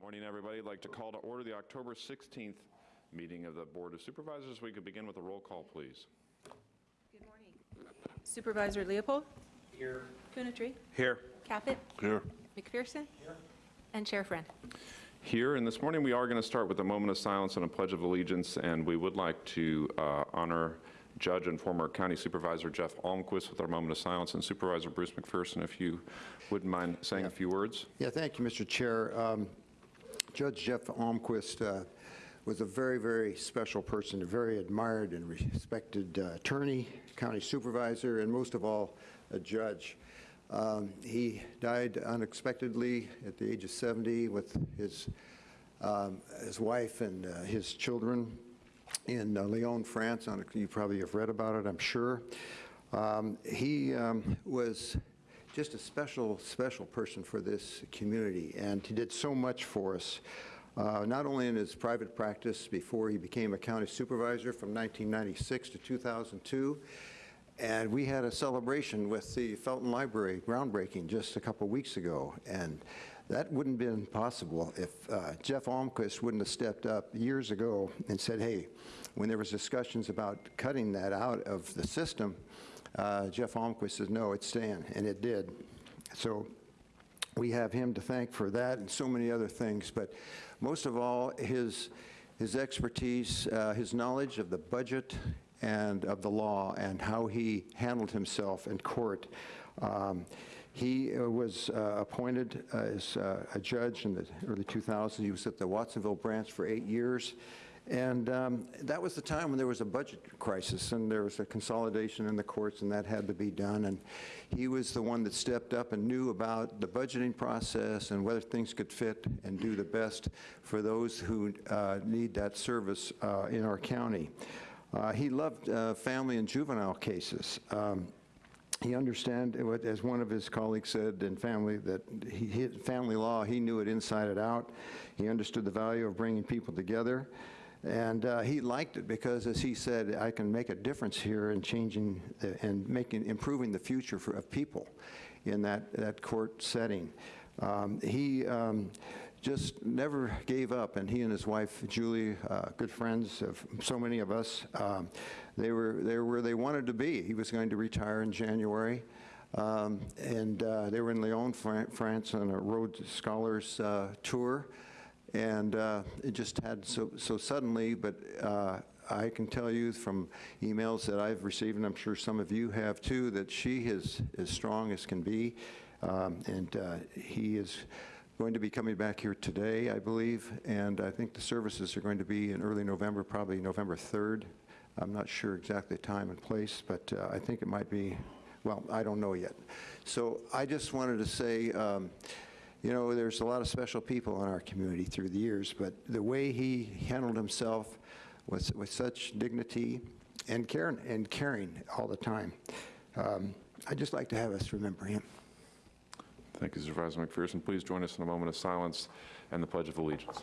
Morning, everybody. I'd like to call to order the October 16th meeting of the Board of Supervisors. We could begin with a roll call, please. Good morning. Supervisor Leopold? Here. Coonerty? Here. Caput? Here. McPherson? Here. And Chair Friend. Here, and this morning we are going to start with a moment of silence and a pledge of allegiance, and we would like to uh, honor Judge and former County Supervisor Jeff Almquist with our moment of silence, and Supervisor Bruce McPherson, if you wouldn't mind saying a few words. Yeah, thank you, Mr. Chair. Um, Judge Jeff Almquist uh, was a very, very special person, a very admired and respected uh, attorney, county supervisor, and most of all, a judge. Um, He died unexpectedly at the age of 70 with his, um, his wife and uh, his children in uh, Lyon, France. On- You probably have read about it, I'm sure. Um, He um, was just a special, special person for this community, and he did so much for us, uh, not only in his private practice before he became a county supervisor from 1996 to 2002, and we had a celebration with the Felton Library groundbreaking just a couple weeks ago, and that wouldn't have been possible if uh, Jeff Almquist wouldn't have stepped up years ago and said, hey, when there was discussions about cutting that out of the system, uh, Jeff Almquist says, no, it's Stan, and it did. So we have him to thank for that and so many other things, but most of all, his, his expertise, uh, his knowledge of the budget and of the law and how he handled himself in court. Um, he uh, was uh, appointed as uh, a judge in the early 2000s. He was at the Watsonville branch for eight years. And um, that was the time when there was a budget crisis and there was a consolidation in the courts and that had to be done. And he was the one that stepped up and knew about the budgeting process and whether things could fit and do the best for those who uh, need that service uh, in our county. Uh, he loved uh, family and juvenile cases. Um, he understand, as one of his colleagues said in family, that he, family law, he knew it inside and out. He understood the value of bringing people together. And uh, he liked it because, as he said, I can make a difference here in changing the- and making, improving the future for, of people in that, that court setting. Um, He um, just never gave up, and he and his wife, Julie, uh, good friends of so many of us, um, they were, they were where they wanted to be. He was going to retire in January, um, and uh, they were in Lyon, Fran- France, on a Rhodes Scholars uh, tour, and uh, it just had so, so suddenly, but uh, I can tell you from emails that I've received, and I'm sure some of you have too, that she is as strong as can be, um, and uh, he is going to be coming back here today, I believe, and I think the services are going to be in early November, probably November 3rd. I'm not sure exactly time and place, but uh, I think it might be, well, I don't know yet. So I just wanted to say, um, you know, there's a lot of special people in our community through the years, but the way he handled himself was with such dignity and caring, and caring all the time. Um, I'd just like to have us remember him. Thank you, Supervisor McPherson. Please join us in a moment of silence and the Pledge of Allegiance.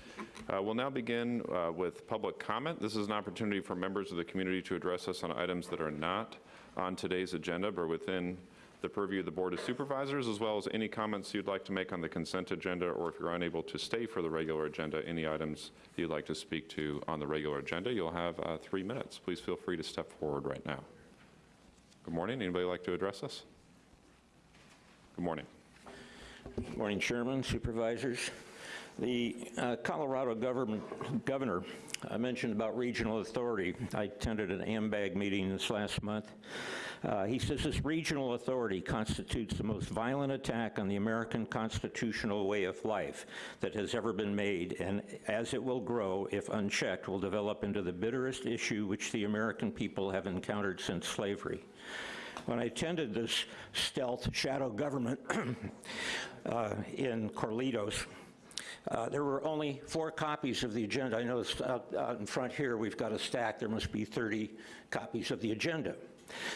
Uh, We'll now begin uh, with public comment. This is an opportunity for members of the community to address us on items that are not on today's agenda, but within the purview of the Board of Supervisors, as well as any comments you'd like to make on the consent agenda, or if you're unable to stay for the regular agenda, any items you'd like to speak to on the regular agenda. You'll have uh, three minutes. Please feel free to step forward right now. Good morning. Anybody like to address us? Good morning. Good Morning, Chairman, Supervisors. The uh, Colorado government, governor uh, mentioned about regional authority. I attended an AMBAG meeting this last month. Uh, He says this regional authority constitutes the most violent attack on the American constitutional way of life that has ever been made, and as it will grow, if unchecked, will develop into the bitterest issue which the American people have encountered since slavery. When I attended this stealth shadow government uh, in Corlitos, uh, There were only four copies of the agenda. I noticed out out in front here, we've got a stack, there must be 30 copies of the agenda.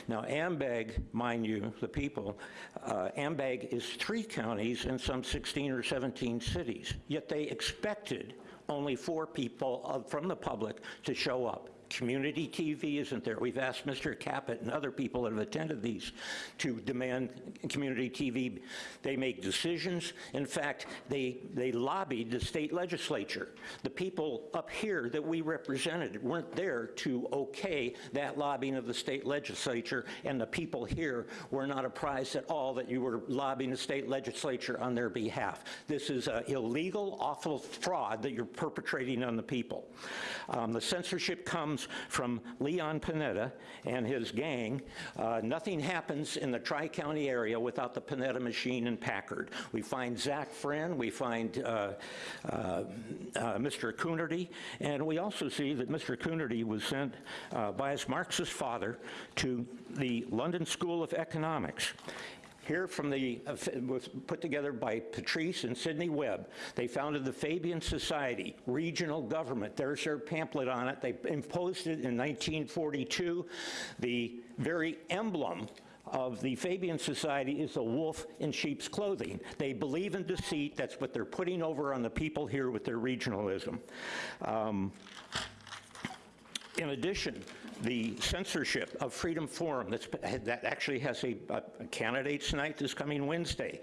Now, AMBAG, mind you, the people, uh, AMBAG is three counties and some 16 or 17 cities, yet they expected only four people of- from the public to show up. Community TV isn't there. We've asked Mr. Caput and other people that have attended these to demand community TV. They make decisions. In fact, they, they lobbied the state legislature. The people up here that we represented weren't there to okay that lobbying of the state legislature, and the people here were not apprised at all that you were lobbying the state legislature on their behalf. This is an illegal, awful fraud that you're perpetrating on the people. Um, The censorship comes from Leon Panetta and his gang. Uh, Nothing happens in the Tri-County area without the Panetta machine and Packard. We find Zach Friend, we find uh, uh, uh, Mr. Coonerty, and we also see that Mr. Coonerty was sent uh, by his Marxist father to the London School of Economics. Here from the, uh, was put together by Patrice and Sidney Webb. They founded the Fabian Society, regional government. There's their pamphlet on it. They imposed it in 1942. The very emblem of the Fabian Society is a wolf in sheep's clothing. They believe in deceit. That's what they're putting over on the people here with their regionalism. Um, in addition, the censorship of Freedom Forum, that actually has a, a candidates night this coming Wednesday.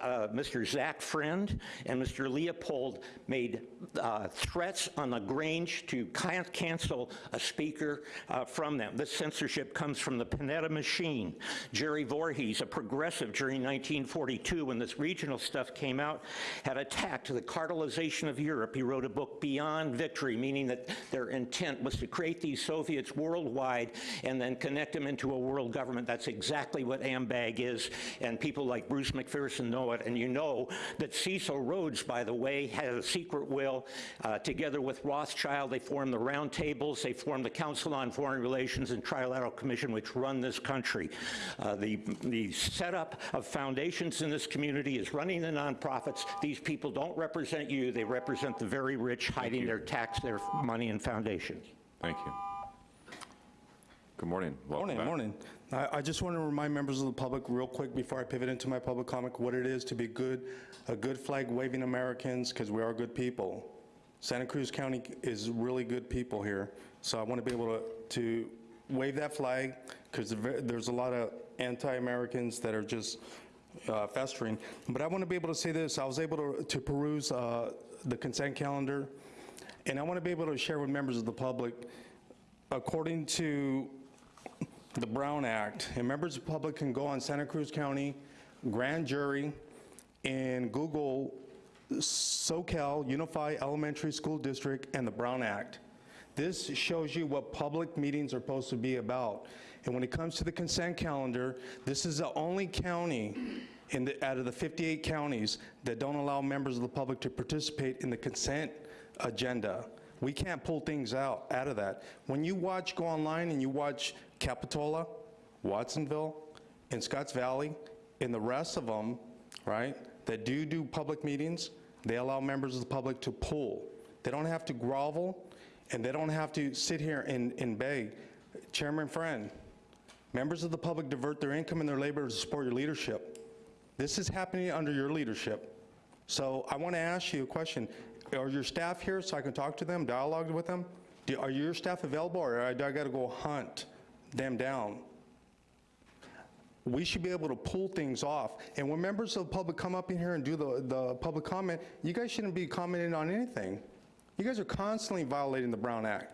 Uh, Mr. Zach Friend and Mr. Leopold made uh, threats on the Grange to can- cancel a speaker uh, from them. This censorship comes from the Panetta machine. Jerry Voorhis, a progressive during 1942 when this regional stuff came out, had attacked the cartelization of Europe. He wrote a book, Beyond Victory, meaning that their intent was to create these Soviets worldwide and then connect them into a world government. That's exactly what AMBAG is, and people like Bruce McPherson know it. And you know that Cecil Rhodes, by the way, had a secret will. Uh, together with Rothschild, they formed the Round Tables, they formed the Council on Foreign Relations and Trilateral Commission, which run this country. Uh, the, the setup of foundations in this community is running the nonprofits. These people don't represent you, they represent the very rich hiding their tax, their money in foundations. Thank you. Good morning. Welcome Morning, back. morning. I, I just want to remind members of the public real quick before I pivot into my public comment, what it is to be good, a good flag waving Americans, because we are good people. Santa Cruz County is really good people here, so I want to be able to, to wave that flag, because there's a lot of anti-Americans that are just uh, festering. But I want to be able to say this, I was able to, to peruse uh, the consent calendar, and I want to be able to share with members of the public, according to the Brown Act, and members of the public can go on Santa Cruz County Grand Jury and Google Soquel Unified Elementary School District and the Brown Act. This shows you what public meetings are supposed to be about. And when it comes to the consent calendar, this is the only county in the, out of the 58 counties that don't allow members of the public to participate in the consent agenda. We can't pull things out, out of that. When you watch, go online and you watch Capitola, Watsonville, and Scotts Valley, and the rest of them, right, that do do public meetings, they allow members of the public to pull. They don't have to grovel, and they don't have to sit here and, and beg. Chairman Friend, members of the public divert their income and their labor to support your leadership. This is happening under your leadership. So I want to ask you a question. Are your staff here so I can talk to them, dialogue with them? Do- Are your staff available, or do I got to go hunt them down? We should be able to pull things off. And when members of the public come up in here and do the, the public comment, you guys shouldn't be commenting on anything. You guys are constantly violating the Brown Act.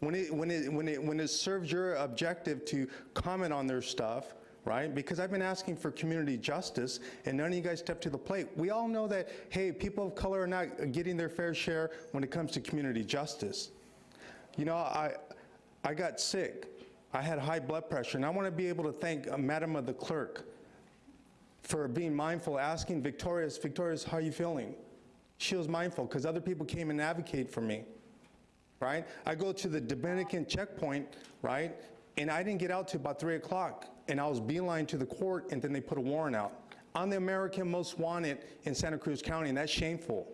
When it, when it, when it, when it serves your objective to comment on their stuff, right? Because I've been asking for community justice, and none of you guys step to the plate. We all know that, hey, people of color are not getting their fair share when it comes to community justice. You know, I, I got sick. I had high blood pressure, and I want to be able to thank uh, Madam of the Clerk for being mindful, asking Victorious, Victorious, how are you feeling? She was mindful, because other people came and advocate for me, right? I go to the Dominican checkpoint, right, and I didn't get out till about 3 o'clock, and I was beeline to the court, and then they put a warrant out. I'm the American most wanted in Santa Cruz County, and that's shameful.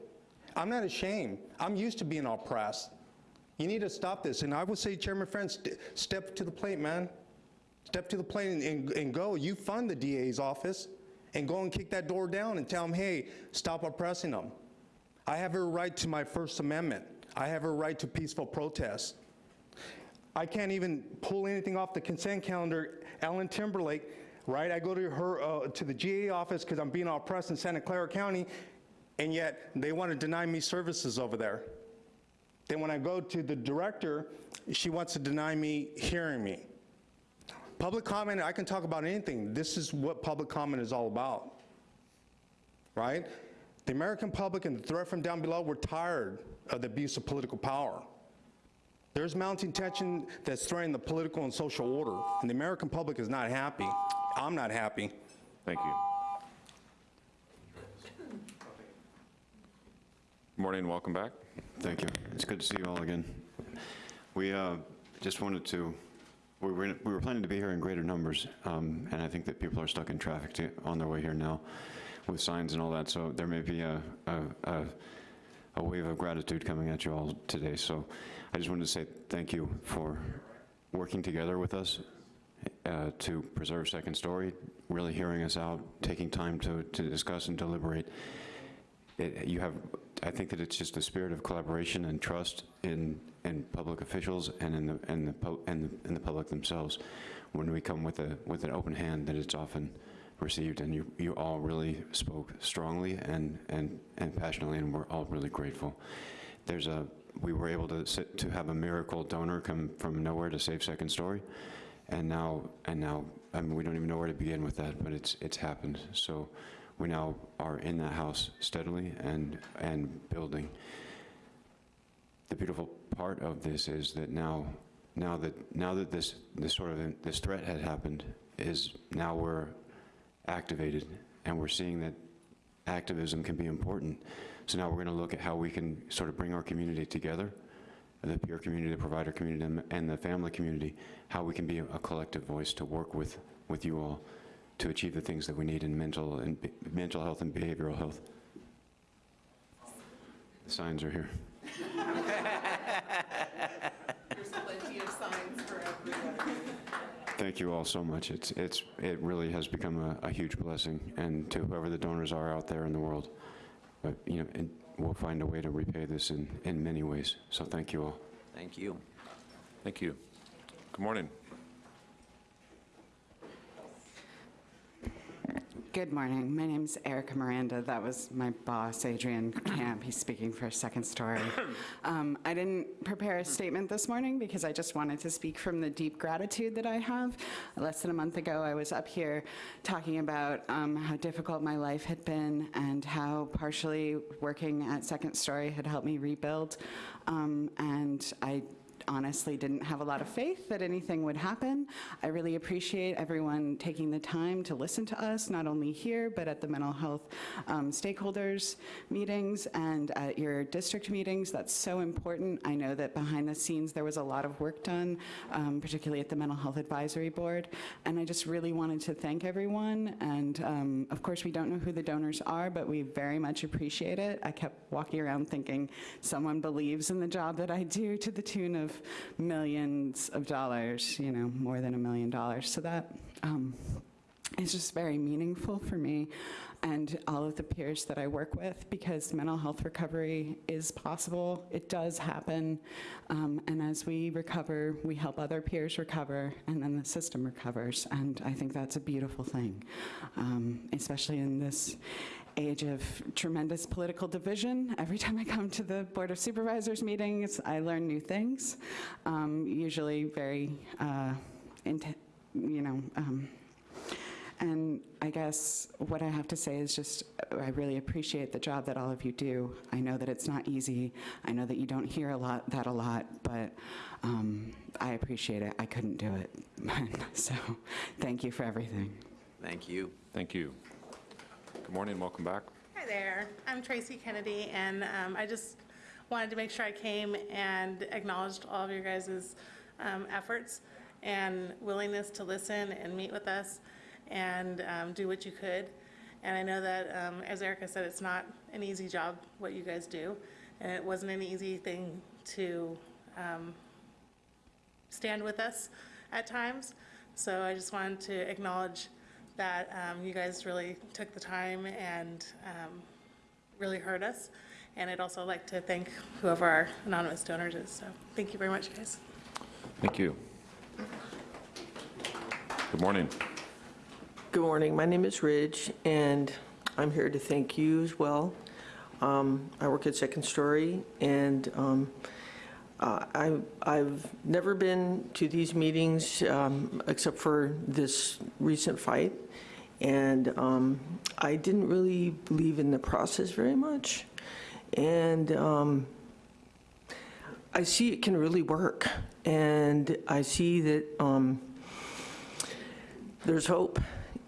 I'm not ashamed. I'm used to being oppressed. You need to stop this, and I would say, Chairman Friends, st- step to the plate, man. Step to the plate and, and, and go. You fund the DA's office and go and kick that door down and tell them, hey, stop oppressing them. I have a right to my First Amendment. I have a right to peaceful protest. I can't even pull anything off the consent calendar. Ellen Timberlake, right? I go to her uh, to the GA office because I'm being oppressed in Santa Clara County, and yet they want to deny me services over there. Then when I go to the director, she wants to deny me hearing me. Public comment, I can talk about anything. This is what public comment is all about, right? The American public and the threat from down below, we're tired of the abuse of political power. There's mounting tension that's threatening the political and social order, and the American public is not happy. I'm not happy. Thank you. Good Morning, welcome back. Thank you. It's good to see you all again. We uh, just wanted to, we were, we were planning to be here in greater numbers, um, and I think that people are stuck in traffic to- on their way here now with signs and all that, so there may be a, a, a- a wave of gratitude coming at you all today. So I just wanted to say thank you for working together with us uh, to preserve Second Story, really hearing us out, taking time to, to discuss and deliberate it, you have, I think that it's just a spirit of collaboration and trust in, in public officials and in the, and the, and the, in the public themselves. When we come with a, with an open hand, that it's often received, and you, you all really spoke strongly and, and, and passionately, and we're all really grateful. There's a, we were able to sit, to have a miracle donor come from nowhere to save Second Story, and now, and now, I mean, we don't even know where to begin with that, but it's, it's happened. So we now are in that house steadily and, and building. The beautiful part of this is that now, now that, now that this, this sort of, this threat had happened, is now we're activated, and we're seeing that activism can be important. So now we're going to look at how we can sort of bring our community together, the peer community, the provider community, and- and the family community, how we can be a collective voice to work with, with you all to achieve the things that we need in mental and be- mental health and behavioral health. The signs are here. There's plenty of signs for everybody. Thank you all so much. It's, it's, it really has become a, a huge blessing, and to whoever the donors are out there in the world, but, you know, and we'll find a way to repay this in, in many ways. So thank you all. Thank you. Thank you. Good morning. Good morning. My name is Erica Miranda. That was my boss, Adrian Camp. He's speaking for Second Story. Um, I didn't prepare a statement this morning because I just wanted to speak from the deep gratitude that I have. Less than a month ago, I was up here talking about um, how difficult my life had been and how partially working at Second Story had helped me rebuild. Um, and I honestly didn't have a lot of faith that anything would happen. I really appreciate everyone taking the time to listen to us, not only here, but at the mental health um, stakeholders meetings and at your district meetings. That's so important. I know that behind the scenes, there was a lot of work done, um, particularly at the Mental Health Advisory Board. And I just really wanted to thank everyone. And um, of course, we don't know who the donors are, but we very much appreciate it. I kept walking around thinking someone believes in the job that I do to the tune of millions of dollars, you know, more than a million dollars. So that um, is just very meaningful for me and all of the peers that I work with because mental health recovery is possible. It does happen. Um, and as we recover, we help other peers recover, and then the system recovers. And I think that's a beautiful thing, um, especially in this age of tremendous political division. Every time I come to the Board of Supervisors meetings, I learn new things, um, usually very, uh, int- you know, um, and I guess what I have to say is just I really appreciate the job that all of you do. I know that it's not easy. I know that you don't hear a lot, that a lot, but um, I appreciate it. I couldn't do it. So, thank you for everything. Thank you. Thank you. Good morning, welcome back. Hi there, I'm Tracy Kennedy, and um, I just wanted to make sure I came and acknowledged all of your guys' um, efforts and willingness to listen and meet with us and um, do what you could. And I know that, um, as Erica said, it's not an easy job, what you guys do, and it wasn't an easy thing to um, stand with us at times. So I just wanted to acknowledge that um, you guys really took the time and um, really heard us. And I'd also like to thank whoever our anonymous donors is. So thank you very much, guys. Thank you. Good morning. Good morning. My name is Ridge, and I'm here to thank you as well. Um, I work at Second Story, and um, uh, I- I've never been to these meetings um, except for this recent fight, and um, I didn't really believe in the process very much. And um, I see it can really work, and I see that um, there's hope.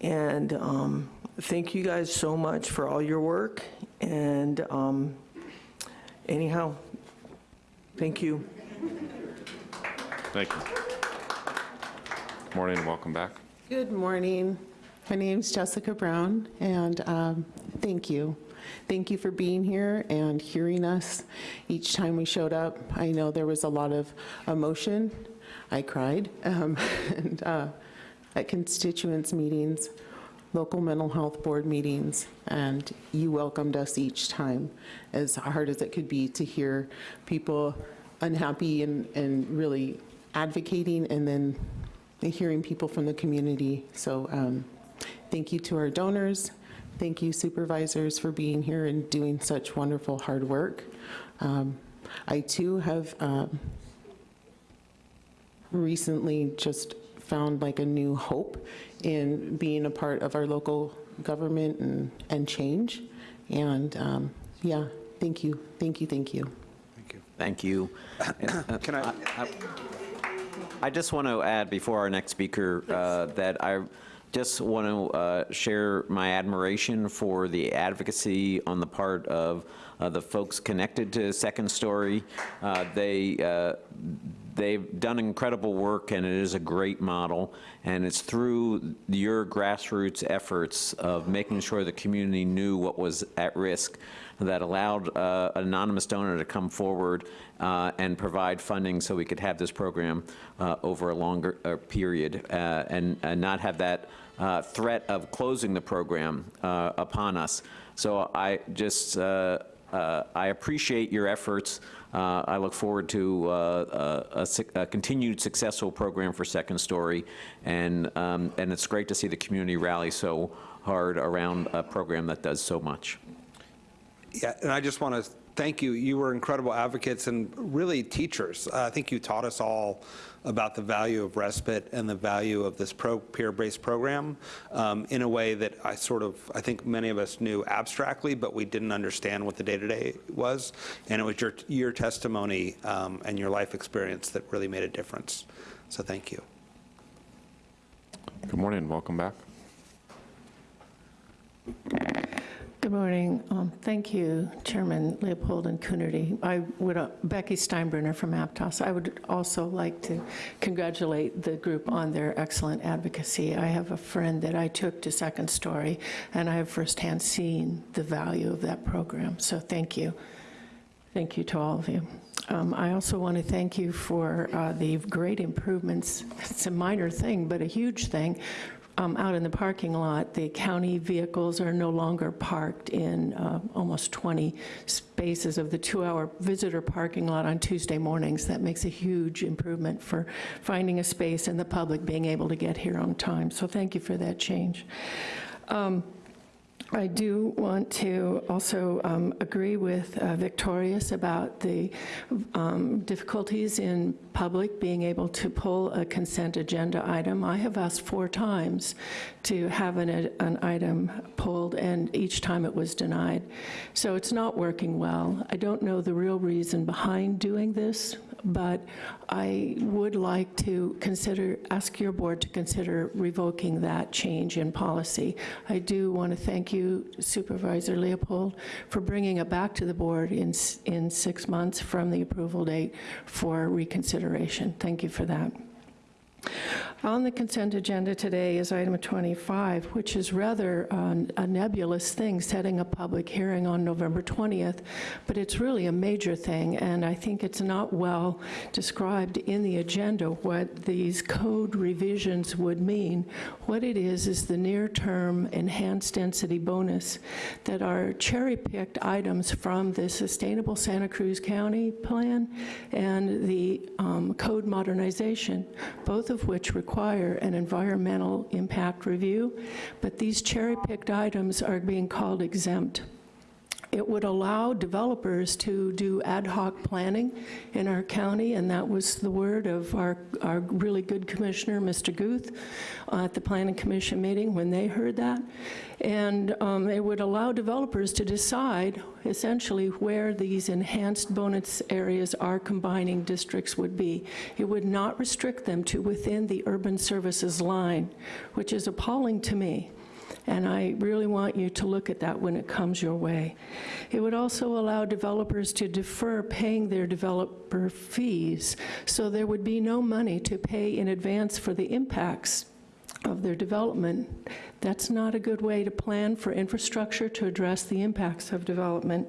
And um, thank you guys so much for all your work. And um, anyhow, thank you. Thank you. Good Morning, and welcome back. Good morning. My name is Jessica Brown, and um, thank you. Thank you for being here and hearing us each time we showed up. I know there was a lot of emotion. I cried um, and, uh, at constituents meetings, local mental health board meetings, and you welcomed us each time, as hard as it could be to hear people unhappy and, and really advocating, and then hearing people from the community. So um, thank you to our donors. Thank you supervisors for being here and doing such wonderful hard work. Um, I too have um, recently just found like a new hope in being a part of our local government and, and change. And um, yeah, thank you, thank you, thank you. Thank you. Thank you. Can I, I just want to add before our next speaker uh, that I just want to uh, share my admiration for the advocacy on the part of uh, the folks connected to Second Story. Uh, They, uh, they've done incredible work, and it is a great model, and it's through your grassroots efforts of making sure the community knew what was at risk that allowed uh, an anonymous donor to come forward uh, and provide funding so we could have this program uh, over a longer uh, period uh, and, and not have that uh, threat of closing the program upon us. So I just, I appreciate your efforts. Uh, I look forward to uh, a, a a continued successful program for Second Story, and, um, and it's great to see the community rally so hard around a program that does so much. yeah, and I just want to thank you. You were incredible advocates and really teachers. Uh, I think you taught us all about the value of respite and the value of this pro, peer-based program um, in a way that I sort of, I think many of us knew abstractly, but we didn't understand what the day-to-day was. And it was your, your testimony um, and your life experience that really made a difference. So thank you. Good morning, welcome back. Good morning. Um, Thank you, Chairman Leopold and Coonerty. I would, uh, Becky Steinbruner from Aptos. I would also like to congratulate the group on their excellent advocacy. I have a friend that I took to Second Story, and I have firsthand seen the value of that program, so thank you. Thank you to all of you. Um, I also want to thank you for uh, the great improvements. It's a minor thing, but a huge thing. Um, Out in the parking lot, the county vehicles are no longer parked in uh, almost 20 spaces of the two-hour visitor parking lot on Tuesday mornings. That makes a huge improvement for finding a space and the public being able to get here on time. So thank you for that change. Um, I do want to also um, agree with uh, Victorious about the um, difficulties in public being able to pull a consent agenda item. I have asked four times to have an, an item pulled, and each time it was denied. So it's not working well. I don't know the real reason behind doing this, but I would like to consider, ask your board to consider revoking that change in policy. I do want to thank you, Supervisor Leopold, for bringing it back to the board in, in six months from the approval date for reconsideration. Thank you for that. On the consent agenda today is item 25, which is rather uh, a nebulous thing, setting a public hearing on November 20th, but it's really a major thing, and I think it's not well described in the agenda what these code revisions would mean. What it is, is the near-term enhanced density bonus that are cherry-picked items from the Sustainable Santa Cruz County Plan and the um, code modernization, both of which require an environmental impact review, but these cherry-picked items are being called exempt. It would allow developers to do ad hoc planning in our county, and that was the word of our, our really good commissioner, Mr. Guth, uh, at the Planning Commission meeting when they heard that. And um, it would allow developers to decide essentially where these enhanced bonus areas are combining districts would be. It would not restrict them to within the urban services line, which is appalling to me. And I really want you to look at that when it comes your way. It would also allow developers to defer paying their developer fees, so there would be no money to pay in advance for the impacts of their development. That's not a good way to plan for infrastructure to address the impacts of development.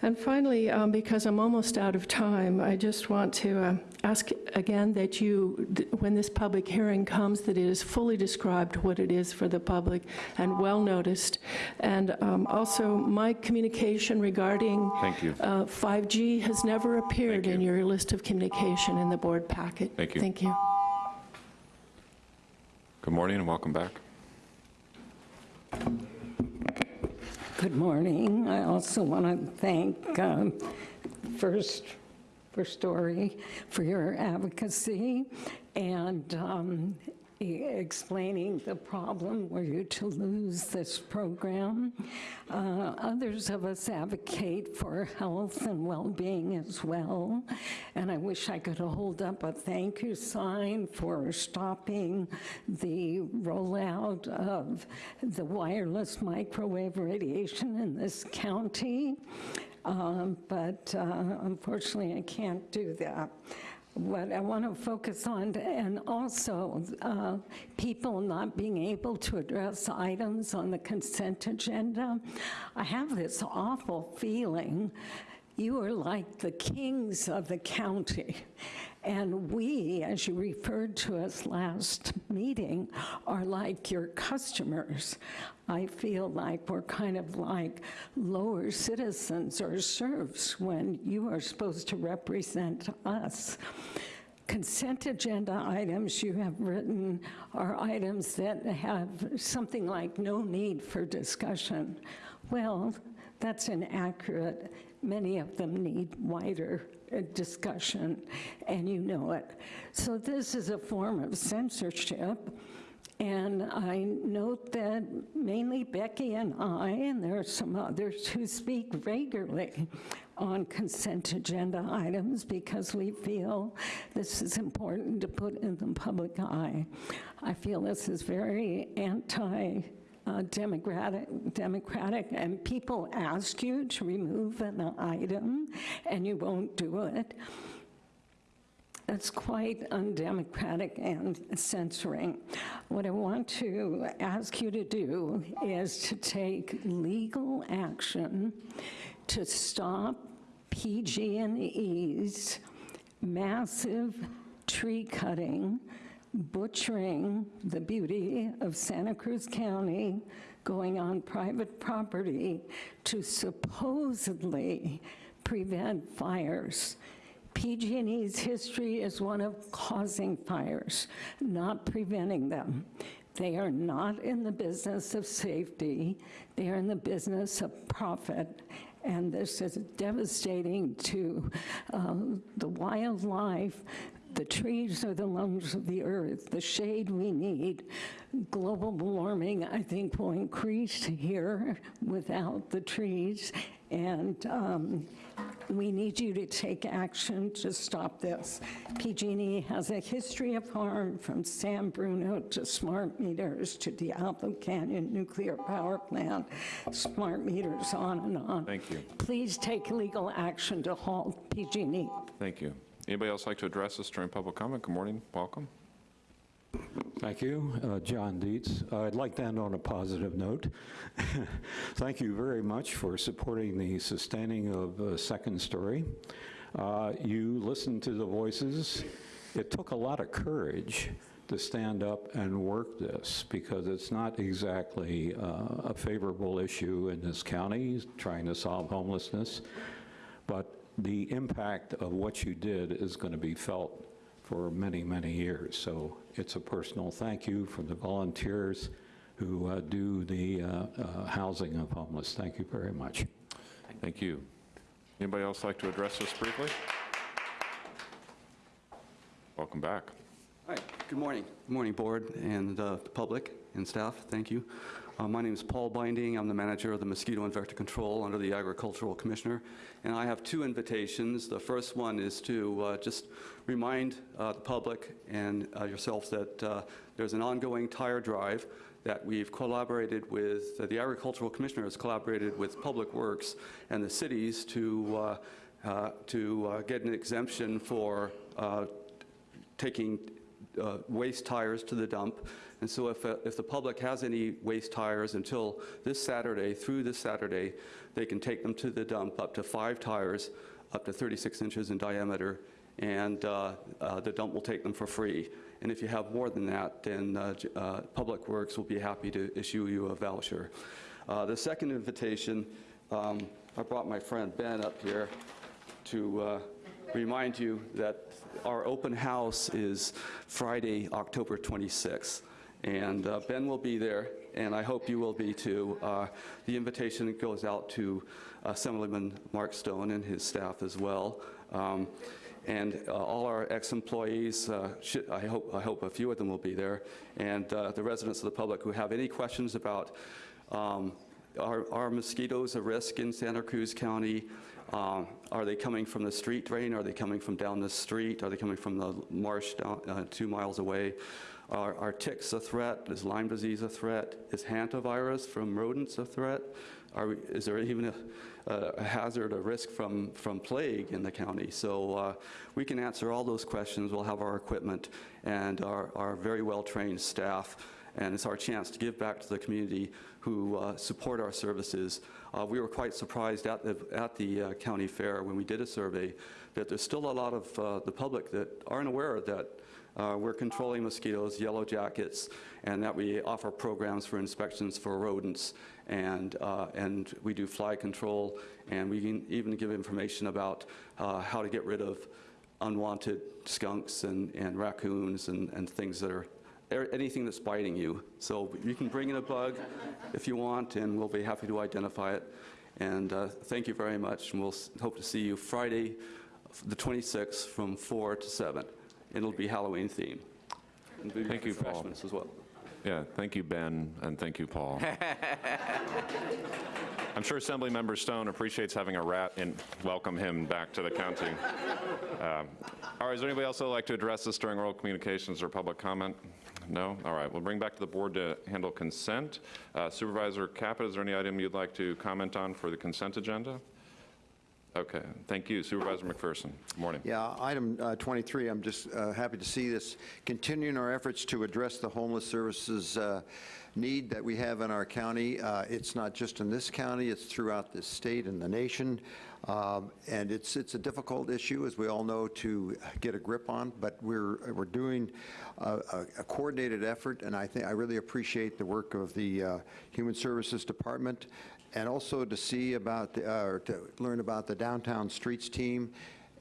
And finally, um, because I'm almost out of time, I just want to uh, ask again that you, th- when this public hearing comes, that it is fully described what it is for the public and well-noticed. And um, also, my communication regarding Thank you. uh, 5G has never appeared in your list of communication in the board packet. Thank you. Thank you. Good morning and welcome back. Good morning. I also want to thank um, First, First Story for your advocacy and um, explaining the problem were you to lose this program. Uh, Others of us advocate for health and well-being as well, and I wish I could hold up a thank you sign for stopping the rollout of the wireless microwave radiation in this county, Um, but uh, unfortunately, I can't do that. What I want to focus on, and also uh, people not being able to address items on the consent agenda. I have this awful feeling you are like the kings of the county. And we, as you referred to us last meeting, are like your customers. I feel like we're kind of like lower citizens or serfs when you are supposed to represent us. Consent agenda items you have written are items that have something like no need for discussion. Well, that's inaccurate. Many of them need wider uh, discussion, and you know it. So this is a form of censorship. And I note that mainly Becky and I, and there are some others who speak regularly on consent agenda items because we feel this is important to put in the public eye. I feel this is very anti uh, democratic, democratic, and people ask you to remove an item and you won't do it. That's quite undemocratic and censoring. What I want to ask you to do is to take legal action to stop PG&E's massive tree cutting, butchering the beauty of Santa Cruz County, going on private property to supposedly prevent fires. PG&E's history is one of causing fires, not preventing them. They are not in the business of safety. They are in the business of profit. And this is devastating to um, the wildlife. The trees are the lungs of the earth, the shade we need. Global warming, I think, will increase here without the trees. And um, we need you to take action to stop this. PG&E has a history of harm from San Bruno to smart meters to Diablo Canyon Nuclear Power Plant, smart meters on and on. Thank you. Please take legal action to halt PG&E. Thank you. Anybody else like to address us during public comment? Good morning, welcome. Thank you. Uh, John Dietz. I'd like to end on a positive note. Thank you very much for supporting the sustaining of uh, Second Story. Uh, You listened to the voices. It took a lot of courage to stand up and work this because it's not exactly uh, a favorable issue in this county, trying to solve homelessness. But the impact of what you did is going to be felt for many, many years. So it's a personal thank you from the volunteers who uh, do the uh, uh, housing of homeless. Thank you very much. Thank you. Anybody else like to address us briefly? Welcome back. Hi, good morning. Good morning, Board and uh, the public and staff. Thank you. Uh, My name is Paul Binding. I'm the manager of the Mosquito and Vector Control under the Agricultural Commissioner. And I have two invitations. The first one is to uh, just remind uh, the public and uh, yourselves that uh, there's an ongoing tire drive that we've collaborated with, the Agricultural Commissioner has collaborated with Public Works and the cities to, to get an exemption for taking uh, waste tires to the dump. And so if, uh, if the public has any waste tires until this Saturday, through this Saturday, they can take them to the dump, up to five tires, up to 36 inches in diameter, and uh, uh, the dump will take them for free. And if you have more than that, then uh, uh, Public Works will be happy to issue you a voucher. Uh, The second invitation, um, I brought my friend Ben up here to remind you that our open house is Friday, October 26th. And uh, Ben will be there, and I hope you will be too. Uh, The invitation goes out to uh, Assemblyman Mark Stone and his staff as well. Um, And uh, all our ex-employees, uh, I hope, I hope a few of them will be there, and uh, the residents of the public who have any questions about um, are are mosquitoes a risk in Santa Cruz County? Um, Are they coming from the street drain? Are they coming from down the street? Are they coming from the marsh down, uh, two miles away? Are are ticks a threat? Is Lyme disease a threat? Is hantavirus from rodents a threat? Are, we- is there even a a hazard, a risk from, from plague in the county? So uh, we can answer all those questions. We'll have our equipment and our our very well-trained staff and it's our chance to give back to the community who uh, support our services. Uh, We were quite surprised at the, at the uh, county fair when we did a survey that there's still a lot of uh, the public that aren't aware that uh, we're controlling mosquitoes, yellow jackets, and that we offer programs for inspections for rodents, and, uh, and we do fly control, and we can even give information about uh, how to get rid of unwanted skunks and and raccoons and and things that are anything that's biting you. So you can bring in a bug if you want, and we'll be happy to identify it. And uh, thank you very much, and we'll hope to see you Friday, the 26th, from 4 to 7. It'll be Halloween themed. Thank you, Paul. refreshments as well. Yeah, thank you, Ben, and thank you, Paul. I'm sure Assemblymember Stone appreciates having a rat and welcome him back to the county. Um, All right, is there anybody else that would like to address us during oral communications or public comment? No? All right, we'll bring back to the board to handle consent. Uh, Supervisor Caput, is there any item you'd like to comment on for the consent agenda? Okay, thank you. Supervisor McPherson, good morning. Yeah, item uh, 23, I'm just uh, happy to see this, continuing our efforts to address the homeless services uh, need that we have in our county. Uh, It's not just in this county, it's throughout the state and the nation. Um, And it's, it's a difficult issue, as we all know, to get a grip on, but we're, we're doing a a- a coordinated effort, and I think, I really appreciate the work of the uh, Human Services Department, and also to see about, the- uh, or to learn about the Downtown Streets team,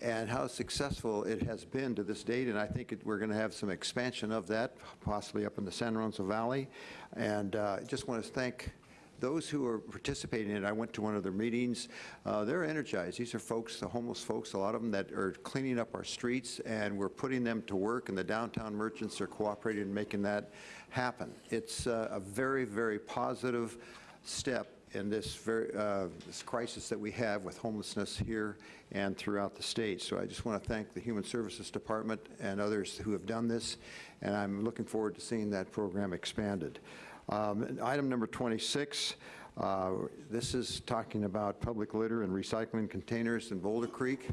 and how successful it has been to this date, and I think it- we're going to have some expansion of that, possibly up in the San Lorenzo Valley. And uh, I just want to thank those who are participating in it, I went to one of their meetings, uh, they're energized. These are folks, the homeless folks, a lot of them that are cleaning up our streets, and we're putting them to work, and the downtown merchants are cooperating in making that happen. It's uh, a very, very positive step in this very, uh, this crisis that we have with homelessness here and throughout the state. So I just want to thank the Human Services Department and others who have done this, and I'm looking forward to seeing that program expanded. Um, Item number 26, uh, this is talking about public litter and recycling containers in Boulder Creek.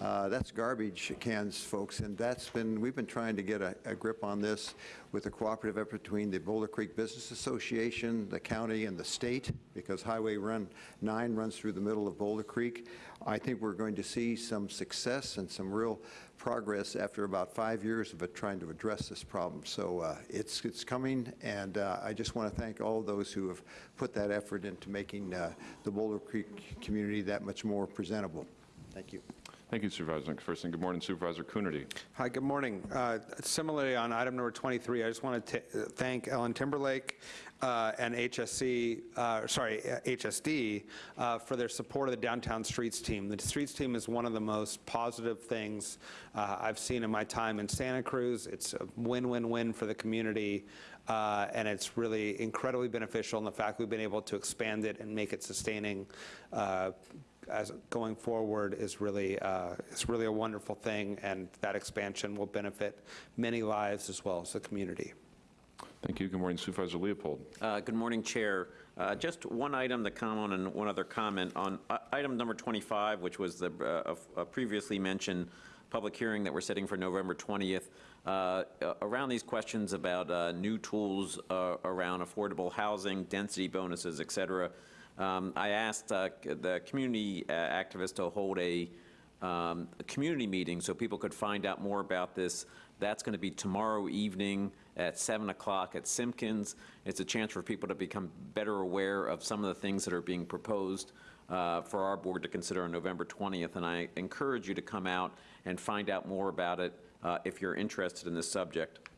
Uh, That's garbage cans, folks, and that's been, we've been trying to get a a grip on this with a cooperative effort between the Boulder Creek Business Association, the county, and the state, because Highway Run 9 runs through the middle of Boulder Creek. I think we're going to see some success and some real progress after about five years of trying to address this problem. So uh, it's, it's coming, and uh, I just want to thank all those who have put that effort into making uh, the Boulder Creek community that much more presentable. Thank you. Thank you, Supervisor McPherson. Good morning, Supervisor Coonerty. Hi, good morning. Uh, Similarly, on item number 23, I just want to thank Ellen Timberlake uh, and HSC, uh, sorry, HSD, uh, for their support of the Downtown Streets Team. The Streets Team is one of the most positive things uh, I've seen in my time in Santa Cruz. It's a win-win-win for the community, uh, and it's really incredibly beneficial in the fact we've been able to expand it and make it sustaining uh, as going forward is really, uh, is really a wonderful thing, and that expansion will benefit many lives as well as the community. Thank you. Good morning, Supervisor Leopold. Uh, Good morning, Chair. Uh, Just one item to comment on and one other comment. On uh, item number 25, which was the uh, uh, previously mentioned public hearing that we're setting for November 20th, uh, uh, around these questions about uh, new tools uh, around affordable housing, density bonuses, et cetera, um, I asked uh, the community uh, activists to hold a um, a community meeting so people could find out more about this. That's going to be tomorrow evening at 7 o'clock at Simpkins. It's a chance for people to become better aware of some of the things that are being proposed uh, for our board to consider on November 20th, and I encourage you to come out and find out more about it uh, if you're interested in this subject.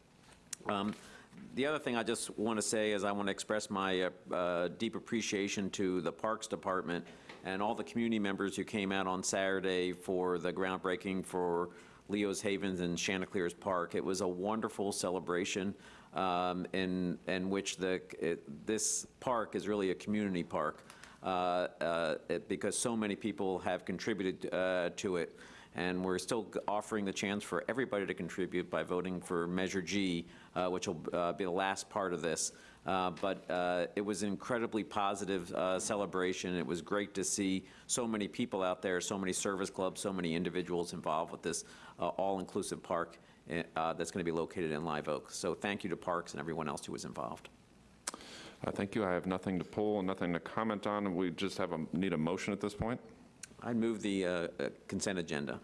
Um, The other thing I just want to say is I want to express my uh, deep appreciation to the Parks Department and all the community members who came out on Saturday for the groundbreaking for Leo's Havens and Chanticleer's Park. It was a wonderful celebration um, in, in which the, it- this park is really a community park uh, uh, it- because so many people have contributed uh, to it. And we're still offering the chance for everybody to contribute by voting for Measure G, which will uh, be the last part of this. Uh, But uh, it was an incredibly positive uh, celebration. It was great to see so many people out there, so many service clubs, so many individuals involved with this uh, all-inclusive park uh, that's going to be located in Live Oak. So thank you to Parks and everyone else who was involved. Uh, Thank you. I have nothing to pull and nothing to comment on. We just have a, need a motion at this point. I move the uh, uh, consent agenda.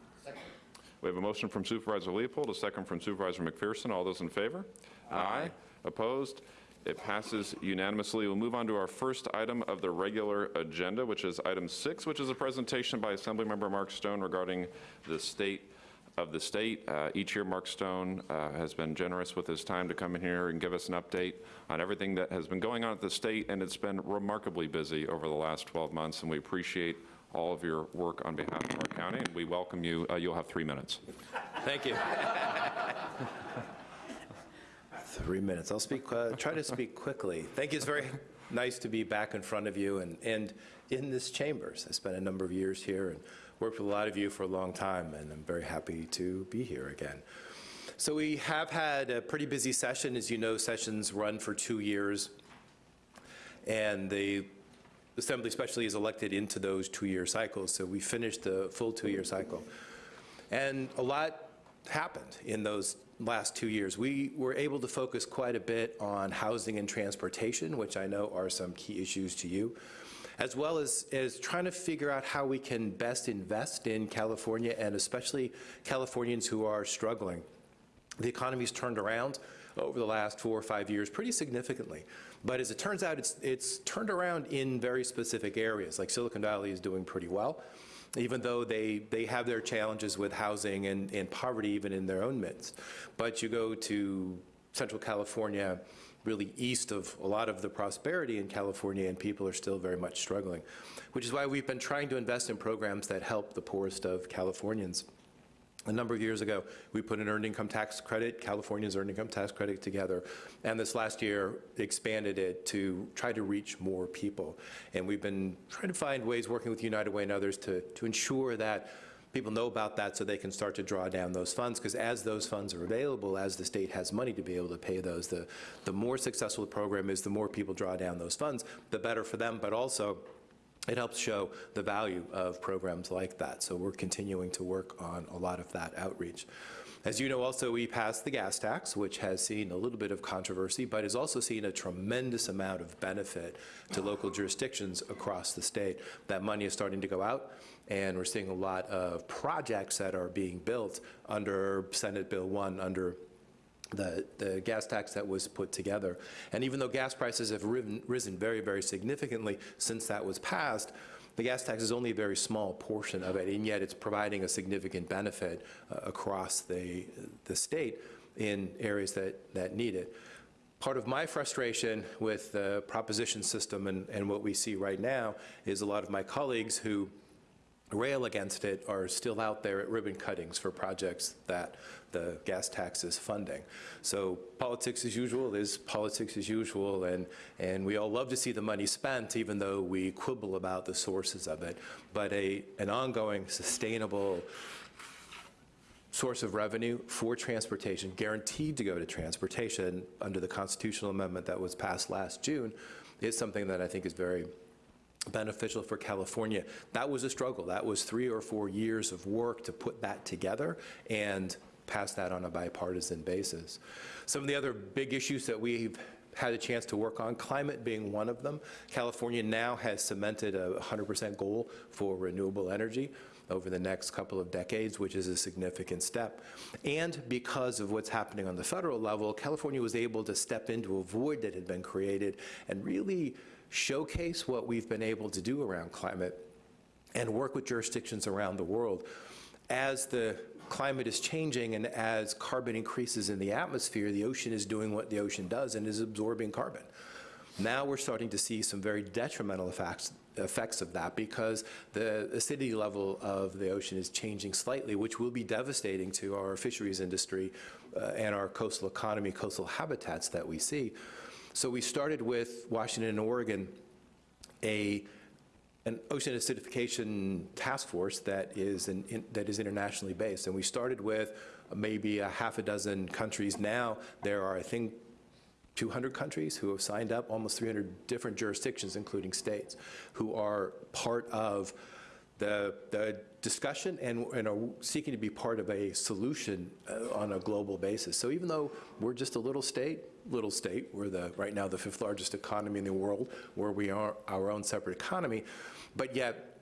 We have a motion from Supervisor Leopold, a second from Supervisor McPherson. All those in favor? Aye. Opposed? It passes unanimously. We'll move on to our first item of the regular agenda, which is item six, which is a presentation by Assemblymember Mark Stone regarding the state of the state. Uh, Each year, Mark Stone uh, has been generous with his time to come in here and give us an update on everything that has been going on at the state, and it's been remarkably busy over the last 12 months, and we appreciate all of your work on behalf of our county, and we welcome you. Uh, You'll have three minutes. Thank you. Three minutes. I'll speak, uh, try to speak quickly. Thank you. It's very nice to be back in front of you and, and in this chambers. I spent a number of years here and worked with a lot of you for a long time, and I'm very happy to be here again. So we have had a pretty busy session. As you know, sessions run for two years, and the Assembly especially is elected into those two-year cycles, so we finished the full two-year cycle. And a lot happened in those last two years. We were able to focus quite a bit on housing and transportation, which I know are some key issues to you, as well as, as trying to figure out how we can best invest in California and especially Californians who are struggling. The economy's turned around over the last four or five years pretty significantly. But as it turns out, it's, it's turned around in very specific areas, like Silicon Valley is doing pretty well. even though they, they have their challenges with housing and, and poverty even in their own midst. But you go to Central California, really east of a lot of the prosperity in California, and people are still very much struggling, which is why we've been trying to invest in programs that help the poorest of Californians. A number of years ago, we put an earned income tax credit, California's earned income tax credit together, and this last year expanded it to try to reach more people. And we've been trying to find ways, working with United Way and others, to, to ensure that people know about that so they can start to draw down those funds, because as those funds are available, as the state has money to be able to pay those, the, the more successful the program is, the more people draw down those funds, the better for them, but also it helps show the value of programs like that. So we're continuing to work on a lot of that outreach. As you know, also, we passed the gas tax, which has seen a little bit of controversy, but has also seen a tremendous amount of benefit to local jurisdictions across the state. That money is starting to go out, and we're seeing a lot of projects that are being built under Senate Bill 1, under the, the gas tax that was put together. And even though gas prices have risen, risen very, very significantly since that was passed, the gas tax is only a very small portion of it, and yet it's providing a significant benefit uh, across the, the state in areas that, that need it. Part of my frustration with the proposition system and, and what we see right now is a lot of my colleagues who rail against it are still out there at ribbon cuttings for projects that the gas taxes funding. So politics as usual is politics as usual, and, and we all love to see the money spent, even though we quibble about the sources of it. But a, an ongoing, sustainable source of revenue for transportation, guaranteed to go to transportation under the constitutional amendment that was passed last June, is something that I think is very beneficial for California. That was a struggle. That was three or four years of work to put that together and pass that on a bipartisan basis. Some of the other big issues that we've had a chance to work on, climate being one of them. California now has cemented a 100% goal for renewable energy over the next couple of decades, which is a significant step. And because of what's happening on the federal level, California was able to step into a void that had been created and really showcase what we've been able to do around climate and work with jurisdictions around the world. As the climate is changing and as carbon increases in the atmosphere, the ocean is doing what the ocean does and is absorbing carbon. Now we're starting to see some very detrimental effects, effects of that because the acidity level of the ocean is changing slightly, which will be devastating to our fisheries industry uh, and our coastal economy, coastal habitats that we see. So we started with Washington and Oregon a an ocean acidification task force that is an, in, that is internationally based, and we started with maybe a half a dozen countries. Now there are, I think, 200 countries who have signed up, almost 300 different jurisdictions, including states, who are part of the, the discussion and, and are seeking to be part of a solution uh, on a global basis. So even though we're just a little state, little state, we're the, right now the fifth largest economy in the world, where we are our own separate economy, but yet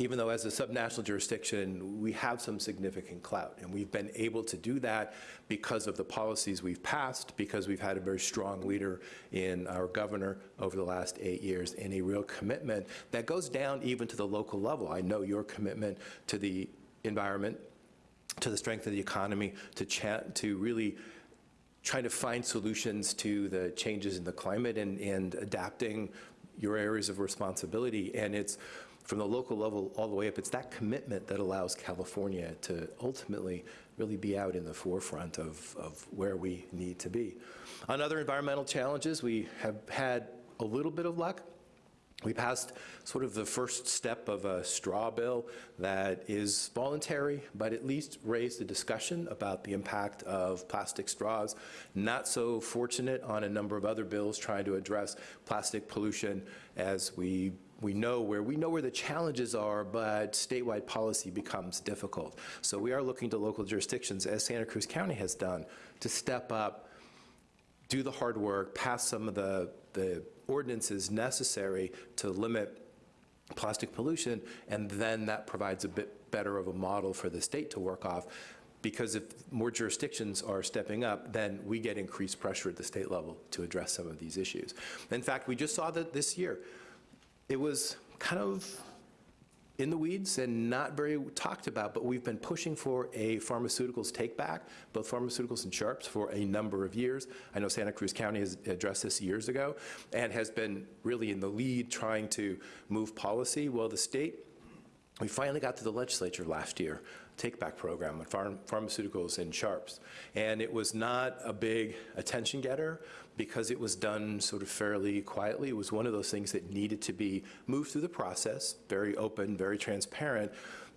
even though as a subnational jurisdiction, we have some significant clout. And we've been able to do that because of the policies we've passed, because we've had a very strong leader in our governor over the last eight years, and a real commitment that goes down even to the local level. I know your commitment to the environment, to the strength of the economy, to, to really trying to find solutions to the changes in the climate and, and adapting your areas of responsibility. And it's from the local level all the way up, it's that commitment that allows California to ultimately really be out in the forefront of, of where we need to be. On other environmental challenges, we have had a little bit of luck. We passed sort of the first step of a straw bill that is voluntary, but at least raised the discussion about the impact of plastic straws. Not so fortunate on a number of other bills trying to address plastic pollution as we we know where we know where the challenges are, but statewide policy becomes difficult. So we are looking to local jurisdictions, as Santa Cruz County has done, to step up, do the hard work, pass some of the, the ordinances necessary to limit plastic pollution, and then that provides a bit better of a model for the state to work off. Because if more jurisdictions are stepping up, then we get increased pressure at the state level to address some of these issues. In fact, we just saw that this year, it was kind of in the weeds and not very talked about, but we've been pushing for a pharmaceuticals take back, both pharmaceuticals and sharps, for a number of years. I know Santa Cruz County has addressed this years ago and has been really in the lead trying to move policy. Well, the state, we finally got to the legislature last year, take-back program on pharm- pharmaceuticals and sharps. And it was not a big attention getter because it was done sort of fairly quietly. It was one of those things that needed to be moved through the process, very open, very transparent,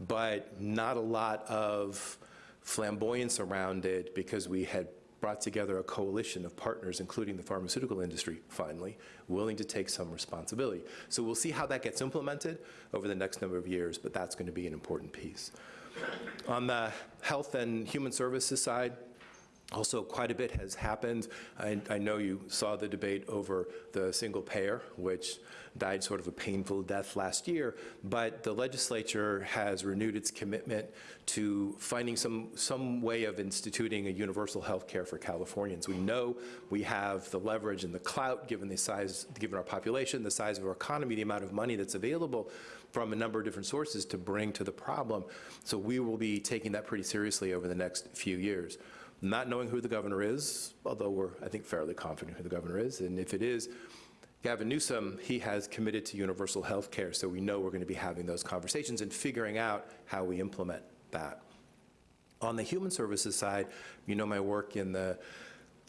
but not a lot of flamboyance around it because we had brought together a coalition of partners, including the pharmaceutical industry, finally, willing to take some responsibility. So we'll see how that gets implemented over the next number of years, but that's going to be an important piece. On the health and human services side, also, quite a bit has happened. I, I, know you saw the debate over the single payer, which died sort of a painful death last year, but the legislature has renewed its commitment to finding some, some way of instituting a universal health care for Californians. We know we have the leverage and the clout, given the size, given our population, the size of our economy, the amount of money that's available from a number of different sources to bring to the problem. So we will be taking that pretty seriously over the next few years not knowing who the governor is, although we're, I think, fairly confident who the governor is. And if it is Gavin Newsom, he has committed to universal health care, so we know we're going to be having those conversations and figuring out how we implement that. On the human services side, you know my work in the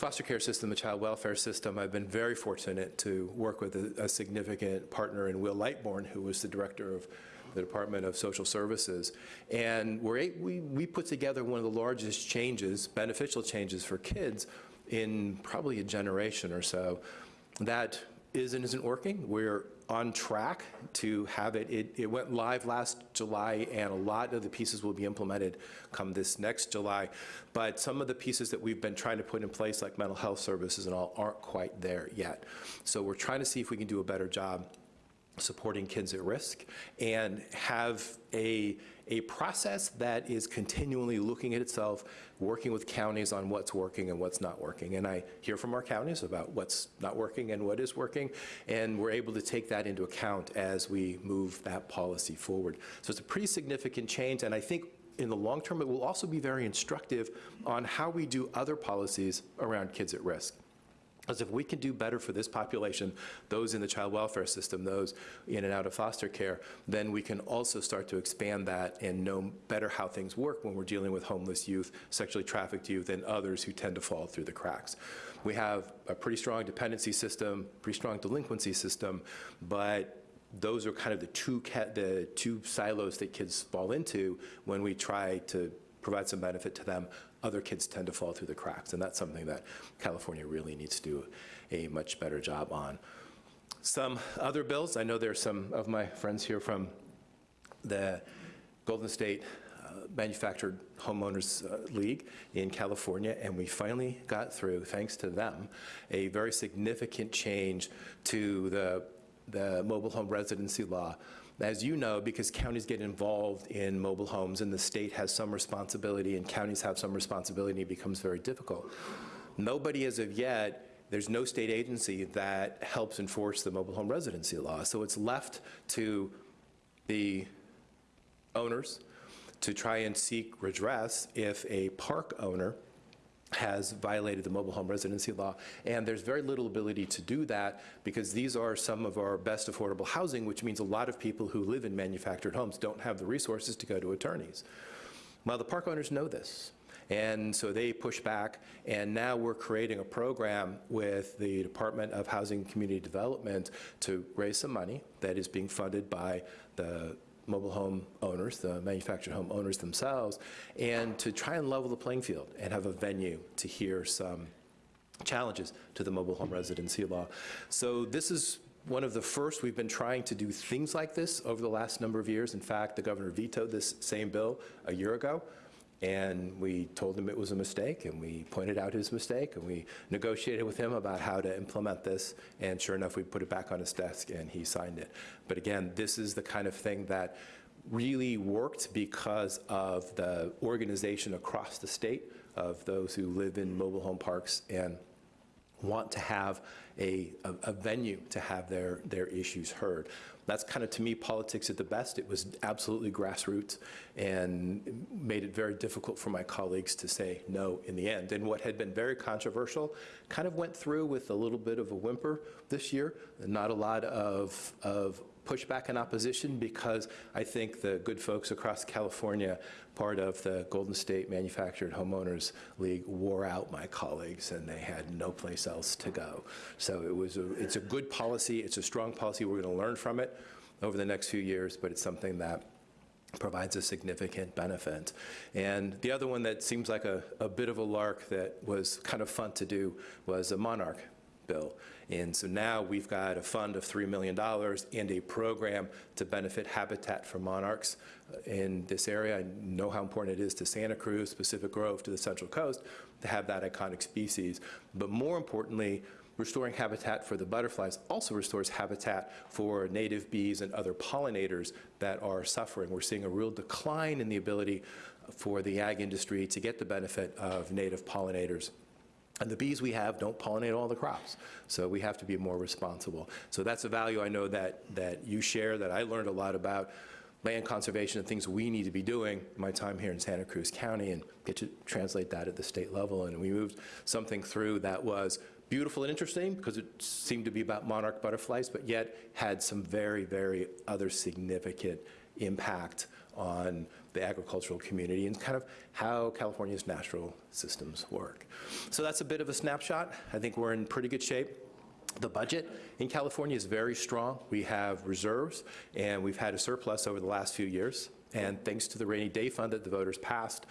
foster care system, the child welfare system. I've been very fortunate to work with a, a significant partner in Will Lightbourne, who was the director of the Department of Social Services. And we, we put together one of the largest changes, beneficial changes for kids in probably a generation or so. That is and isn't working. We're on track to have it. it. It went live last July, and a lot of the pieces will be implemented come this next July. But some of the pieces that we've been trying to put in place, like mental health services and all, aren't quite there yet. So we're trying to see if we can do a better job supporting kids at risk and have a, a process that is continually looking at itself, working with counties on what's working and what's not working. And I hear from our counties about what's not working and what is working, and we're able to take that into account as we move that policy forward. So it's a pretty significant change, and I think in the long term, it will also be very instructive on how we do other policies around kids at risk. Because if we can do better for this population, those in the child welfare system, those in and out of foster care, then we can also start to expand that and know better how things work when we're dealing with homeless youth, sexually trafficked youth, and others who tend to fall through the cracks. We have a pretty strong dependency system, pretty strong delinquency system, but those are kind of the two, the two silos that kids fall into when we try to provide some benefit to them other kids tend to fall through the cracks, and that's something that California really needs to do a much better job on. Some other bills, I know there's some of my friends here from the Golden State uh, Manufactured Homeowners uh, League in California, and we finally got through, thanks to them, a very significant change to the, the mobile home residency law as you know, because counties get involved in mobile homes and the state has some responsibility and counties have some responsibility, it becomes very difficult. Nobody as of yet there's no state agency that helps enforce the mobile home residency law. So it's left to the owners to try and seek redress if a park owner has violated the mobile home residency law. And there's very little ability to do that because these are some of our best affordable housing, which means a lot of people who live in manufactured homes don't have the resources to go to attorneys. Well, the park owners know this. And so they push back, and now we're creating a program with the Department of Housing and Community Development to raise some money that is being funded by the mobile home owners, the manufactured home owners themselves, and to try and level the playing field and have a venue to hear some challenges to the mobile home residency law. So this is one of the first we've been trying to do things like this over the last number of years. In fact, the governor vetoed this same bill a year ago. And we told him it was a mistake, and we pointed out his mistake, and we negotiated with him about how to implement this, and sure enough, we put it back on his desk, and he signed it. But again, this is the kind of thing that really worked because of the organization across the state of those who live in mobile home parks and want to have a, a, a venue to have their, their issues heard. That's kind of, to me, politics at the best. It was absolutely grassroots and made it very difficult for my colleagues to say no in the end. And what had been very controversial kind of went through with a little bit of a whimper this year. Not a lot of, of pushback and opposition because I think the good folks across California, part of the Golden State Manufactured Homeowners League, wore out my colleagues and they had no place else to go. So it was a, it's a good policy, it's a strong policy, we're going to learn from it over the next few years, but it's something that provides a significant benefit. And the other one that seems like a, a bit of a lark that was kind of fun to do was a Monarch bill. And so now we've got a fund of $3 million and a program to benefit habitat for monarchs uh, in this area. I know how important it is to Santa Cruz, Pacific Grove, to the Central Coast to have that iconic species. But more importantly, restoring habitat for the butterflies also restores habitat for native bees and other pollinators that are suffering. We're seeing a real decline in the ability for the ag industry to get the benefit of native pollinators. And the bees we have don't pollinate all the crops, so we have to be more responsible. So that's a value I know that, that you share, that I learned a lot about land conservation and things we need to be doing my time here in Santa Cruz County and get to translate that at the state level. And we moved something through that was beautiful and interesting because it seemed to be about monarch butterflies, but yet had some very, very other significant impact on the agricultural community and kind of how California's natural systems work. So that's a bit of a snapshot. I think we're in pretty good shape. The budget in California is very strong. We have reserves, and we've had a surplus over the last few years. And thanks to the rainy day fund that the voters passed,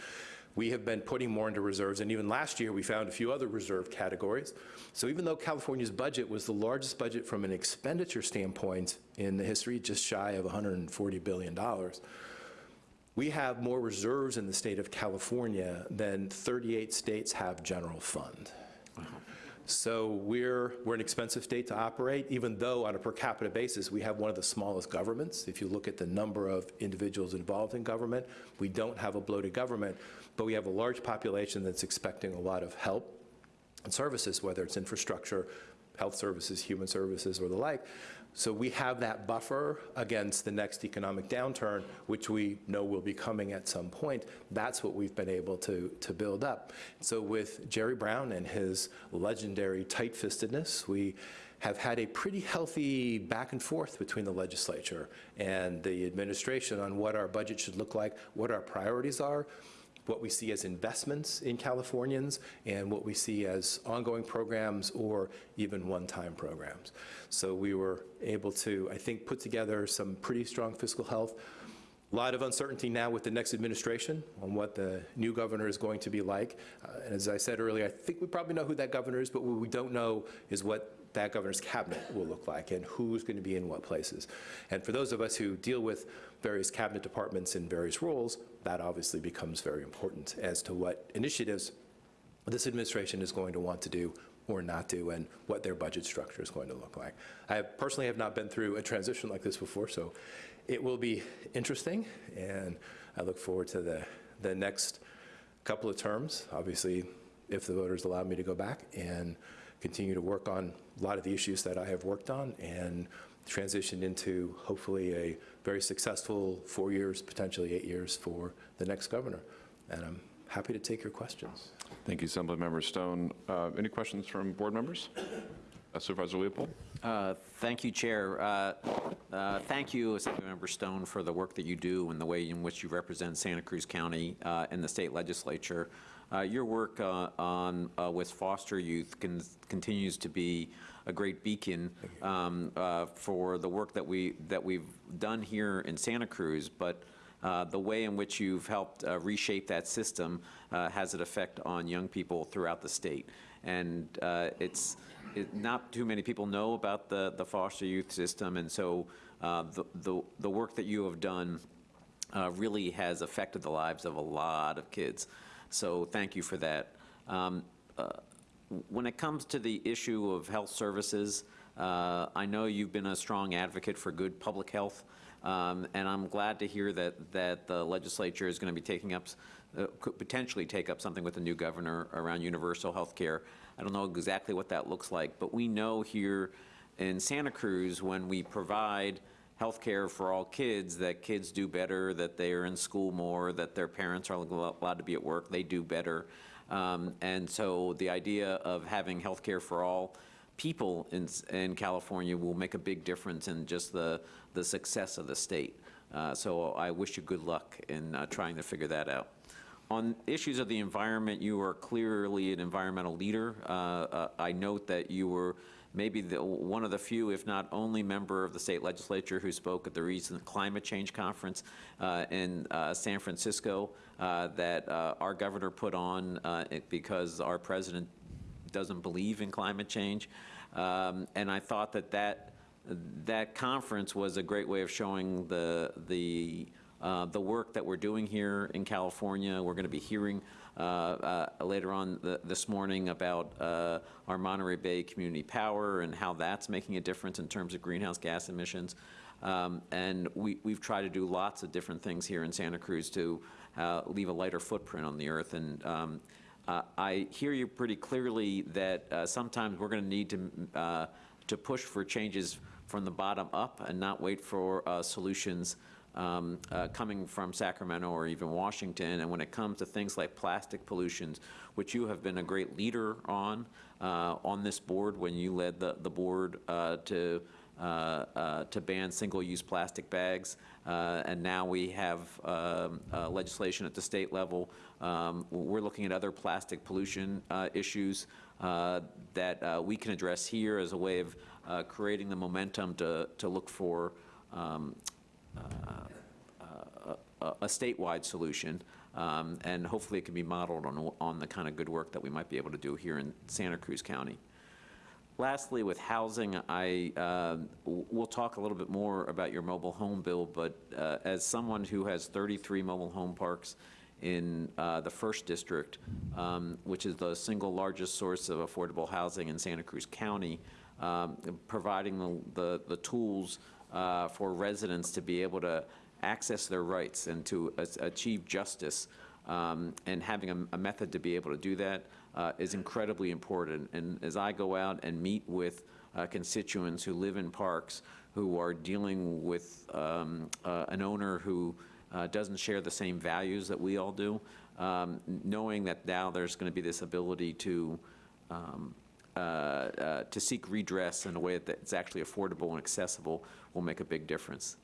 we have been putting more into reserves, and even last year, we found a few other reserve categories. So even though California's budget was the largest budget from an expenditure standpoint in the history, just shy of $140 billion, we have more reserves in the state of California than 38 states have general fund. So we're, we're an expensive state to operate, even though on a per capita basis, we have one of the smallest governments. If you look at the number of individuals involved in government, we don't have a bloated government, but we have a large population that's expecting a lot of help and services, whether it's infrastructure, health services, human services, or the like. So we have that buffer against the next economic downturn, which we know will be coming at some point. That's what we've been able to, to build up. So with Jerry Brown and his legendary tight-fistedness, we have had a pretty healthy back and forth between the legislature and the administration on what our budget should look like, what our priorities are, what we see as investments in Californians and what we see as ongoing programs or even one-time programs. So we were able to, I think, put together some pretty strong fiscal health. A lot of uncertainty now with the next administration on what the new governor is going to be like. Uh, and as I said earlier, I think we probably know who that governor is, but what we don't know is what that governor's cabinet will look like and who's going to be in what places. And for those of us who deal with various cabinet departments in various roles, that obviously becomes very important as to what initiatives this administration is going to want to do or not do and what their budget structure is going to look like. I personally have not been through a transition like this before, so it will be interesting, and I look forward to the, the next couple of terms, obviously, if the voters allow me to go back and continue to work on a lot of the issues that I have worked on and transition into hopefully a very successful four years, potentially eight years for the next governor. And I'm happy to take your questions. Thank you, Assemblymember Stone. Uh, Any questions from board members? Uh, Supervisor Leopold? Uh, Thank you, Chair. Uh, uh, Thank you, Assemblymember Stone, for the work that you do and the way in which you represent Santa Cruz County uh, in the state legislature. Uh, Your work uh, on, uh, with foster youth con- continues to be a great beacon um, uh, for the work that we, that we've done here in Santa Cruz, but uh, the way in which you've helped uh, reshape that system uh, has an effect on young people throughout the state. And uh, it's, it, not too many people know about the, the foster youth system, and so uh, the, the, the work that you have done really has affected the lives of a lot of kids. So thank you for that. Um, uh, when it comes to the issue of health services, uh, I know you've been a strong advocate for good public health, um, and I'm glad to hear that, that the legislature is going to be taking up, uh, could potentially take up something with the new governor around universal health care. I don't know exactly what that looks like, but we know here in Santa Cruz, when we provide health care for all kids, that kids do better, that they are in school more, that their parents are allowed to be at work, they do better. Um, And so the idea of having healthcare for all people in, in California will make a big difference in just the, the success of the state. Uh, So I wish you good luck in uh, trying to figure that out. On issues of the environment, you are clearly an environmental leader. Uh, uh, I note that you were maybe the, one of the few, if not only member of the state legislature who spoke at the recent climate change conference uh, in uh, San Francisco uh, that uh, our governor put on uh, because our president doesn't believe in climate change. Um, And I thought that that, that conference was a great way of showing the, the, uh, the work that we're doing here in California. We're going to be hearing uh, uh, later on th- this morning about uh, our Monterey Bay Community Power and how that's making a difference in terms of greenhouse gas emissions. Um, And we, we've tried to do lots of different things here in Santa Cruz to uh, leave a lighter footprint on the earth. And um, I hear you pretty clearly that sometimes we're going to need to, to push for changes from the bottom up and not wait for uh, solutions um, uh, coming from Sacramento or even Washington. And when it comes to things like plastic pollutions, which you have been a great leader on, uh, on this board when you led the, the board uh, to uh, uh, to ban single-use plastic bags, uh, and now we have um, legislation at the state level. Um, We're looking at other plastic pollution issues that we can address here as a way of creating the momentum to, to look for um, a a statewide solution, um, and hopefully it can be modeled on, on the kind of good work that we might be able to do here in Santa Cruz County. Lastly, with housing, I, uh, we'll talk a little bit more about your mobile home bill, but uh, as someone who has 33 mobile home parks in uh, the First District, um, which is the single largest source of affordable housing in Santa Cruz County, um, providing the, the- the tools uh, for residents to be able to access their rights and to achieve justice, um, and having a- a method to be able to do that uh, is incredibly important. And as I go out and meet with uh, constituents who live in parks, who are dealing with um, uh, an owner who uh, doesn't share the same values that we all do, um, knowing that now there's going to be this ability to um, to seek redress in a way that's actually affordable and accessible will make a big difference.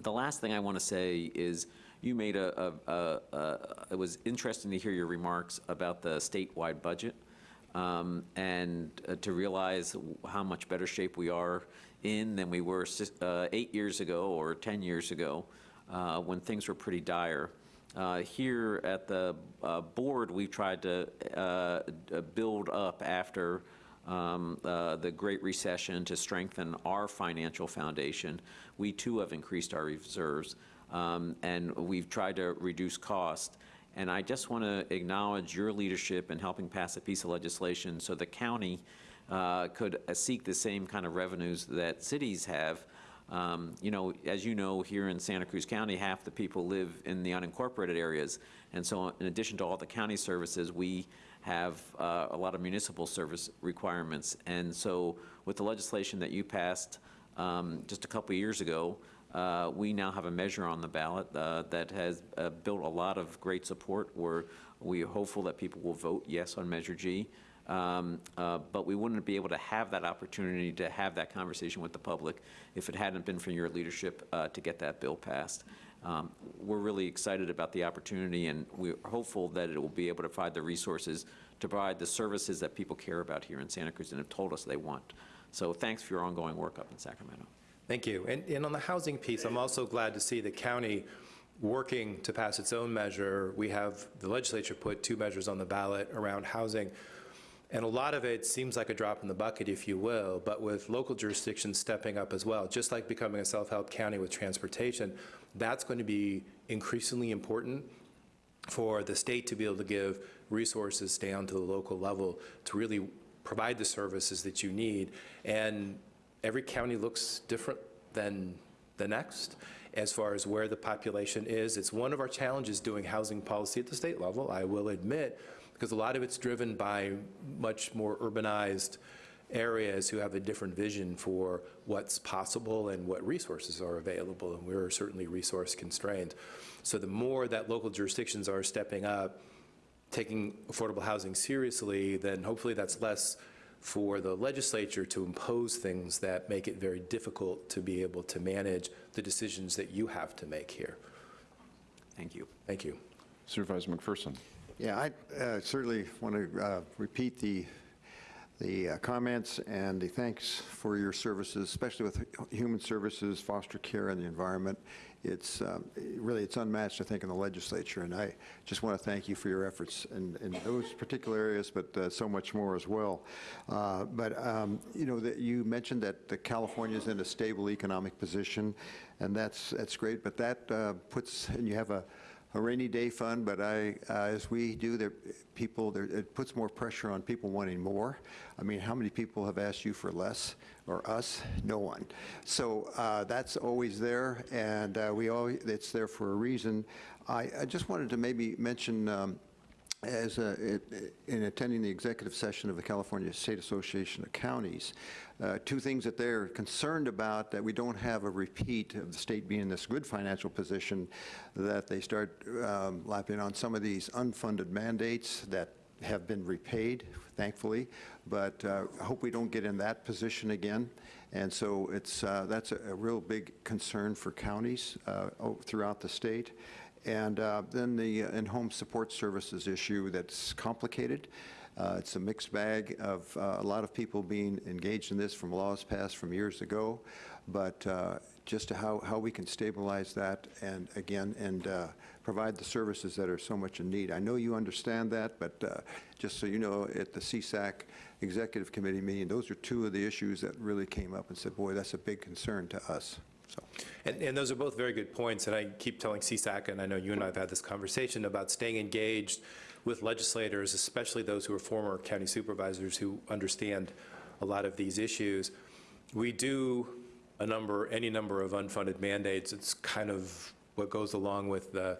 The last thing I want to say is, you made a, a- a- a- it was interesting to hear your remarks about the statewide budget, um, and uh, to realize how much better shape we are in than we were uh, eight years ago or 10 years ago, uh, when things were pretty dire. Uh, Here at the uh, board, we've tried to uh, build up after um, uh, the Great Recession to strengthen our financial foundation. We too have increased our reserves, um, and we've tried to reduce cost. And I just want to acknowledge your leadership in helping pass a piece of legislation so the county uh, could uh, seek the same kind of revenues that cities have. Um, You know, as you know, here in Santa Cruz County, half the people live in the unincorporated areas. And so in addition to all the county services, we have uh, a lot of municipal service requirements. And so with the legislation that you passed um, just a couple years ago, uh, we now have a measure on the ballot uh, that has uh, built a lot of great support. We're, we are hopeful that people will vote yes on Measure G. Um, uh, But we wouldn't be able to have that opportunity to have that conversation with the public if it hadn't been for your leadership uh, to get that bill passed. Um, We're really excited about the opportunity, and we're hopeful that it will be able to provide the resources to provide the services that people care about here in Santa Cruz and have told us they want. So thanks for your ongoing work up in Sacramento. Thank you. And, and on the housing piece, I'm also glad to see the county working to pass its own measure. We have, the legislature put two measures on the ballot around housing. And a lot of it seems like a drop in the bucket, if you will, but with local jurisdictions stepping up as well, just like becoming a self-help county with transportation, that's going to be increasingly important for the state to be able to give resources down to the local level to really provide the services that you need. And every county looks different than the next as far as where the population is. It's one of our challenges doing housing policy at the state level, I will admit, because a lot of it's driven by much more urbanized areas who have a different vision for what's possible and what resources are available, and we're certainly resource constrained. So the more that local jurisdictions are stepping up, taking affordable housing seriously, then hopefully that's less for the legislature to impose things that make it very difficult to be able to manage the decisions that you have to make here. Thank you. Thank you. Supervisor McPherson. Yeah, I uh, certainly want to uh, repeat the, the uh, comments and the thanks for your services, especially with human services, foster care, and the environment. It's um, really, it's unmatched, I think, in the legislature, and I just want to thank you for your efforts in, in those particular areas, but uh, so much more as well. Uh, But, um, you know, that you mentioned that the California's in a stable economic position, and that's, that's great, but that uh, puts, and you have a, a rainy day fund, but I, uh, as we do, there, people, there, it puts more pressure on people wanting more. I mean, how many people have asked you for less, or us? No one. So uh, that's always there, and uh, we all, it's there for a reason. I, I just wanted to maybe mention, um, as in attending the executive session of the California State Association of Counties, uh, two things that they're concerned about, that we don't have a repeat of the state being in this good financial position, that they start um, lapping on some of these unfunded mandates that have been repaid, thankfully, but uh, I hope we don't get in that position again. And so it's, uh, that's a a real big concern for counties uh, throughout the state. And uh, then the uh, in-home support services issue that's complicated. Uh, It's a mixed bag of uh, a lot of people being engaged in this from laws passed from years ago, but uh, just to how, how we can stabilize that and again, and uh, provide the services that are so much in need. I know you understand that, but just so you know, at the CSAC Executive Committee meeting, those are two of the issues that really came up and said, boy, that's a big concern to us. So, And, and those are both very good points, and I keep telling CSAC, and I know you and I have had this conversation about staying engaged with legislators, especially those who are former county supervisors who understand a lot of these issues. We do a number, any number of unfunded mandates. It's kind of what goes along with the,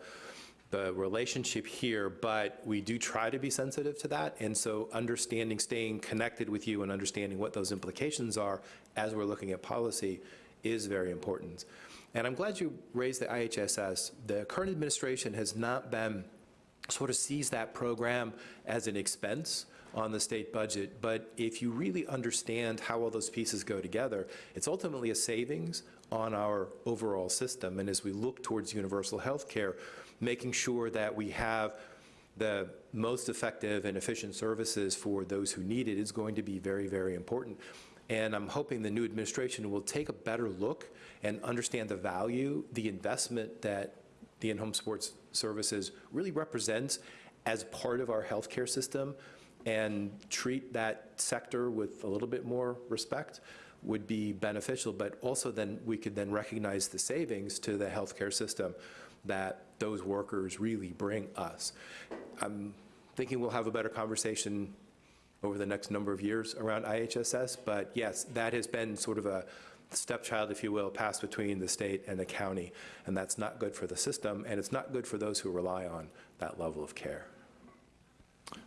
the relationship here, but we do try to be sensitive to that. And so understanding, staying connected with you and understanding what those implications are as we're looking at policy is very important. And I'm glad you raised the IHSS. The current administration has not been, sort of sees that program as an expense on the state budget, but if you really understand how all those pieces go together, it's ultimately a savings on our overall system. And as we look towards universal health care, making sure that we have the most effective and efficient services for those who need it is going to be very, very important. And I'm hoping the new administration will take a better look and understand the value, the investment that the in-home support services really represents as part of our healthcare system and treat that sector with a little bit more respect would be beneficial, but also then we could then recognize the savings to the healthcare system that those workers really bring us. I'm thinking we'll have a better conversation over the next number of years around IHSS, but yes, that has been sort of a stepchild, if you will, passed between the state and the county, and that's not good for the system, and it's not good for those who rely on that level of care.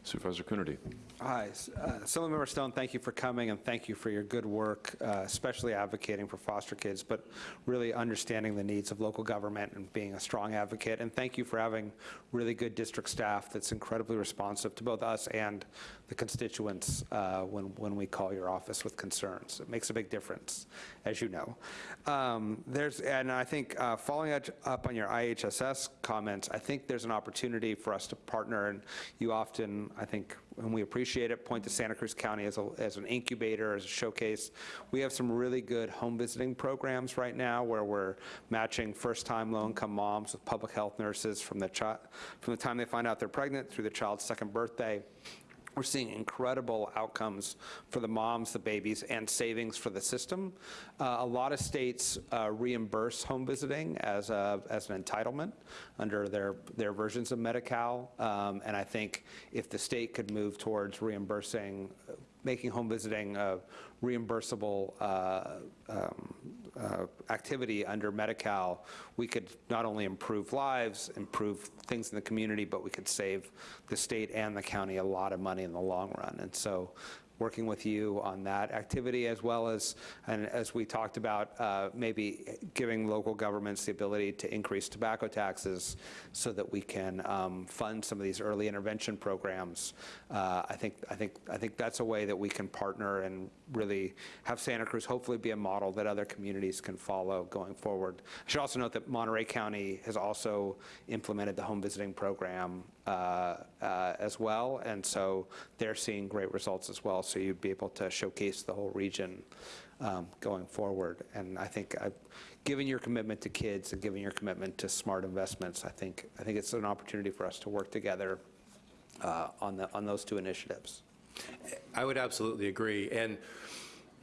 Supervisor Coonerty. Hi, uh, Assemblymember Stone, thank you for coming, and thank you for your good work, uh, especially advocating for foster kids, but really understanding the needs of local government and being a strong advocate. And thank you for having really good district staff that's incredibly responsive to both us and the constituents uh, when, when we call your office with concerns. It makes a big difference, as you know. Um, There's, and I think, uh, following up- up on your IHSS comments, I think there's an opportunity for us to partner, and you often, I think, and we appreciate it, point to Santa Cruz County as, a, as an incubator, as a showcase. We have some really good home visiting programs right now where we're matching first-time low-income moms with public health nurses from the, from the time they find out they're pregnant through the child's second birthday. We're seeing incredible outcomes for the moms, the babies, and savings for the system. Uh, a lot of states uh, reimburse home visiting as, a, as an entitlement under their, their versions of Medi-Cal. Um, and I think if the state could move towards reimbursing, making home visiting a reimbursable uh, um, uh, activity under Medi-Cal, we could not only improve lives, improve things in the community, but we could save the state and the county a lot of money in the long run. And so working with you on that activity as well as, and as we talked about, uh, maybe giving local governments the ability to increase tobacco taxes so that we can um, fund some of these early intervention programs. Uh, I think, I think, I think that's a way that we can partner and really have Santa Cruz hopefully be a model that other communities can follow going forward. I should also note that Monterey County has also implemented the home visiting program as well, and so they're seeing great results as well, so you'd be able to showcase the whole region um, going forward. And I think, uh, given your commitment to kids and given your commitment to smart investments, I think, I think it's an opportunity for us to work together uh, on the, on those two initiatives. I would absolutely agree. And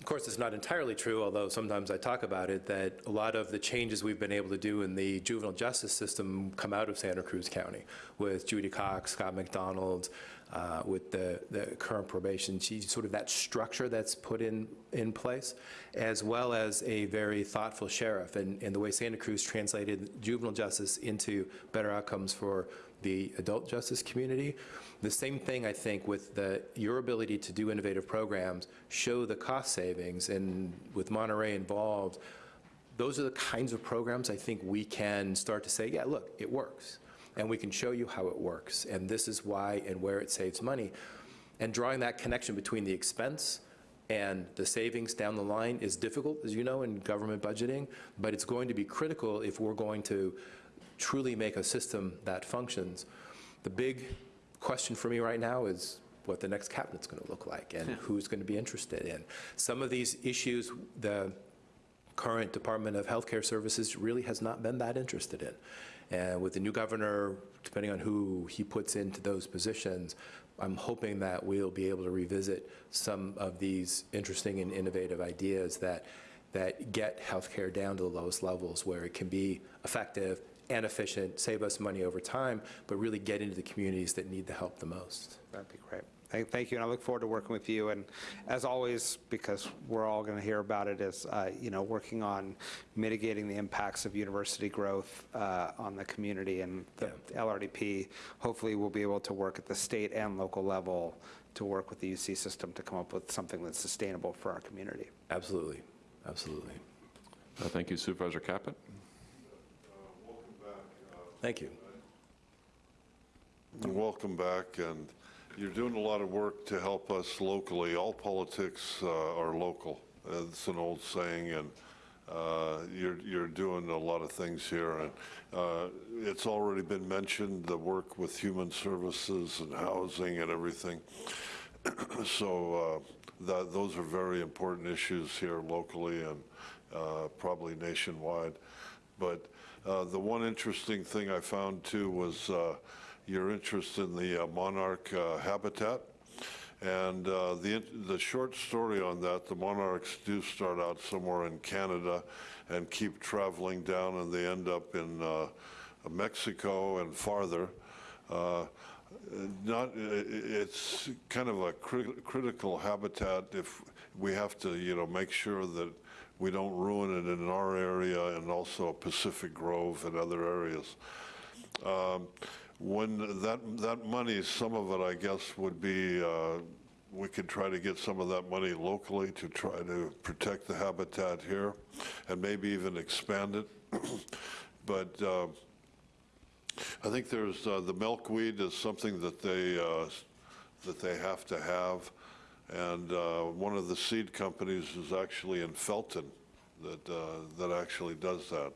of course, it's not entirely true, although sometimes I talk about it, that a lot of the changes we've been able to do in the juvenile justice system come out of Santa Cruz County with Judy Cox, Scott McDonald, uh, with the, the current probation, she, sort of that structure that's put in, in place, as well as a very thoughtful sheriff and, and the way Santa Cruz translated juvenile justice into better outcomes for the adult justice community. The same thing, I think, with the, your ability to do innovative programs, show the cost savings, and with Monterey involved, those are the kinds of programs I think we can start to say, yeah, look, it works. And we can show you how it works, and this is why and where it saves money. And drawing that connection between the expense and the savings down the line is difficult, as you know, in government budgeting, but it's going to be critical if we're going to truly make a system that functions. The big question for me right now is what the next cabinet's going to look like and who's going to be interested in. Some of these issues, the current Department of Healthcare Services really has not been that interested in. And with the new governor, depending on who he puts into those positions, I'm hoping that we'll be able to revisit some of these interesting and innovative ideas that, that get healthcare down to the lowest levels where it can be effective and efficient, save us money over time, but really get into the communities that need the help the most. That'd be great. Thank- Thank you, and I look forward to working with you. And as always, because we're all going to hear about it, is, uh, you know, working on mitigating the impacts of university growth uh, on the community. And the LRDP, hopefully, we'll be able to work at the state and local level to work with the UC system to come up with something that's sustainable for our community. Absolutely, absolutely. Uh, Thank you Supervisor Caput. Thank you. Welcome back, and you're doing a lot of work to help us locally. All politics uh, are local. It's an old saying, and uh, you're, you're doing a lot of things here. And uh, it's already been mentioned, the work with human services and housing and everything. So uh, that, those are very important issues here locally and uh, probably nationwide. But uh, the one interesting thing I found too was uh, your interest in the uh, monarch uh, habitat. And uh, the, the short story on that, the monarchs do start out somewhere in Canada and keep traveling down and they end up in Mexico and farther. Not, it's kind of a cri- critical habitat if we have to, you know, make sure that we don't ruin it in our area and also Pacific Grove and other areas. Um, When that, that money, some of it, I guess, would be, uh, we could try to get some of that money locally to try to protect the habitat here and maybe even expand it. But uh, I think there's, uh, the milkweed is something that they, uh, that they have to have. And uh, one of the seed companies is actually in Felton that, uh, that actually does that.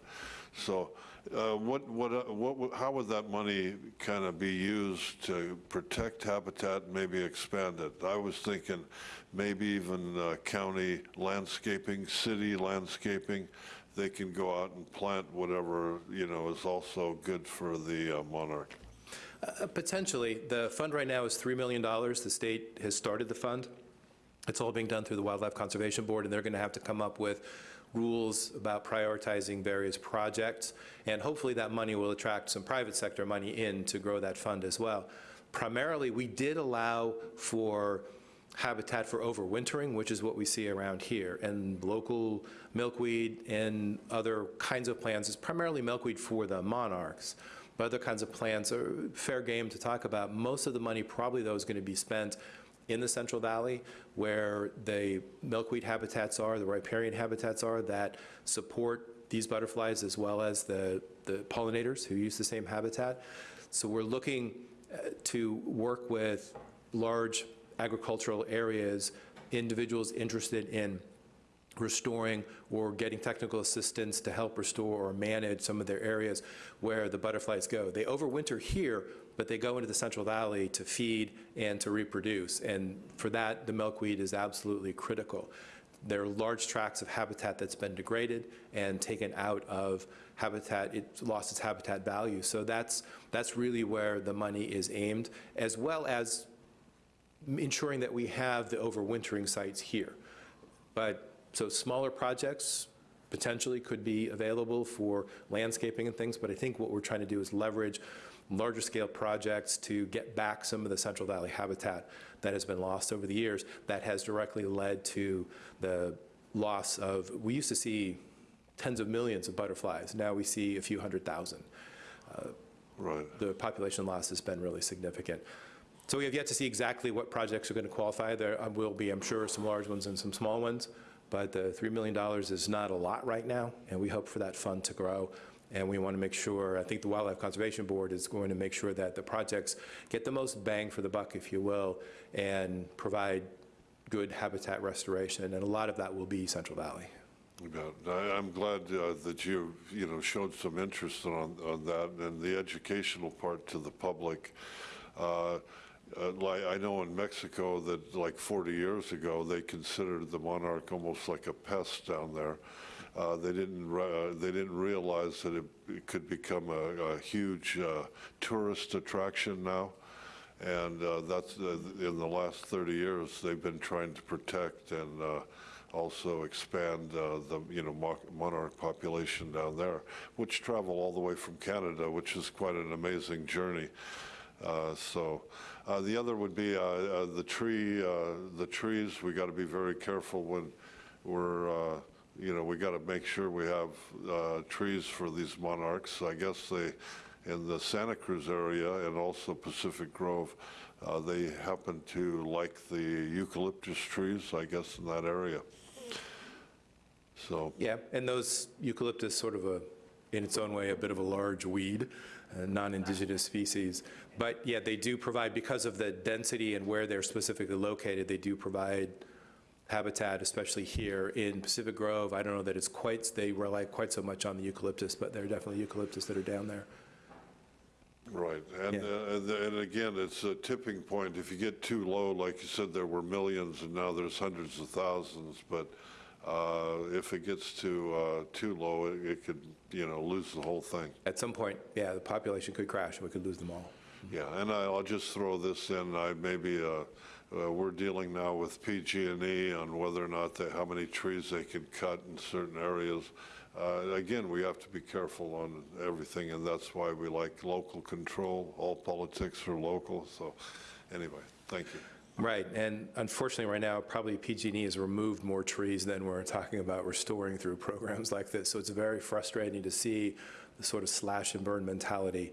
So uh, what, what, uh, what, how would that money kind of be used to protect habitat and maybe expand it? I was thinking maybe even county landscaping, city landscaping, they can go out and plant whatever, you know, is also good for the uh, monarch. Uh, Potentially. The fund right now is $3 million. The state has started the fund. It's all being done through the Wildlife Conservation Board, and they're going to have to come up with rules about prioritizing various projects. And hopefully that money will attract some private sector money in to grow that fund as well. Primarily, we did allow for habitat for overwintering, which is what we see around here, and local milkweed and other kinds of plants. It's primarily milkweed for the monarchs, but other kinds of plants are fair game to talk about. Most of the money probably, though, is going to be spent in the Central Valley, where the milkweed habitats are, the riparian habitats are that support these butterflies as well as the, the pollinators who use the same habitat. So we're looking uh, to work with large agricultural areas, individuals interested in restoring or getting technical assistance to help restore or manage some of their areas where the butterflies go. They overwinter here, but they go into the Central Valley to feed and to reproduce. And for that, the milkweed is absolutely critical. There are large tracts of habitat that's been degraded and taken out of habitat, it lost its habitat value. So that's, that's really where the money is aimed, as well as ensuring that we have the overwintering sites here. But, so smaller projects potentially could be available for landscaping and things, but I think what we're trying to do is leverage larger scale projects to get back some of the Central Valley habitat that has been lost over the years that has directly led to the loss of, we used to see tens of millions of butterflies. Now we see a few hundred thousand. Uh, Right. The population loss has been really significant. So we have yet to see exactly what projects are going to qualify. There uh, will be, I'm sure, some large ones and some small ones, but the $3 million is not a lot right now, and we hope for that fund to grow. And we want to make sure, I think the Wildlife Conservation Board is going to make sure that the projects get the most bang for the buck, if you will, and provide good habitat restoration, and a lot of that will be Central Valley. You. I- I'm glad uh, that you, you know, showed some interest on, on that and the educational part to the public. Uh, uh, I know in Mexico that like 40 years ago, they considered the monarch almost like a pest down there. Uh, They didn't, uh, they didn't realize that it it could become a a huge uh, tourist attraction now. And uh, that's, in the last 30 years, they've been trying to protect and also expand uh, the, you know, monarch population down there, which travel all the way from Canada, which is quite an amazing journey. Uh, So uh, the other would be the tree, the trees, we got to be very careful when we're, you know, we got to make sure we have uh, trees for these monarchs. I guess they, in the Santa Cruz area and also Pacific Grove, uh, they happen to like the eucalyptus trees, I guess, in that area. So, Yeah, and those eucalyptus, sort of a, in its own way, a bit of a large weed, a non-indigenous species. But yeah, they do provide, because of the density and where they're specifically located, they do provide habitat, especially here in Pacific Grove. I don't know that it's quite, they rely quite so much on the eucalyptus, but there are definitely eucalyptus that are down there. right, and, uh, and and again, it's a tipping point. If you get too low, like you said, there were millions, and now there's hundreds of thousands, but uh, if it gets too, uh, too low, it it could, you know, lose the whole thing. At some point, yeah, the population could crash, and we could lose them all. Yeah, and I- I'll just throw this in, I maybe, uh, uh, we're dealing now with PG&E on whether or not, they- how many trees they can cut in certain areas. Uh, Again, we have to be careful on everything, and that's why we like local control. All politics are local, so anyway, thank you. Right, and unfortunately, right now, probably PG&E has removed more trees than we're talking about restoring through programs like this. So it's very frustrating to see the sort of slash and burn mentality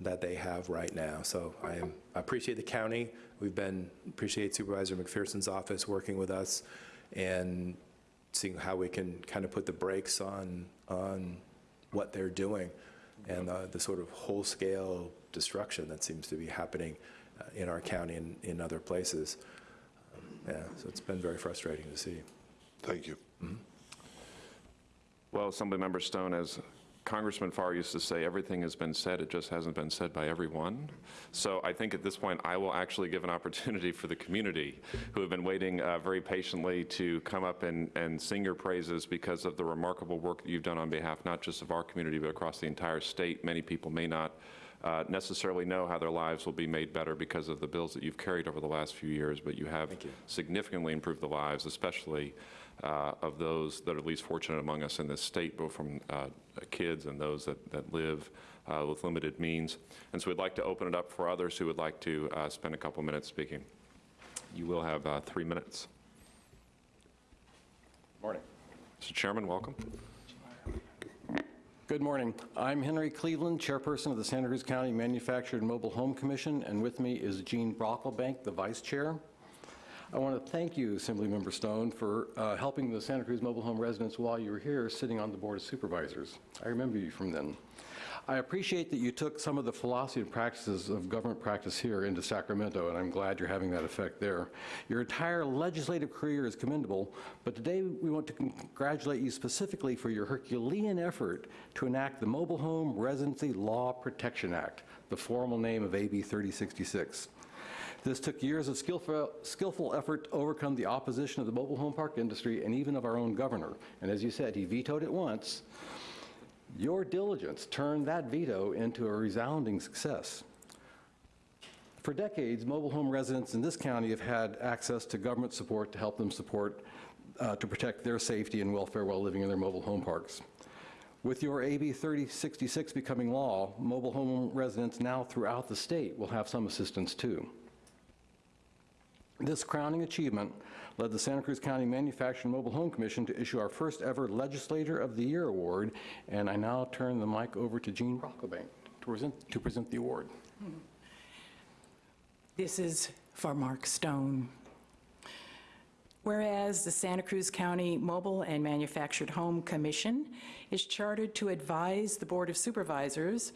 that they have right now. So I am, I appreciate the county. We've been, appreciate Supervisor McPherson's office working with us and seeing how we can kind of put the brakes on, on what they're doing and uh, the sort of whole-scale destruction that seems to be happening uh, in our county and in other places. Um, Yeah, so it's been very frustrating to see. Thank you. Well, Assemblymember Stone, as Congressman Farr used to say, everything has been said, it just hasn't been said by everyone. So I think at this point, I will actually give an opportunity for the community who have been waiting uh, very patiently to come up and, and sing your praises because of the remarkable work that you've done on behalf not just of our community, but across the entire state. Many people may not uh, necessarily know how their lives will be made better because of the bills that you've carried over the last few years, but you have significantly improved the lives, especially uh, of those that are least fortunate among us in this state, both from uh, kids and those that, that live uh, with limited means. And so we'd like to open it up for others who would like to uh, spend a couple minutes speaking. You will have uh, three minutes. Morning. Mr. Chairman, welcome. Good morning. I'm Henry Cleveland, Chairperson of the Santa Cruz County Manufactured Mobile Home Commission, and with me is Gene Brocklebank, the Vice Chair. I want to thank you, Assemblymember Stone, for uh, helping the Santa Cruz mobile home residents while you were here sitting on the Board of Supervisors. I remember you from then. I appreciate that you took some of the philosophy and practices of government practice here into Sacramento, and I'm glad you're having that effect there. Your entire legislative career is commendable, but today we want to congratulate you specifically for your Herculean effort to enact the Mobile Home Residency Law Protection Act, the formal name of AB 3066. This took years of skillful, skillful effort to overcome the opposition of the mobile home park industry and even of our own governor. And as you said, he vetoed it once. Your diligence turned that veto into a resounding success. For decades, mobile home residents in this county have had access to government support to help them support, uh, to protect their safety and welfare while living in their mobile home parks. With your AB 3066 becoming law, mobile home residents now throughout the state will have some assistance too. This crowning achievement led the Santa Cruz County Manufactured Mobile Home Commission to issue our first ever Legislator of the Year award, and I now turn the mic over to Gene Brocklebank to present, to present the award. This is for Mark Stone. Whereas the Santa Cruz County Mobile and Manufactured Home Commission is chartered to advise the Board of Supervisors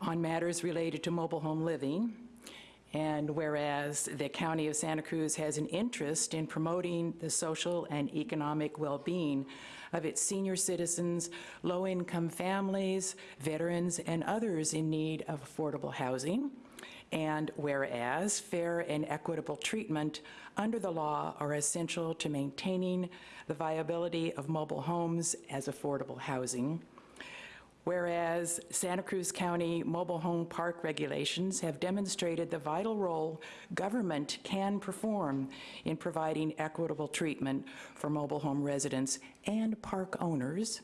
on matters related to mobile home living, and whereas the County of Santa Cruz has an interest in promoting the social and economic well-being of its senior citizens, low-income families, veterans, and others in need of affordable housing, and whereas fair and equitable treatment under the law are essential to maintaining the viability of mobile homes as affordable housing, Whereas Santa Cruz County mobile home park regulations have demonstrated the vital role government can perform in providing equitable treatment for mobile home residents and park owners.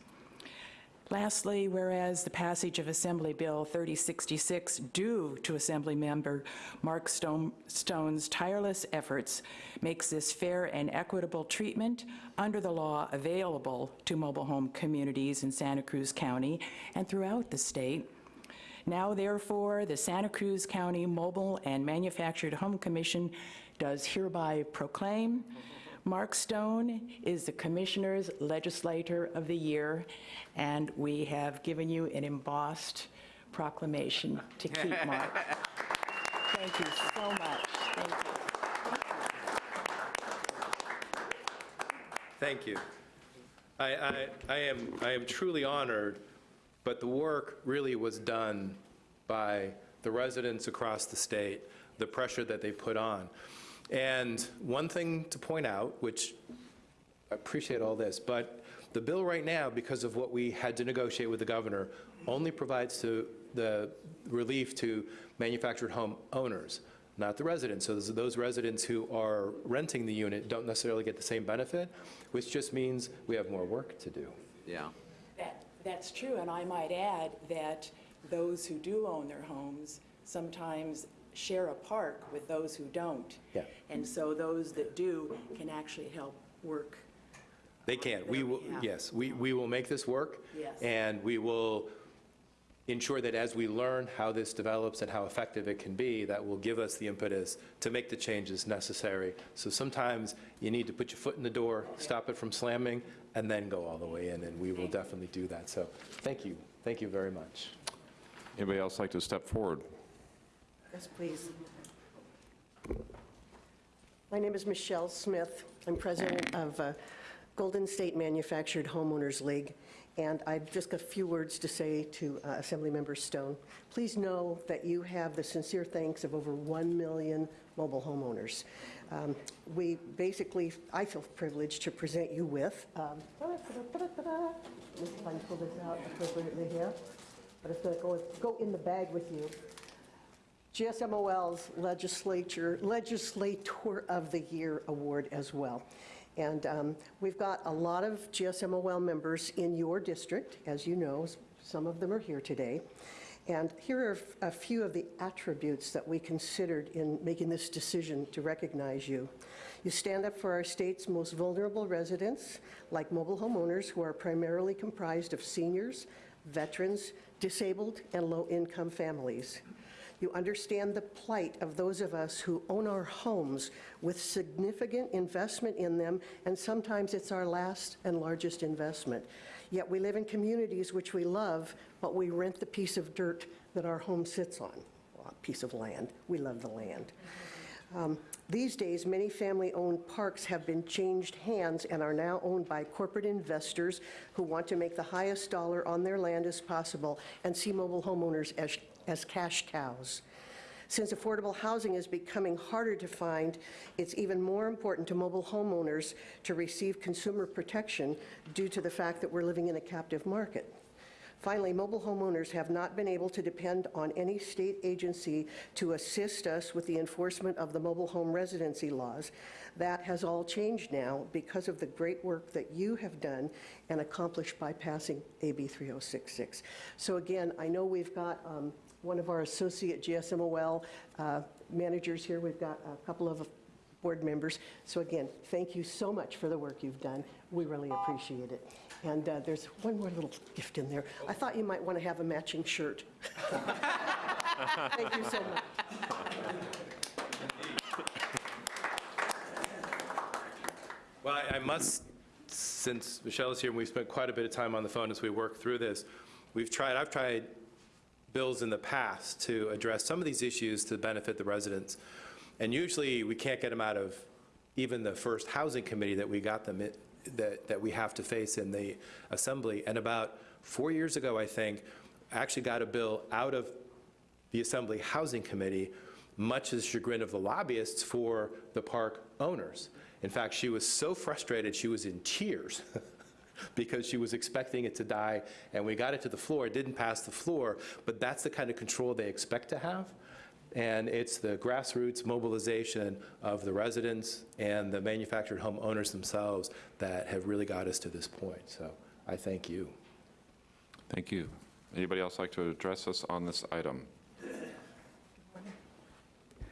Lastly, whereas the passage of Assembly Bill 3066 due to Assembly Member Mark Stone- Stone's tireless efforts makes this fair and equitable treatment under the law available to mobile home communities in Santa Cruz County and throughout the state. Now therefore, the Santa Cruz County Mobile and Manufactured Home Commission does hereby proclaim Mark Stone is the Commissioner's Legislator of the Year, and we have given you an embossed proclamation to keep, Mark. Thank you so much. Thank you. Thank you. I, I, I am, I am truly honored, but the work really was done by the residents across the state, the pressure that they put on. And one thing to point out, which I appreciate all this, but the bill right now, because of what we had to negotiate with the governor, only provides to the relief to manufactured home owners, not the residents. So those- those residents who are renting the unit don't necessarily get the same benefit, which just means we have more work to do. Yeah. That, that's true, and I might add that those who do own their homes sometimes share a park with those who don't. Yeah. And so those that do can actually help work. They can. We will, behalf. yes, we, we will make this work. Yes. And we will ensure that as we learn how this develops and how effective it can be, that will give us the impetus to make the changes necessary. So sometimes you need to put your foot in the door, stop it from slamming, and then go all the way in, and we will definitely do that. So thank you. Thank you very much. Anybody else like to step forward? Yes, please. My name is Michelle Smith. I'm president of uh, Golden State Manufactured Homeowners League, and I've just got a few words to say to uh, Assemblymember Stone. Please know that you have the sincere thanks of over 1 million mobile homeowners. Um, We basically, I feel privileged to present you with, um, if pull this out appropriately here, but it's going to go in the bag with you. GSMOL's Legislature, Legislator of the Year Award as well. And um, we've got a lot of GSMOL members in your district, as you know, some of them are here today. And here are a few of the attributes that we considered in making this decision to recognize you. You stand up for our state's most vulnerable residents, like mobile homeowners who are primarily comprised of seniors, veterans, disabled, and low-income families. You understand the plight of those of us who own our homes with significant investment in them, and sometimes it's our last and largest investment. Yet we live in communities which we love, but we rent the piece of dirt that our home sits on, Well, a piece of land. We love the land. Um, These days, many family-owned parks have been changed hands and are now owned by corporate investors who want to make the highest dollar on their land as possible and see mobile homeowners as, as cash cows. Since affordable housing is becoming harder to find, it's even more important to mobile homeowners to receive consumer protection due to the fact that we're living in a captive market. Finally, mobile homeowners have not been able to depend on any state agency to assist us with the enforcement of the mobile home residency laws. That has all changed now because of the great work that you have done and accomplished by passing AB 3066. So again, I know we've got um, one of our associate GSMOL uh, managers here. We've got a couple of board members. So again, thank you so much for the work you've done. We really appreciate it. And uh, there's one more little gift in there. I thought you might want to have a matching shirt. Thank you so much. Well, I- I must, since Michelle is here, and we've spent quite a bit of time on the phone as we work through this, we've tried, I've tried bills in the past to address some of these issues to benefit the residents. And usually, we can't get them out of even the first housing committee that we got them, in- that, that we have to face in the assembly. And about four years ago, I think, actually got a bill out of the Assembly Housing Committee, much to the chagrin of the lobbyists for the park owners. In fact, she was so frustrated, she was in tears because she was expecting it to die, and we got it to the floor. It didn't pass the floor, but that's the kind of control they expect to have. And it's the grassroots mobilization of the residents and the manufactured home owners themselves that have really got us to this point. So I thank you. Thank you. Anybody else like to address us on this item?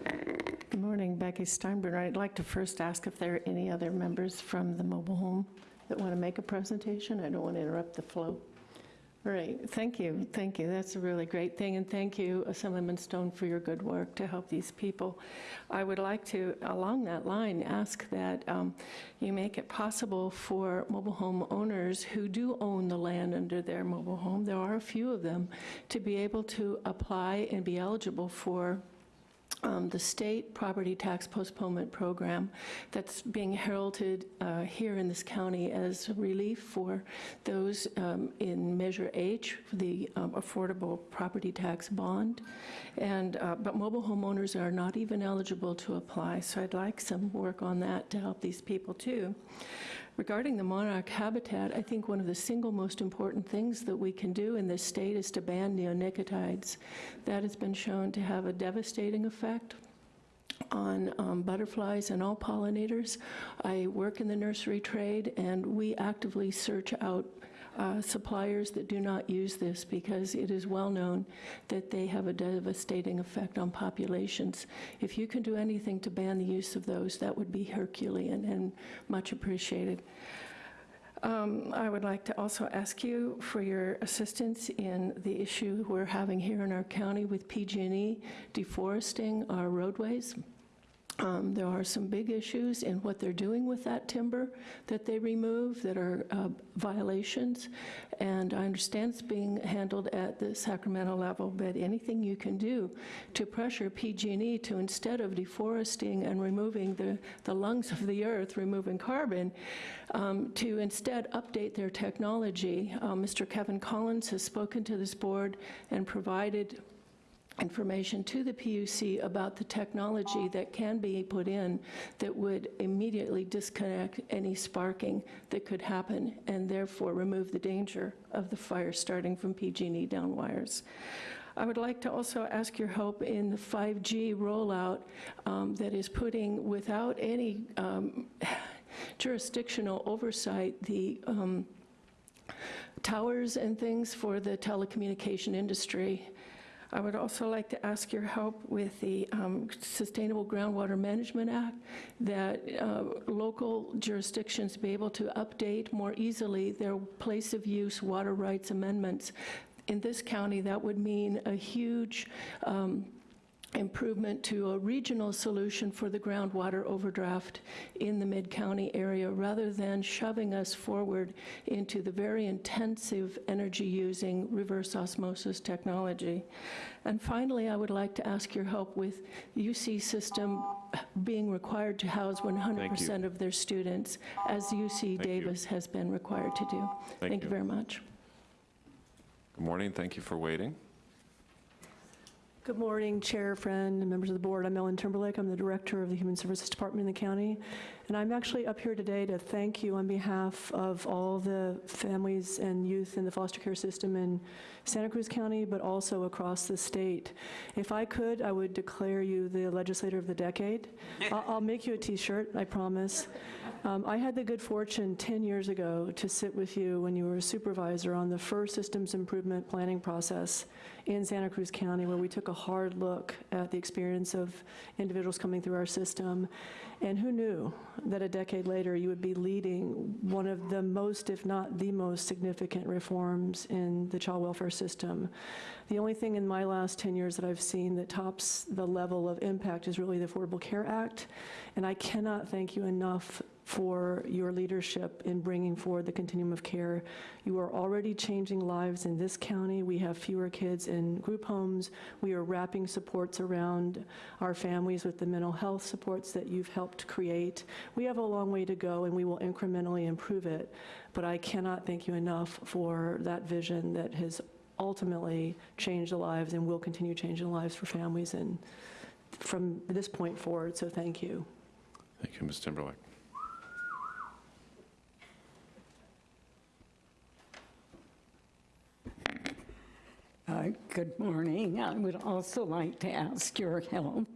Good morning, Becky Steinbruner. I'd like to first ask if there are any other members from the mobile home that want to make a presentation. I don't want to interrupt the flow. All right, thank you, thank you. That's a really great thing, and thank you, Assemblyman Stone, for your good work to help these people. I would like to, along that line, ask that um, you make it possible for mobile home owners who do own the land under their mobile home, there are a few of them, to be able to apply and be eligible for um, the state property tax postponement program that's being heralded uh, here in this county as relief for those um, in Measure H, the um, affordable property tax bond. And, uh, but mobile homeowners are not even eligible to apply, so I'd like some work on that to help these people too. Regarding the monarch habitat, I think one of the single most important things that we can do in this state is to ban neonicotinoids. That has been shown to have a devastating effect on um, butterflies and all pollinators. I work in the nursery trade, and we actively search out uh, suppliers that do not use this because it is well known that they have a devastating effect on populations. If you can do anything to ban the use of those, that would be Herculean and much appreciated. Um, I would like to also ask you for your assistance in the issue we're having here in our county with PG&E deforesting our roadways. Um, There are some big issues in what they're doing with that timber that they remove that are uh, violations, and I understand it's being handled at the Sacramento level, but anything you can do to pressure PG&E to, instead of deforesting and removing the, the lungs of the earth, removing carbon, um, to instead update their technology. Uh, Mr. Kevin Collins has spoken to this board and provided information to the PUC about the technology that can be put in that would immediately disconnect any sparking that could happen and therefore remove the danger of the fire starting from PG&E down wires. I would like to also ask your help in the 5G rollout um, that is putting, without any um, jurisdictional oversight, the um, towers and things for the telecommunication industry I would also like to ask your help with the um, Sustainable Groundwater Management Act, that uh, local jurisdictions be able to update more easily their place of use water rights amendments. In this county, that would mean a huge um, improvement to a regional solution for the groundwater overdraft in the Mid-County area, rather than shoving us forward into the very intensive energy-using reverse osmosis technology. And finally, I would like to ask your help with UC system being required to house 100% of their students, as UC Davis has been required to do. Thank Thank you you. very much. Good morning, thank you for waiting. Good morning, Chair, Friend, and members of the board. I'm Ellen Timberlake. I'm the Director of the Human Services Department in the county. And I'm actually up here today to thank you on behalf of all the families and youth in the foster care system in Santa Cruz County, but also across the state. If I could, I would declare you the legislator of the decade. I'll, I'll make you a t-shirt, I promise. Um, I had the good fortune 10 years ago to sit with you when you were a supervisor on the first systems improvement planning process in Santa Cruz County, where we took a hard look at the experience of individuals coming through our system. And who knew that a decade later you would be leading one of the most, if not the most significant reforms in the child welfare system. The only thing in my last 10 years that I've seen that tops the level of impact is really the Affordable Care Act. And I cannot thank you enough for your leadership in bringing forward the continuum of care. You are already changing lives in this county. We have fewer kids in group homes. We are wrapping supports around our families with the mental health supports that you've helped create. We have a long way to go, and we will incrementally improve it. But I cannot thank you enough for that vision that has ultimately changed the lives and will continue changing lives for families and from this point forward, so thank you. Thank you, Ms. Timberlake. Uh, Good morning. I would also like to ask your help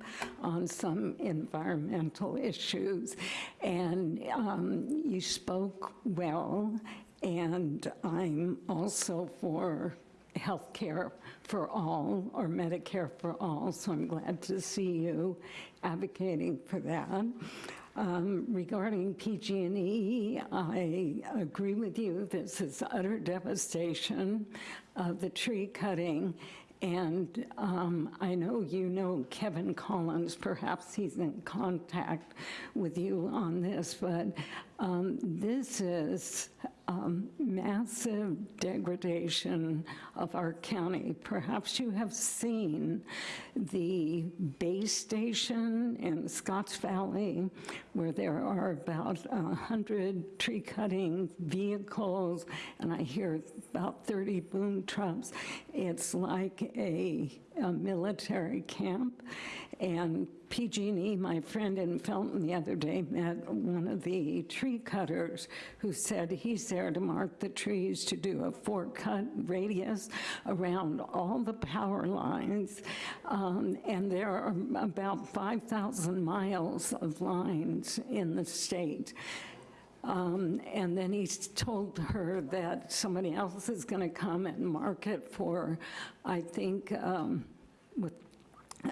on some environmental issues. And um, you spoke well, and I'm also for health care for all, or Medicare for all, so I'm glad to see you advocating for that. Um, Regarding PG&E, I agree with you, this is utter devastation of the tree cutting, and um, I know you know Kevin Collins, perhaps he's in contact with you on this, but um, this is um, massive degradation of our county. Perhaps you have seen the base station in Scotts Valley, where there are about 100 tree cutting vehicles, and I hear about 30 boom trucks. It's like a, a military camp. And PG&E, my friend in Felton the other day, met one of the tree cutters who said he's there to mark the trees to do a four-cut radius around all the power lines. Um, and there are about 5,000 miles of lines in the state. Um, And then he told her that somebody else is going to come and mark it for, I think, um, with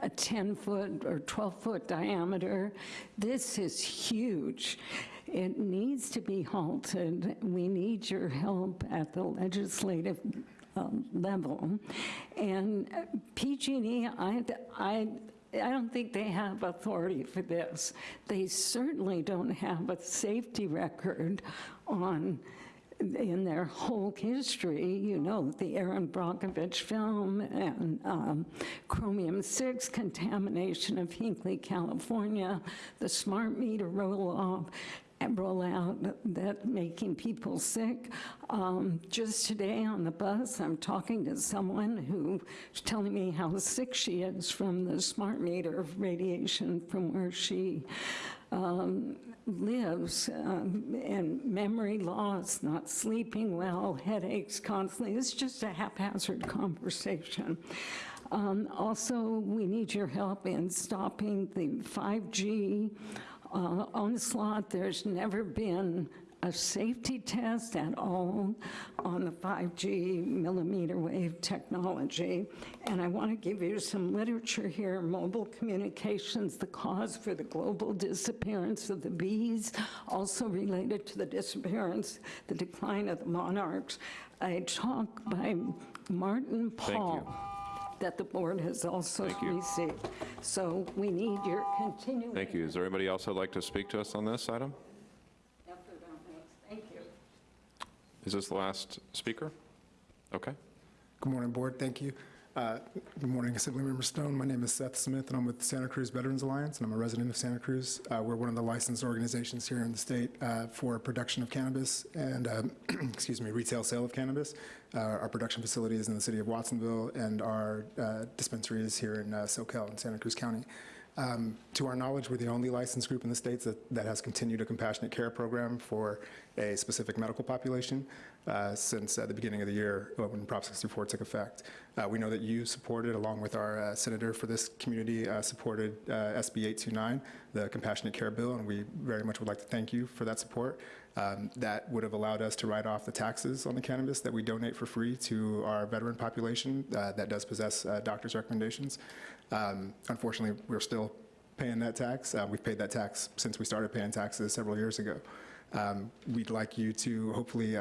a 10-foot or 12-foot diameter. This is huge. It needs to be halted. We need your help at the legislative um, level. And PG&E, I, I, I don't think they have authority for this. They certainly don't have a safety record on in their whole history, you know, the Erin Brockovich film and um, chromium-6 contamination of Hinkley, California, the smart meter roll-off, and rollout that making people sick. Um, just today on the bus, I'm talking to someone who's telling me how sick she is from the smart meter radiation from where she um, lives, um, and memory loss, not sleeping well, headaches constantly. It's just a haphazard conversation. Um, Also, we need your help in stopping the 5G uh, onslaught. There's never been a safety test at all on the 5G millimeter wave technology. And I want to give you some literature here, Mobile Communications, the cause for the global disappearance of the bees, also related to the disappearance, the decline of the monarchs. A talk by Martin Pall that the board has also received. So we need your continuing Thank you. Is there anybody else that'd like to speak to us on this item? effort on this. Thank you. Is this the last speaker? Okay. Good morning, Board. Thank you. Uh, Good morning, Assemblymember Stone. My name is Seth Smith, and I'm with Santa Cruz Veterans Alliance, and I'm a resident of Santa Cruz. Uh, We're one of the licensed organizations here in the state uh, for production of cannabis and, um, excuse me, retail sale of cannabis. Uh, Our production facility is in the city of Watsonville, and our uh, dispensary is here in Soquel in Santa Cruz County. Um, To our knowledge, we're the only licensed group in the states that, that has continued a compassionate care program for a specific medical population uh, since uh, the beginning of the year uh, when Prop 64 took effect. Uh, We know that you supported, along with our uh, senator for this community, supported SB 829, the compassionate care bill, and we very much would like to thank you for that support. Um, That would have allowed us to write off the taxes on the cannabis that we donate for free to our veteran population that does possess doctor's recommendations. Um, Unfortunately, we're still paying that tax. We've paid that tax since we started paying taxes several years ago. Um, We'd like you to hopefully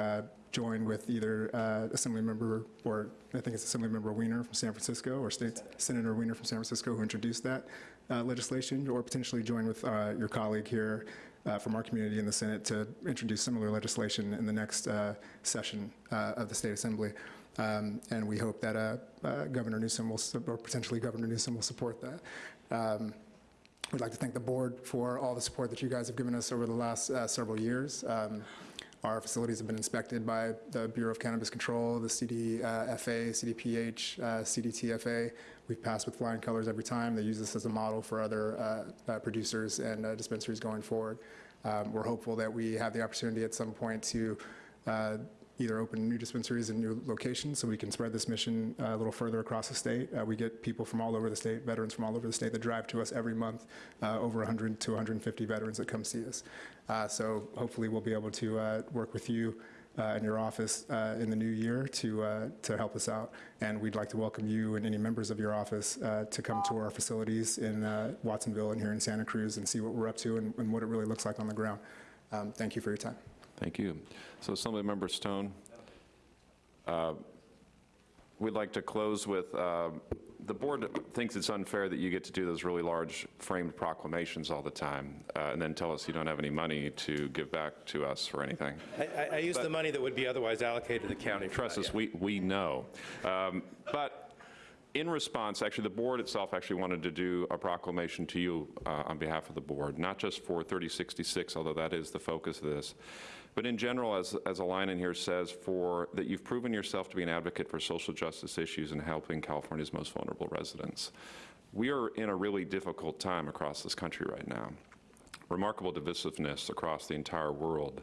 uh, join with either uh, Assemblymember, or I think it's Assemblymember Wiener from San Francisco, or State Senator Wiener from San Francisco, who introduced that uh, legislation, or potentially join with uh, your colleague here uh, from our community in the Senate to introduce similar legislation in the next uh, session uh, of the State Assembly. Um, And we hope that Governor Newsom will, or potentially Governor Newsom will support that. Um, We'd like to thank the board for all the support that you guys have given us over the last several years. Um, Our facilities have been inspected by the Bureau of Cannabis Control, the CDFA, CDPH, uh, CDTFA. We've passed with flying colors every time. They use this as a model for other uh, uh, producers and uh, dispensaries going forward. Um, We're hopeful that we have the opportunity at some point to uh, either open new dispensaries in new locations so we can spread this mission uh, a little further across the state. Uh, We get people from all over the state, veterans from all over the state that drive to us every month, uh, over 100 to 150 veterans that come see us. Uh, So hopefully we'll be able to uh, work with you uh, in your office in the new year to, to help us out. And we'd like to welcome you and any members of your office to come to our facilities in Watsonville and here in Santa Cruz and see what we're up to and and what it really looks like on the ground. Um, Thank you for your time. Thank you. So Assemblymember Stone, uh, we'd like to close with, uh, the board thinks it's unfair that you get to do those really large framed proclamations all the time, uh, and then tell us you don't have any money to give back to us for anything. I- I, I use the money that would be otherwise allocated to the county. Trust us, we, we know. Um, But in response, actually, the board itself actually wanted to do a proclamation to you uh, on behalf of the board, not just for 3066, although that is the focus of this, but in general, as, as a line in here says, for, that you've proven yourself to be an advocate for social justice issues and helping California's most vulnerable residents. We are in a really difficult time across this country right now. Remarkable divisiveness across the entire world.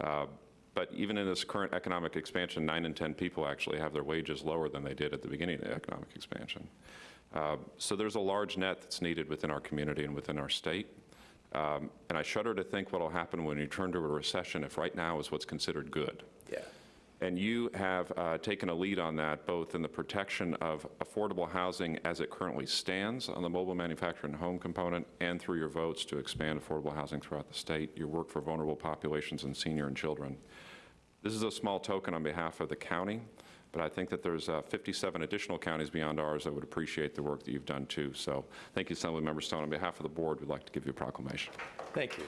Uh, But even in this current economic expansion, nine in 10 people actually have their wages lower than they did at the beginning of the economic expansion. Uh, So there's a large net that's needed within our community and within our state. Um, And I shudder to think what'll happen when you turn to a recession if right now is what's considered good. Yeah. And you have uh, taken a lead on that, both in the protection of affordable housing as it currently stands on the mobile manufacturing home component, and through your votes to expand affordable housing throughout the state, your work for vulnerable populations and senior and children. This is a small token on behalf of the county, but I think that there's uh, 57 additional counties beyond ours that would appreciate the work that you've done too. So thank you, Assemblymember Stone. On behalf of the board, we'd like to give you a proclamation. Thank you.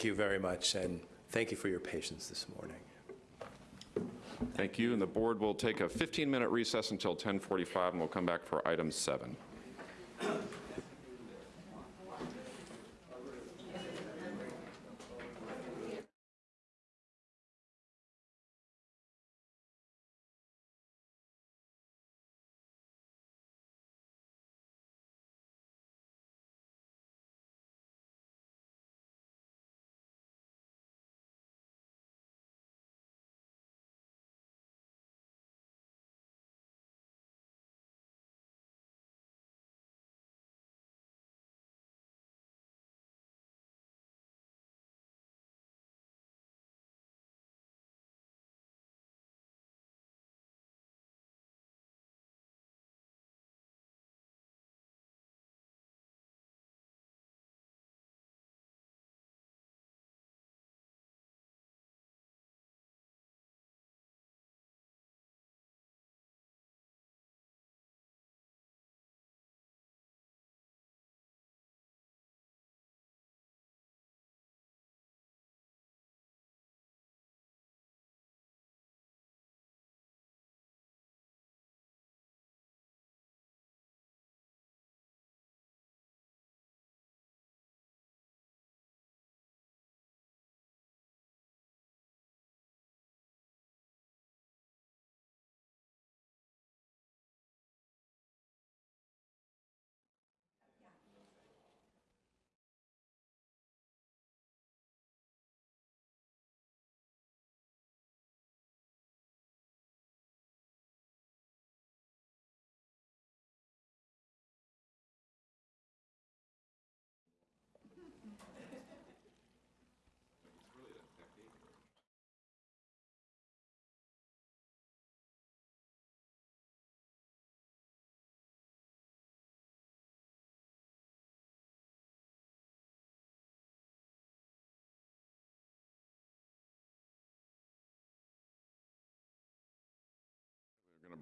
Thank- you very much, and thank you for your patience this morning. Thank you, and the board will take a 15-minute recess until 10:45, and we'll come back for item seven.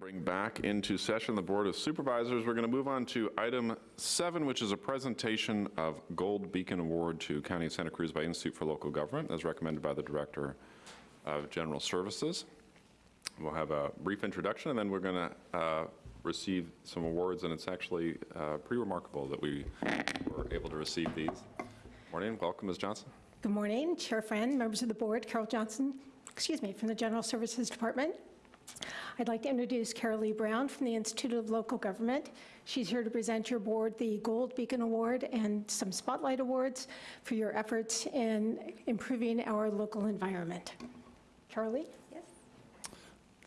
Bring back into session the Board of Supervisors. We're going to move on to item seven, which is a presentation of Gold Beacon Award to County of Santa Cruz by Institute for Local Government, as recommended by the Director of General Services. We'll have a brief introduction, and then we're going to receive some awards, and it's actually uh, pretty remarkable that we were able to receive these. Good Morning, welcome, Ms. Johnson. Good morning, Chair Friend, members of the board, Carol Johnson, excuse me, from the General Services Department. I'd like to introduce Karalee Browne from the Institute of Local Government. She's here to present your board the Gold Beacon Award and some Spotlight Awards for your efforts in improving our local environment. Carol Lee?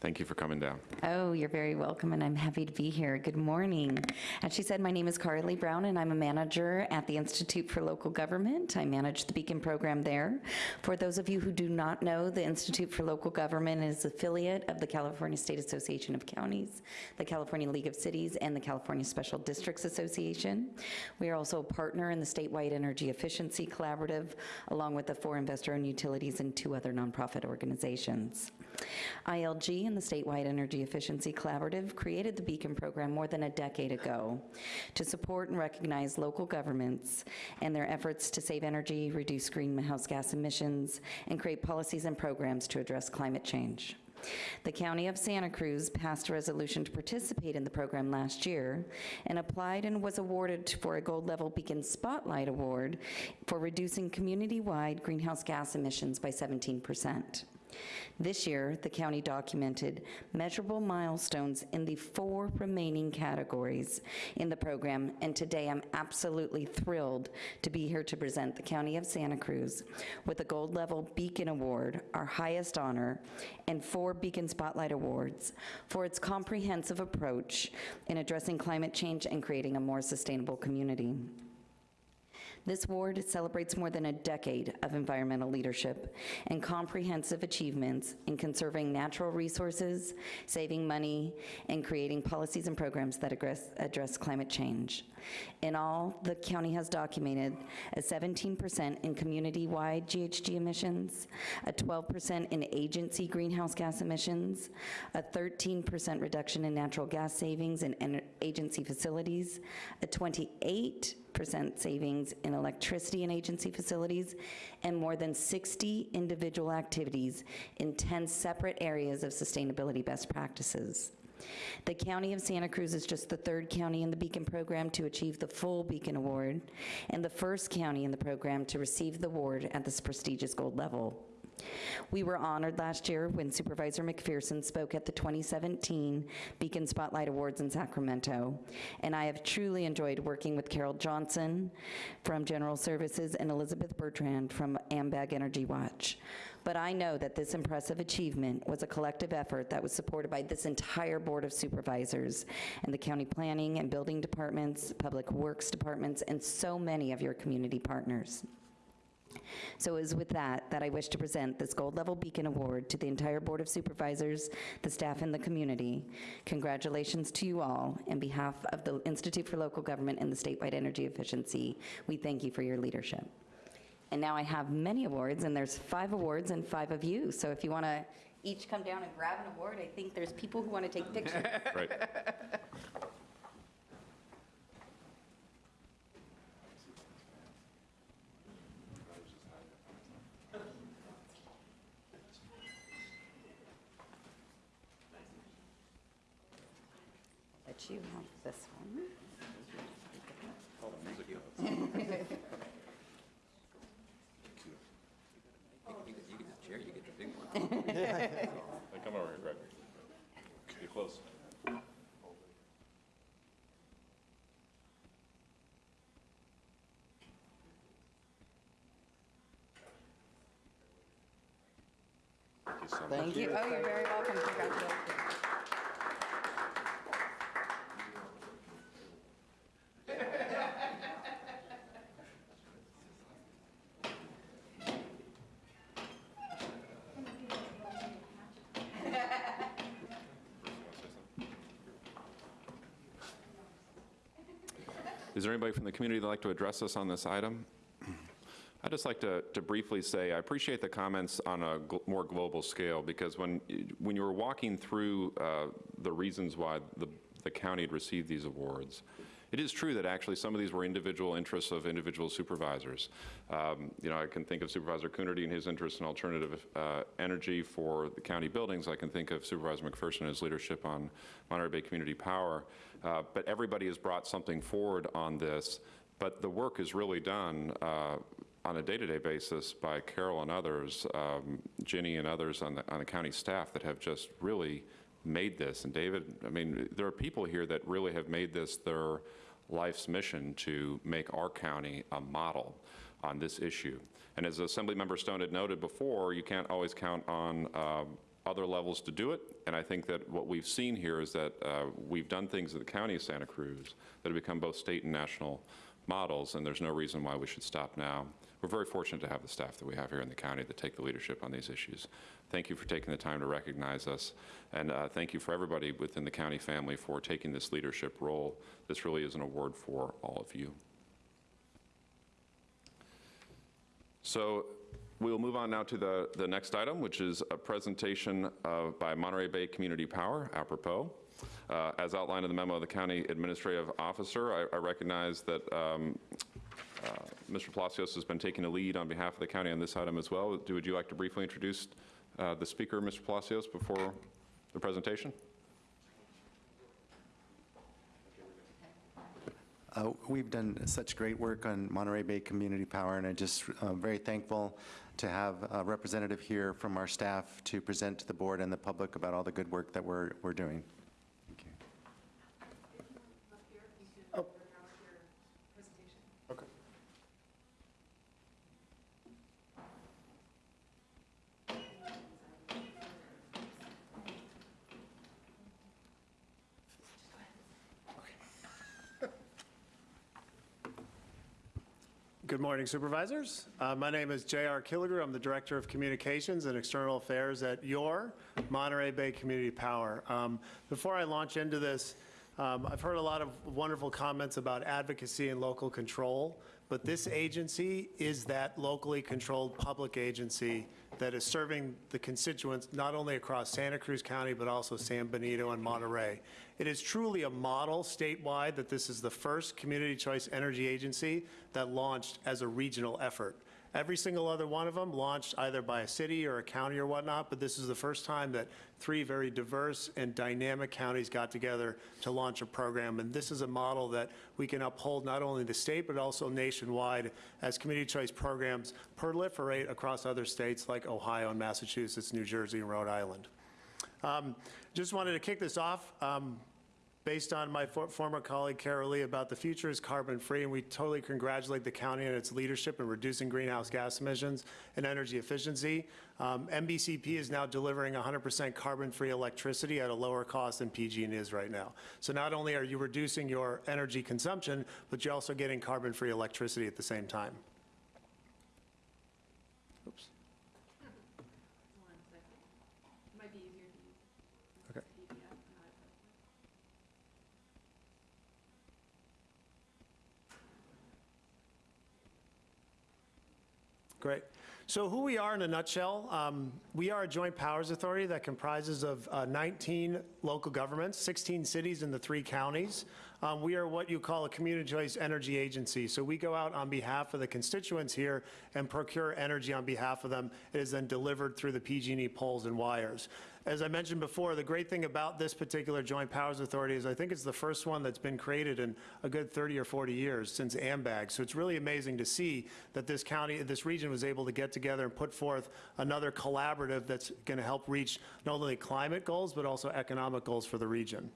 Thank you for coming down. Oh, you're very welcome, and I'm happy to be here. Good morning. As she said, my name is Karalee Browne, and I'm a manager at the Institute for Local Government. I manage the Beacon program there. For those of you who do not know, the Institute for Local Government is affiliate of the California State Association of Counties, the California League of Cities, and the California Special Districts Association. We are also a partner in the statewide Energy Efficiency Collaborative, along with the four investor-owned utilities and two other nonprofit organizations. ILG and the Statewide Energy Efficiency Collaborative created the Beacon program more than a decade ago to support and recognize local governments and their efforts to save energy, reduce greenhouse gas emissions, and create policies and programs to address climate change. The County of Santa Cruz passed a resolution to participate in the program last year and applied and was awarded for a gold level Beacon Spotlight Award for reducing community-wide greenhouse gas emissions by 17%. This year, the county documented measurable milestones in the four remaining categories in the program, and today I'm absolutely thrilled to be here to present the County of Santa Cruz with the Gold Level Beacon Award, our highest honor, and four Beacon Spotlight Awards for its comprehensive approach in addressing climate change and creating a more sustainable community. This award celebrates more than a decade of environmental leadership and comprehensive achievements in conserving natural resources, saving money, and creating policies and programs that address, address climate change. In all, the county has documented a 17% in community-wide GHG emissions, a 12% in agency greenhouse gas emissions, a 13% reduction in natural gas savings in agency facilities, a 28 percent savings in electricity in agency facilities, and more than 60 individual activities in 10 separate areas of sustainability best practices. The County of Santa Cruz is just the third county in the Beacon program to achieve the full Beacon Award, and the first county in the program to receive the award at this prestigious gold level. We were honored last year when Supervisor McPherson spoke at the 2017 Beacon Spotlight Awards in Sacramento, and I have truly enjoyed working with Carol Johnson from General Services and Elizabeth Bertrand from AMBAG Energy Watch. But I know that this impressive achievement was a collective effort that was supported by this entire Board of Supervisors and the county planning and building departments, public works departments, and so many of your community partners. So it is with that that I wish to present this Gold Level Beacon Award to the entire Board of Supervisors, the staff, and the community. Congratulations to you all. In behalf of the Institute for Local Government and the Statewide Energy Efficiency, we thank you for your leadership. And now I have many awards, and there's five awards and five of you. So if you want to each come down and grab an award, I think there's people who want to take pictures. Right. But you have this one. Hey, Come over here, Greg. Get close. Thank you so much. Thank you. Oh, you're very welcome. Congratulations. Is there anybody from the community that'd like to address us on this item? I'd just like to, to briefly say, I appreciate the comments on a gl- more global scale, because when, when you were walking through uh, the reasons why the, the county had received these awards, it is true that actually some of these were individual interests of individual supervisors. Um, You know, I can think of Supervisor Coonerty and his interest in alternative uh, energy for the county buildings. I can think of Supervisor McPherson and his leadership on Monterey Bay Community Power. Uh, But everybody has brought something forward on this, but the work is really done uh, on a day-to-day basis by Carol and others, um, Ginny and others on the, on the county staff that have just really made this. And David, I mean, there are people here that really have made this their life's mission to make our county a model on this issue. And as Assemblymember Stone had noted before, you can't always count on um, other levels to do it. And I think that what we've seen here is that uh, we've done things in the county of Santa Cruz that have become both state and national models, and there's no reason why we should stop now. We're very fortunate to have the staff that we have here in the county that take the leadership on these issues. Thank you for taking the time to recognize us, and uh, thank you for everybody within the county family for taking this leadership role. This really is an award for all of you. So we'll move on now to the, the next item, which is a presentation of, by Monterey Bay Community Power, apropos. Uh, As outlined in the memo of the county administrative officer, I, I recognize that um, uh, Mr. Palacios has been taking a lead on behalf of the county on this item as well. Do- Would you like to briefly introduce uh, the speaker, Mr. Palacios, before the presentation? Uh, We've done such great work on Monterey Bay Community Power, and I'm just uh, very thankful to have a representative here from our staff to present to the board and the public about all the good work that we're, we're doing. Good morning, Supervisors. Uh, My name is J.R. Killigrew. I'm the Director of Communications and External Affairs at your Monterey Bay Community Power. Um, Before I launch into this, um, I've heard a lot of wonderful comments about advocacy and local control, but this agency is that locally controlled public agency that is serving the constituents not only across Santa Cruz County, but also San Benito and Monterey. It is truly a model statewide that this is the first community choice energy agency that launched as a regional effort. Every single other one of them launched either by a city or a county or whatnot, but this is the first time that three very diverse and dynamic counties got together to launch a program. And this is a model that we can uphold not only in the state, but also nationwide as community choice programs proliferate across other states like Ohio and Massachusetts, New Jersey, and Rhode Island. Um, Just wanted to kick this off. um, based on my for- former colleague Karalee about the future is carbon-free, and we totally congratulate the county on its leadership in reducing greenhouse gas emissions and energy efficiency. Um, MBCP is now delivering 100% carbon-free electricity at a lower cost than PG&E is right now. So not only are you reducing your energy consumption, but you're also getting carbon-free electricity at the same time. Great. So who we are in a nutshell, um, we are a joint powers authority that comprises of uh, 19 local governments, 16 cities and the three counties. Um, We are what you call a community choice energy agency. So we go out on behalf of the constituents here and procure energy on behalf of them. It is then delivered through the PG&E poles and wires. As I mentioned before, the great thing about this particular Joint Powers Authority is I think it's the first one that's been created in a good 30 or 40 years since AMBAG. So it's really amazing to see that this county, this region was able to get together and put forth another collaborative that's going to help reach not only climate goals, but also economic goals for the region.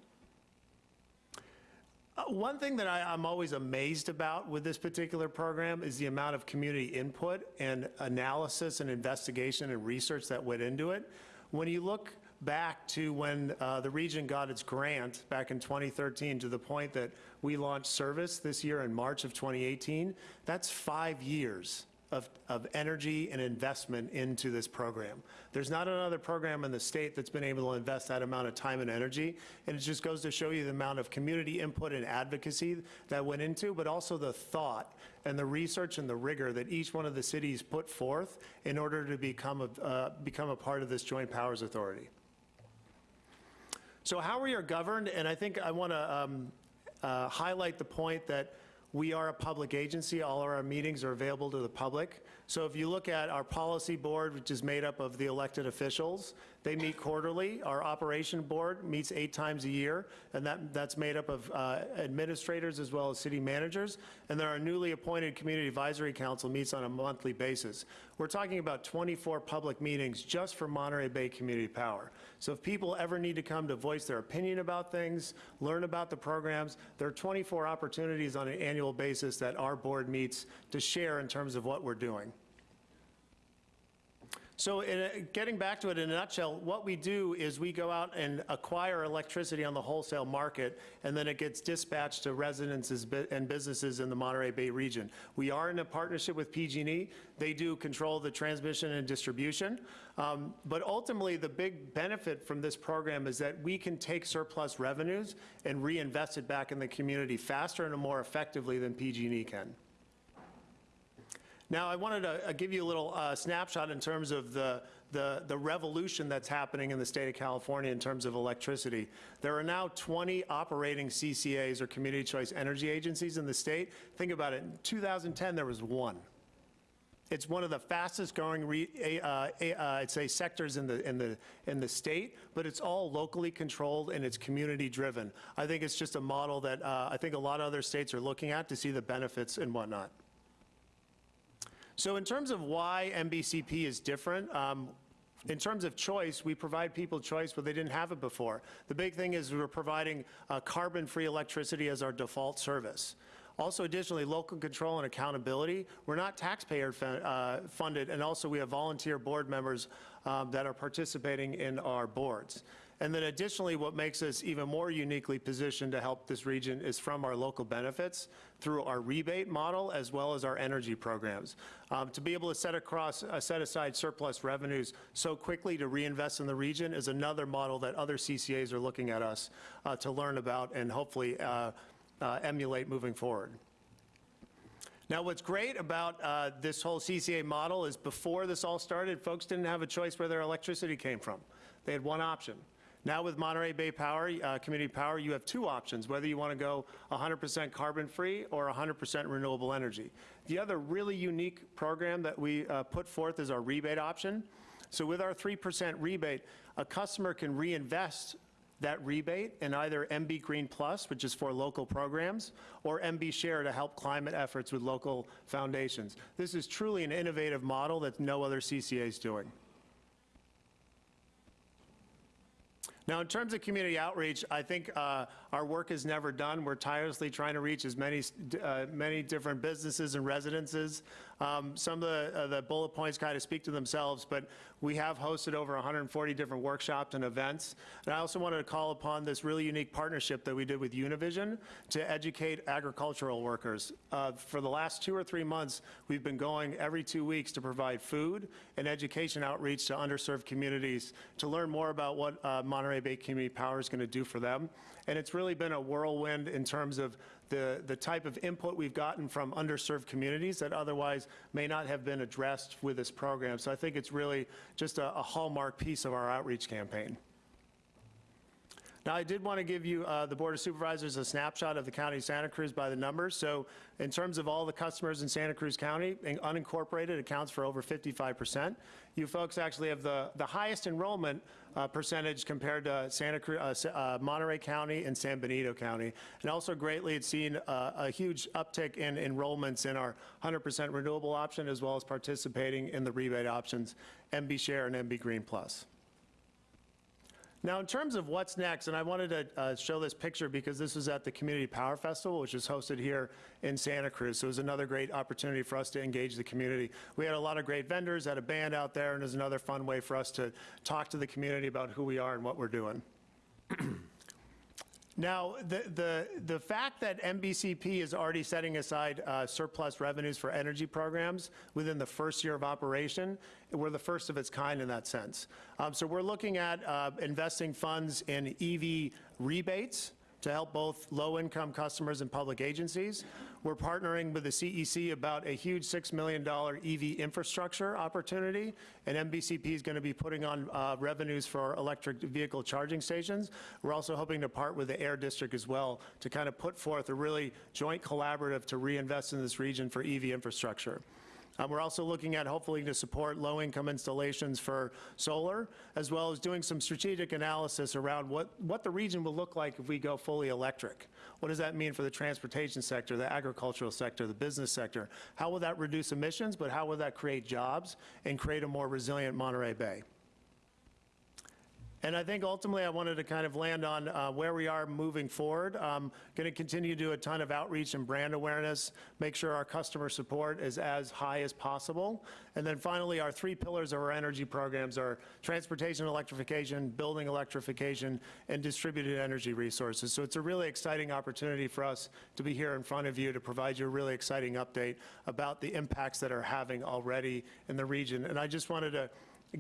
Uh, One thing that I, I'm always amazed about with this particular program is the amount of community input and analysis and investigation and research that went into it. When you look back to when uh, the region got its grant back in 2013 to the point that we launched service this year in March of 2018, that's five years of, of energy and investment into this program. There's not another program in the state that's been able to invest that amount of time and energy, and it just goes to show you the amount of community input and advocacy that went into, but also the thought and the research and the rigor that each one of the cities put forth in order to become a, uh, become a part of this Joint Powers Authority. So how we are governed, and I think I want to um, uh, highlight the point that we are a public agency. All of our meetings are available to the public. So if you look at our policy board, which is made up of the elected officials, they meet quarterly. Our operation board meets eight times a year, and that, that's made up of uh, administrators as well as city managers. And then our newly appointed Community Advisory Council meets on a monthly basis. We're talking about 24 public meetings just for Monterey Bay Community Power. So if people ever need to come to voice their opinion about things, learn about the programs, there are 24 opportunities on an annual basis that our board meets to share in terms of what we're doing. So a- getting back to it in a nutshell, what we do is we go out and acquire electricity on the wholesale market, and then it gets dispatched to residences and businesses in the Monterey Bay region. We are in a partnership with PG&E. They do control the transmission and distribution. Um, But ultimately, the big benefit from this program is that we can take surplus revenues and reinvest it back in the community faster and more effectively than PG&E can. Now, I wanted to uh, give you a little uh, snapshot in terms of the, the, the revolution that's happening in the state of California in terms of electricity. There are now 20 operating CCAs, or Community Choice Energy Agencies, in the state. Think about it, in 2010, there was one. It's one of the fastest growing, re- uh, uh, I'd say, sectors in the, in the, in the state, but it's all locally controlled and it's community driven. I think it's just a model that uh, I think a lot of other states are looking at to see the benefits and whatnot. So in terms of why MBCP is different, um, in terms of choice, we provide people choice, where they didn't have it before. The big thing is we're providing uh, carbon-free electricity as our default service. Also additionally, local control and accountability. We're not taxpayer uh, funded, and also we have volunteer board members um, that are participating in our boards. And then additionally, what makes us even more uniquely positioned to help this region is from our local benefits through our rebate model as well as our energy programs. Um, To be able to set across, uh, set aside surplus revenues so quickly to reinvest in the region is another model that other CCAs are looking at us uh, to learn about and hopefully uh, uh, emulate moving forward. Now, what's great about uh, this whole CCA model is before this all started, folks didn't have a choice where their electricity came from. They had one option. Now with Monterey Bay Power, uh, Community Power, you have two options, whether you want to go 100% carbon-free or 100% renewable energy. The other really unique program that we uh, put forth is our rebate option. So with our 3% rebate, a customer can reinvest that rebate in either MB Green Plus, which is for local programs, or MB Share to help climate efforts with local foundations. This is truly an innovative model that no other CCA is doing. Now, in terms of community outreach, I think uh, our work is never done. We're tirelessly trying to reach as many, uh, many different businesses and residences. Um, Some of the, uh, the bullet points kind of speak to themselves, but we have hosted over 140 different workshops and events. And I also wanted to call upon this really unique partnership that we did with Univision to educate agricultural workers. Uh, For the last two or three months, we've been going every two weeks to provide food and education outreach to underserved communities to learn more about what uh, Monterey Bay Community Power is going to do for them. And it's really been a whirlwind in terms of the, the type of input we've gotten from underserved communities that otherwise may not have been addressed with this program. So I think it's really just a, a hallmark piece of our outreach campaign. Now, I did want to give you, uh, the Board of Supervisors, a snapshot of the county of Santa Cruz by the numbers. So in terms of all the customers in Santa Cruz County, unincorporated accounts for over 55%. You folks actually have the, the highest enrollment uh, percentage compared to Santa Cruz, uh, uh, Monterey County and San Benito County. And also greatly, it's seen uh, a huge uptick in enrollments in our 100% renewable option, as well as participating in the rebate options, MB Share and MB Green Plus. Now, in terms of what's next, and I wanted to uh, show this picture because this was at the Community Power Festival, which is hosted here in Santa Cruz. So it was another great opportunity for us to engage the community. We had a lot of great vendors, had a band out there, and it was another fun way for us to talk to the community about who we are and what we're doing. Now, the, the, the fact that MBCP is already setting aside uh, surplus revenues for energy programs within the first year of operation, we're the first of its kind in that sense. Um, So we're looking at uh, investing funds in EV rebates to help both low-income customers and public agencies. We're partnering with the CEC about a huge $6 million EV infrastructure opportunity, and MBCP is going to be putting on uh, revenues for electric vehicle charging stations. We're also hoping to part with the Air District as well to kind of put forth a really joint collaborative to reinvest in this region for EV infrastructure. Um, We're also looking at hopefully to support low-income installations for solar, as well as doing some strategic analysis around what, what the region will look like if we go fully electric. What does that mean for the transportation sector, the agricultural sector, the business sector? How will that reduce emissions, but how will that create jobs and create a more resilient Monterey Bay? And I think ultimately I wanted to kind of land on uh, where we are moving forward. Um, Going to continue to do a ton of outreach and brand awareness, make sure our customer support is as high as possible. And then finally, our three pillars of our energy programs are transportation electrification, building electrification, and distributed energy resources. So it's a really exciting opportunity for us to be here in front of you to provide you a really exciting update about the impacts that are having already in the region. And I just wanted to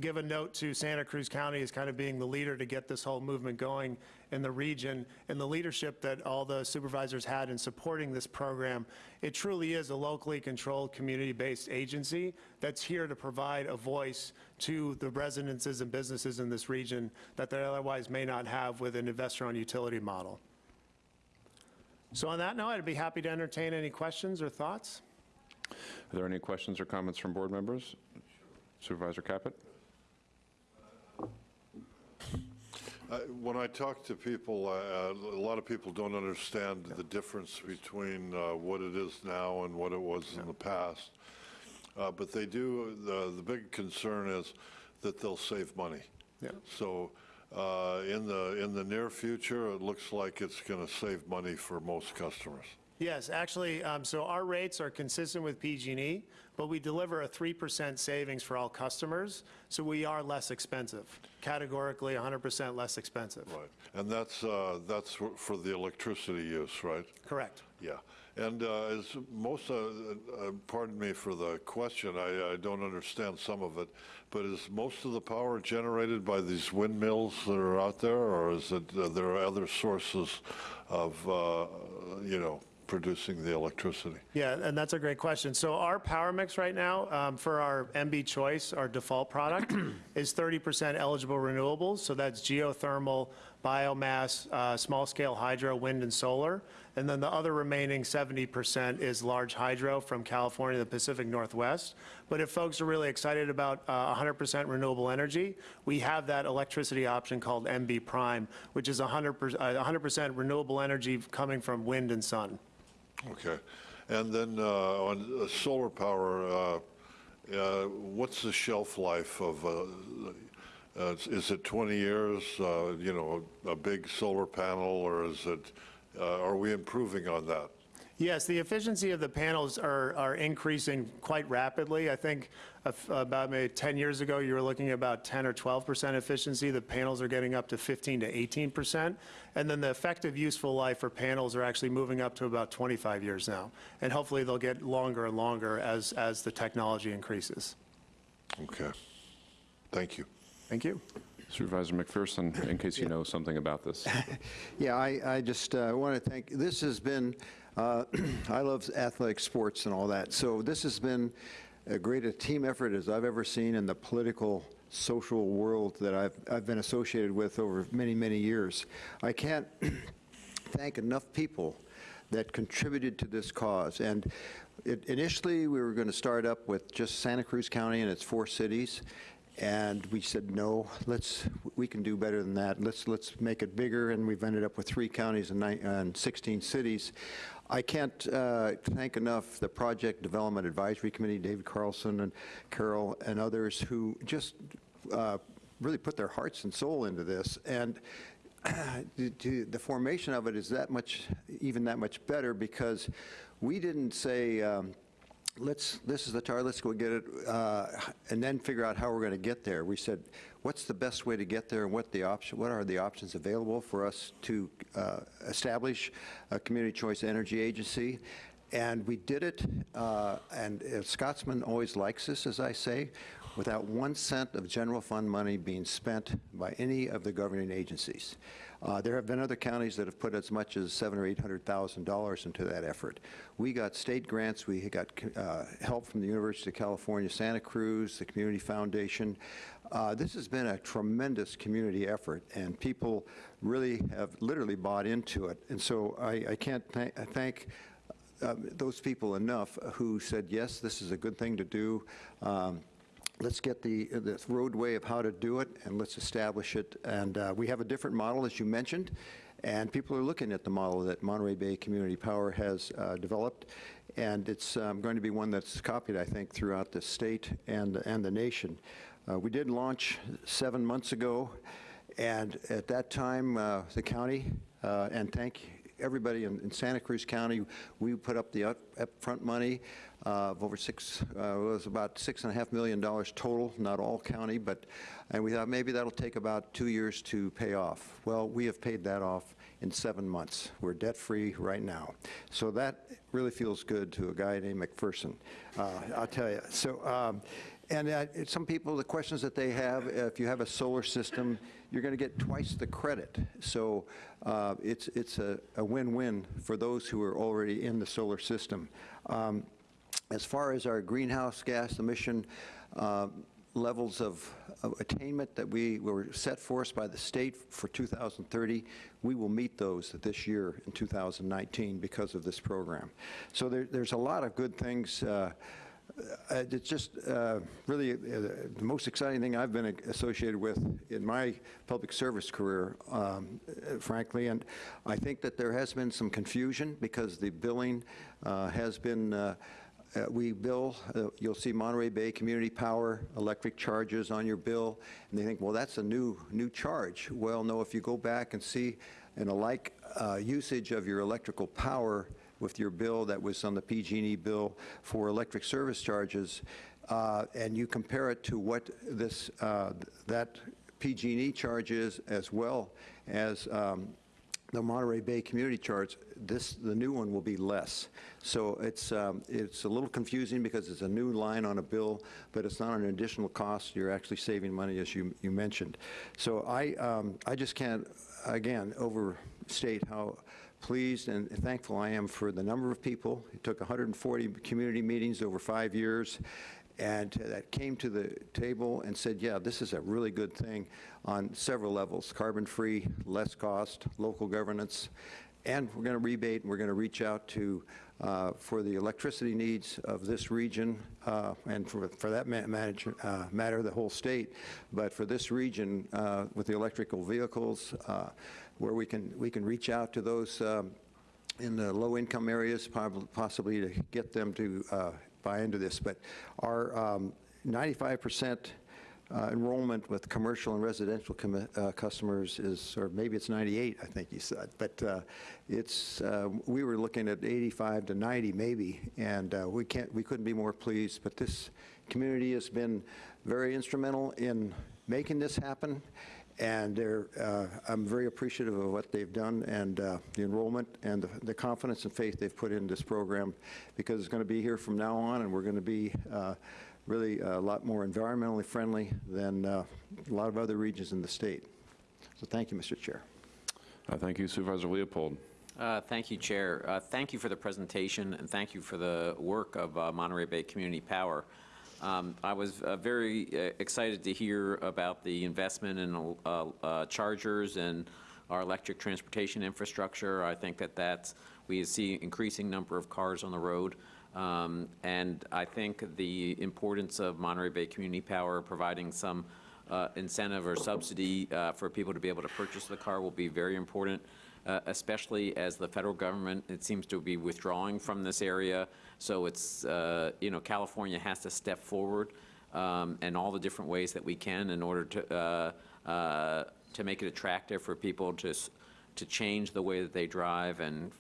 give a note to Santa Cruz County as kind of being the leader to get this whole movement going in the region and the leadership that all the supervisors had in supporting this program. It truly is a locally controlled, community-based agency that's here to provide a voice to the residences and businesses in this region that they otherwise may not have with an investor-owned utility model. So on that note, I'd be happy to entertain any questions or thoughts. Are there any questions or comments from board members? Supervisor Caput? Uh, When I talk to people, uh, a lot of people don't understand the difference between uh, what it is now and what it was in the past. Uh, But they do, the, the big concern is that they'll save money. Yeah. So uh, in the, in the near future, it looks like it's going to save money for most customers. Yes, actually, um, so our rates are consistent with PG&E, but we deliver a 3% savings for all customers, so we are less expensive, categorically 100% less expensive. Right. And that's, uh, that's for the electricity use, right? Correct. Yeah, and uh, as most, uh, uh, pardon me for the question, I I don't understand some of it, but is most of the power generated by these windmills that are out there, or is it, uh, there are other sources of, uh, you know, producing the electricity? Yeah, and that's a great question. So our power mix right now um, for our MB Choice, our default product, is 30% eligible renewables. So that's geothermal, biomass, uh, small-scale hydro, wind, and solar. And then the other remaining 70% is large hydro from California, the Pacific Northwest. But if folks are really excited about uh, 100% renewable energy, we have that electricity option called MB Prime, which is 100% uh, 100% renewable energy coming from wind and sun. Okay, and then uh, on uh, solar power, uh, uh, what's the shelf life of, uh, is it 20 years, you know, a big solar panel, or is it, are we improving on that? Yes, the efficiency of the panels are, are increasing quite rapidly. I think about maybe 10 years ago, you were looking at about 10 or 12% efficiency. The panels are getting up to 15 to 18%. And then the effective useful life for panels are actually moving up to about 25 years now. And hopefully they'll get longer and longer as, as the technology increases. Okay, thank you. Thank you. Supervisor McPherson, in case you know something about this. Yeah, I, I just uh, want to thank, this has been, uh, I love athletic sports and all that, so this has been a great a team effort as I've ever seen in the political, social world that I've, I've been associated with over many, many years. I can't thank enough people that contributed to this cause. And it- initially, we were going to start up with just Santa Cruz County and its four cities, and we said, no, let's, we can do better than that. Let's, let's make it bigger, and we've ended up with three counties and and 16 cities. I can't uh, thank enough the Project Development Advisory Committee, David Carlson and Carol and others who just uh, really put their hearts and soul into this. And the- to- the formation of it is that much, even that much better because we didn't say, um, let's, this is the target, let's go get it, uh, and then figure out how we're going to get there. We said, what's the best way to get there, and what the option, what are the options available for us to uh, establish a community choice energy agency? And we did it, uh, and Scotsman always likes this, as I say, without one cent of general fund money being spent by any of the governing agencies. Uh, There have been other counties that have put as much as seven or eight hundred thousand dollars into that effort. We got state grants, we got uh, help from the University of California, Santa Cruz, the Community Foundation. Uh, This has been a tremendous community effort, and people really have literally bought into it. And so I I can't thank- thank um, those people enough who said, yes, this is a good thing to do. Um, Let's get the, the roadway of how to do it, and let's establish it. And uh, we have a different model, as you mentioned, and people are looking at the model that Monterey Bay Community Power has uh, developed, and it's um, going to be one that's copied, I think, throughout the state and, and the nation. Uh, We did launch seven months ago, and at that time, uh, the county, uh, and thank everybody in, in Santa Cruz County, we put up the up, upfront money uh, of over six, uh, it was about six and a half million dollars total, not all county, but, and we thought maybe that'll take about two years to pay off. Well, we have paid that off in seven months. We're debt-free right now. So that really feels good to a guy named McPherson, uh, I'll tell you. So, um, and some people, the questions that they have, if you have a solar system, you're going to get twice the credit. So uh, it's, it's a win-win for those who are already in the solar system. Um, As far as our greenhouse gas emission uh, levels of of attainment that we were set for us by the state for 2030, we will meet those this year in 2019 because of this program. So there, there's a lot of good things uh, It's just uh, really uh, the most exciting thing I've been associated with in my public service career, um, uh, frankly, and I think that there has been some confusion because the billing uh, has been, uh, uh, we bill, uh, you'll see Monterey Bay Community Power electric charges on your bill, and they think, well, that's a new, new charge. Well, no, if you go back and see in a like uh, usage of your electrical power, with your bill that was on the PG&E bill for electric service charges, uh, and you compare it to what this, uh, that PG&E charge is as well as um, the Monterey Bay community charge, this, the new one will be less. So it's, um, it's a little confusing because it's a new line on a bill, but it's not an additional cost. You're actually saving money, as you, you mentioned. So I, um, I just can't, again, overstate how pleased and thankful I am for the number of people. It took 140 community meetings over five years, and that came to the table and said, yeah, this is a really good thing on several levels, carbon-free, less cost, local governance, and we're going to rebate, and we're going to reach out to, uh, for the electricity needs of this region, uh, and for, for that ma manage, uh, matter, the whole state, but for this region, uh, with the electrical vehicles, uh, where we can, we can reach out to those um, in the low-income areas, possibly to get them to uh, buy into this. But our um, 95% uh, enrollment with commercial and residential uh, customers is, or maybe it's 98, I think you said, but uh, it's, uh, we were looking at 85 to 90 maybe, and uh, we can't, we couldn't be more pleased. But this community has been very instrumental in making this happen, and uh, I'm very appreciative of what they've done and uh, the enrollment and the, the confidence and faith they've put in this program because it's going to be here from now on and we're going to be uh, really a lot more environmentally friendly than uh, a lot of other regions in the state. So thank you, Mr. Chair. Uh, Thank you Supervisor Leopold. Uh, Thank you, Chair. Uh, Thank you for the presentation, and thank you for the work of uh, Monterey Bay Community Power. Um, I was uh, very uh, excited to hear about the investment in uh, uh, chargers and our electric transportation infrastructure. I think that that's, we see increasing number of cars on the road. Um, And I think the importance of Monterey Bay Community Power providing some uh, incentive or subsidy uh, for people to be able to purchase the car will be very important, uh, especially as the federal government, it seems to be withdrawing from this area. So it's, uh, you know, California has to step forward um, in all the different ways that we can in order to, uh, uh, to make it attractive for people to, to change the way that they drive. And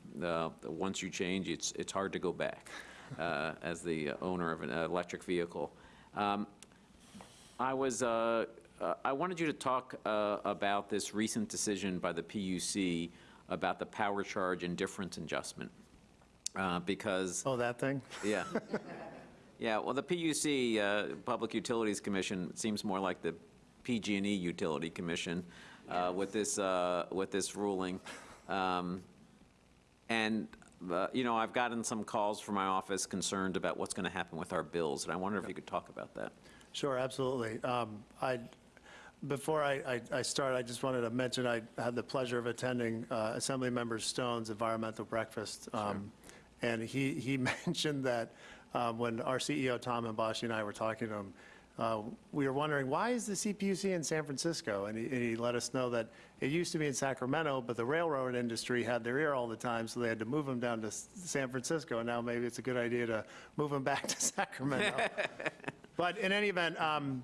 once you change, it's, it's hard to go back. Uh, as the owner of an electric vehicle. Um, I was, uh, uh, I wanted you to talk uh, about this recent decision by the PUC about the power charge indifference adjustment, uh, because... Oh, that thing? Yeah. Yeah, well, the PUC, uh, Public Utilities Commission, seems more like the PG&E Utility Commission uh, with this, uh, with this ruling. Um, And, uh, you know, I've gotten some calls from my office concerned about what's going to happen with our bills, and I wonder if you could talk about that. Sure, absolutely. Um, I, before I, I- I start, I just wanted to mention, I had the pleasure of attending uh, Assemblymember Stone's environmental breakfast. Um, And he, he mentioned that uh, when our CEO, Tom Habashi, and I were talking to him, uh, we were wondering, why is the CPUC in San Francisco? And he, and he let us know that it used to be in Sacramento, but the railroad industry had their ear all the time, so they had to move them down to San Francisco. And now maybe it's a good idea to move them back to Sacramento. But in any event, um,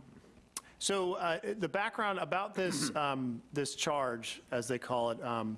so uh, the background about this, um, this charge, as they call it, um,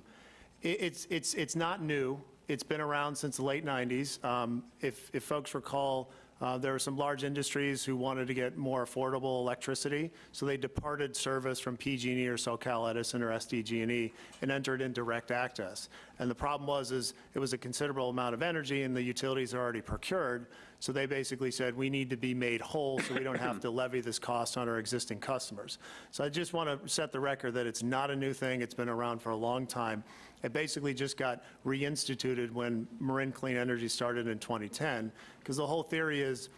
i- it's, it's, it's not new. It's been around since the late 90s. Um, If, if folks recall, uh, there were some large industries who wanted to get more affordable electricity, so they departed service from PG&E or SoCal Edison or SDG&E and entered in direct access. And the problem was, is it was a considerable amount of energy and the utilities are already procured, so they basically said, we need to be made whole so we don't have to levy this cost on our existing customers. So I just want to set the record that it's not a new thing, it's been around for a long time. It basically just got reinstituted when Marin Clean Energy started in 2010, because the whole theory is,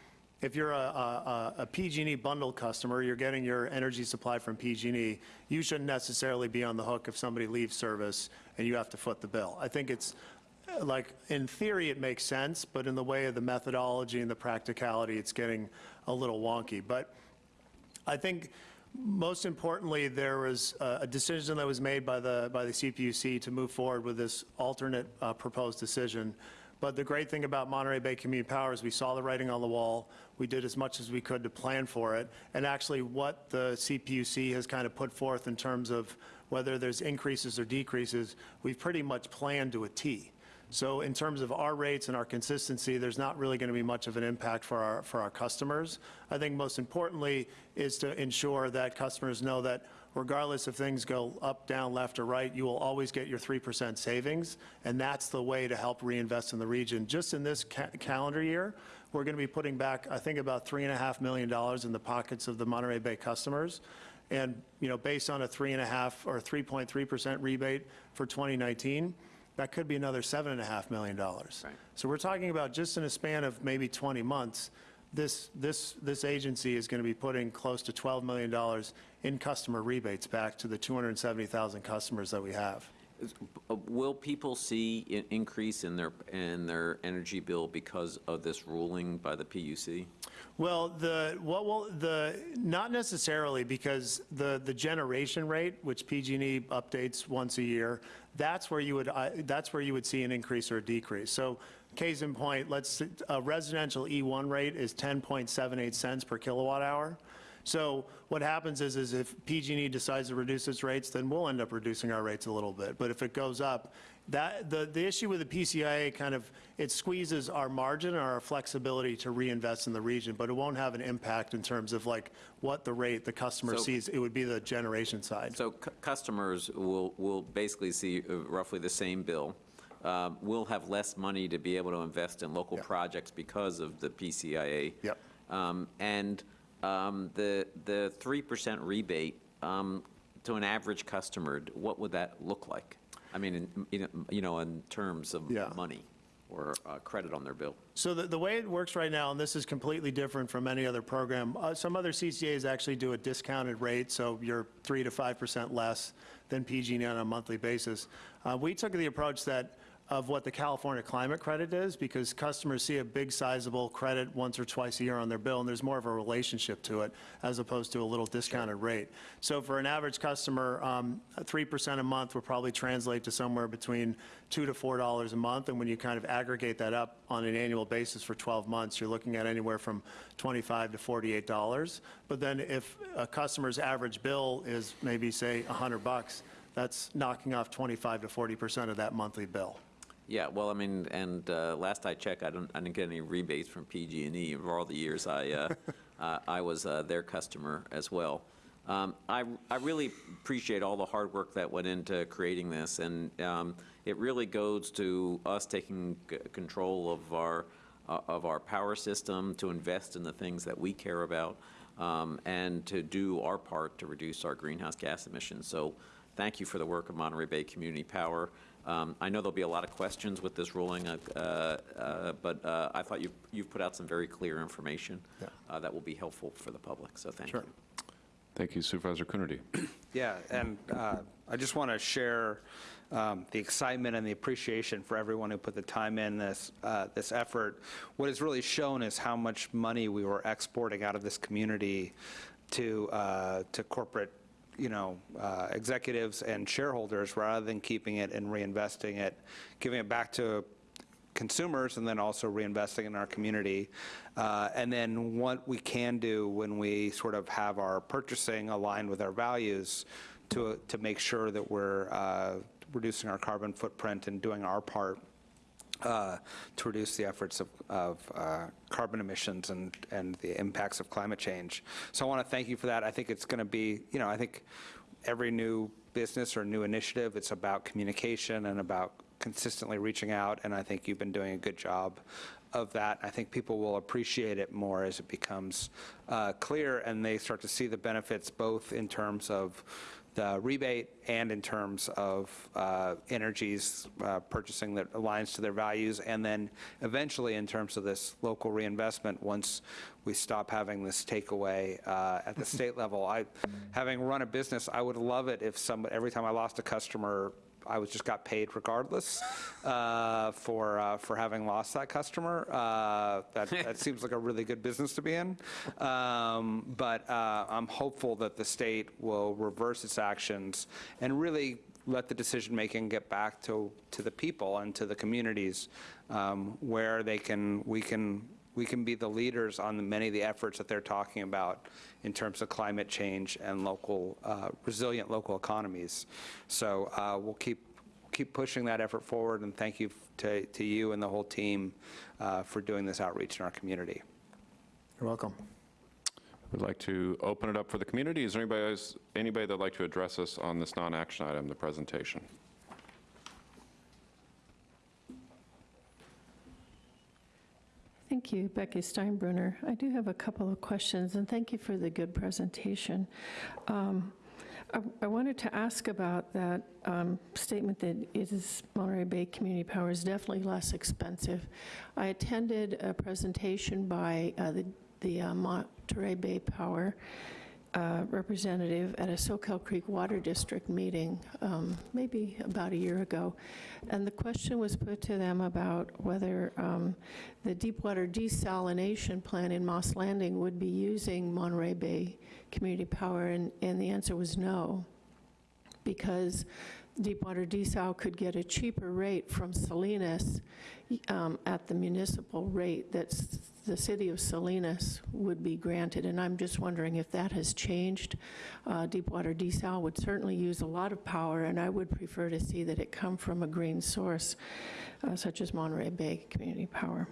if you're a, a, a PG&E bundle customer, you're getting your energy supply from PG&E, you shouldn't necessarily be on the hook if somebody leaves service and you have to foot the bill. I think it's, like, in theory, it makes sense, but in the way of the methodology and the practicality, it's getting a little wonky. But I think most importantly, there was a decision that was made by the, by the CPUC to move forward with this alternate uh, proposed decision. But the great thing about Monterey Bay Community Power is we saw the writing on the wall. We did as much as we could to plan for it. And actually, what the CPUC has kind of put forth in terms of whether there's increases or decreases, we've pretty much planned to a T. So in terms of our rates and our consistency, there's not really going to be much of an impact for our, for our customers. I think most importantly is to ensure that customers know that regardless if things go up, down, left, or right, you will always get your 3% savings, and that's the way to help reinvest in the region. Just in this ca- calendar year, we're going to be putting back, I think, about $3.5 million in the pockets of the Monterey Bay customers. And, you know, based on a 3.5 or 3.3% rebate for 2019, that could be another $7.5 million. So we're talking about just in a span of maybe 20 months, this, this, this agency is going to be putting close to $12 million in customer rebates back to the 270,000 customers that we have. Uh, Will people see an increase in their, in their energy bill because of this ruling by the PUC? Well, the, what will, the, not necessarily, because the, the generation rate, which PG&E updates once a year, that's where you would, I- that's where you would see an increase or a decrease. So case in point, let's, a residential E1 rate is 10.78 cents per kilowatt hour. So what happens is, is if PG&E decides to reduce its rates, then we'll end up reducing our rates a little bit. But if it goes up, that, the, the issue with the PCIA kind of, it squeezes our margin or our flexibility to reinvest in the region, but it won't have an impact in terms of like what the rate the customer So- sees. It would be the generation side. So cu- customers will, will basically see uh, roughly the same bill. Um, Will have less money to be able to invest in local projects because of the PCIA. Yep. Um, And um, the, the 3% rebate um, to an average customer, what would that look like? I mean, in- you know, you know, in terms of money or uh, credit on their bill. So the, the way it works right now, and this is completely different from any other program, uh, some other CCAs actually do a discounted rate, so you're 3 to 5% less than PG&E on a monthly basis. Uh, We took the approach that, of what the California climate credit is, because customers see a big sizable credit once or twice a year on their bill, and there's more of a relationship to it, as opposed to a little discounted rate. So for an average customer, um, 3% a month would probably translate to somewhere between 2 to $4 a month, and when you kind of aggregate that up on an annual basis for 12 months, you're looking at anywhere from 25 to $48. But then if a customer's average bill is maybe, say, 100 bucks, that's knocking off 25 to 40% of that monthly bill. Yeah, well, I mean, and uh, last I checked, I don't, I didn't get any rebates from PG&E for all the years I, uh, uh, I was uh, their customer as well. Um, I, I really appreciate all the hard work that went into creating this, and um, it really goes to us taking control of our, uh, of our power system, to invest in the things that we care about, um, and to do our part to reduce our greenhouse gas emissions. So thank you for the work of Monterey Bay Community Power. Um, I know there'll be a lot of questions with this ruling, uh, uh, but uh, I thought you've, you've put out some very clear information uh, that will be helpful for the public, so thank you. Thank you Supervisor Coonerty. Yeah, and uh, I just want to share um, the excitement and the appreciation for everyone who put the time in this, uh, this effort. What is really shown is how much money we were exporting out of this community to, uh, to corporate, you know, uh, executives and shareholders, rather than keeping it and reinvesting it, giving it back to consumers and then also reinvesting in our community. Uh, And then what we can do when we sort of have our purchasing aligned with our values to, to make sure that we're uh, reducing our carbon footprint and doing our part uh, to reduce the efforts of, of uh, carbon emissions and, and the impacts of climate change. So I want to thank you for that. I think it's going to be, you know, I think every new business or new initiative, it's about communication and about consistently reaching out, and I think you've been doing a good job of that. I think people will appreciate it more as it becomes uh, clear and they start to see the benefits both in terms of the rebate and in terms of uh, energies uh, purchasing that aligns to their values, and then eventually in terms of this local reinvestment, once we stop having this takeaway uh, at the state level. I, having run a business, I would love it if some, every time I lost a customer, I was just got paid regardless uh, for uh, for having lost that customer. Uh, that that seems like a really good business to be in. Um, but uh, I'm hopeful that the state will reverse its actions and really let the decision making get back to to the people and to the communities um, where they can we can we can be the leaders on the, many of the efforts that they're talking about in terms of climate change and local, uh, resilient local economies. So uh, we'll keep, keep pushing that effort forward, and thank you to, to you and the whole team uh, for doing this outreach in our community. You're welcome. We'd like to open it up for the community. Is there anybody, else- anybody that'd like to address us on this non-action item, the presentation? Thank you, Becky Steinbruner. I do have a couple of questions, and thank you for the good presentation. Um, I I wanted to ask about that um, statement that it is Monterey Bay Community Power is definitely less expensive. I attended a presentation by uh, the the uh, Monterey Bay Power uh, representative at a Soquel Creek Water District meeting, um, maybe about a year ago. And the question was put to them about whether um, the Deepwater desalination plant in Moss Landing would be using Monterey Bay Community Power, and, and the answer was no, because Deepwater Desal could get a cheaper rate from Salinas um, at the municipal rate that the city of Salinas would be granted. And I'm just wondering if that has changed. Uh, Deepwater Desal would certainly use a lot of power, and I would prefer to see that it come from a green source, uh, such as Monterey Bay Community Power.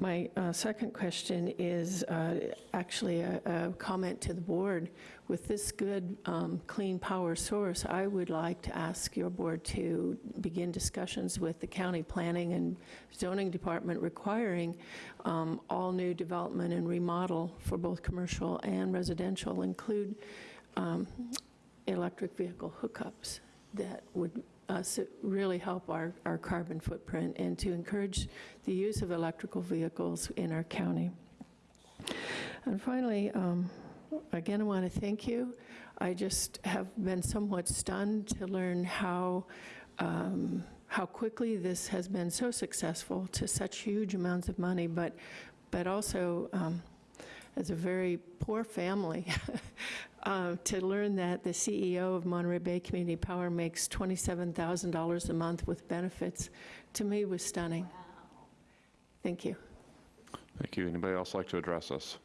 My uh, second question is uh, actually a a comment to the board. With this good, um, clean power source, I would like to ask your board to begin discussions with the county planning and zoning department requiring um, all new development and remodel for both commercial and residential include um, electric vehicle hookups that would uh, s- really help our, our carbon footprint and to encourage the use of electrical vehicles in our county. And finally, um, again, I want to thank you. I just have been somewhat stunned to learn how, um, how quickly this has been so successful to such huge amounts of money, but, but also um, as a very poor family, uh, to learn that the CEO of Monterey Bay Community Power makes $27,000 a month with benefits, to me was stunning. Thank you. Thank you. Anybody else like to address us?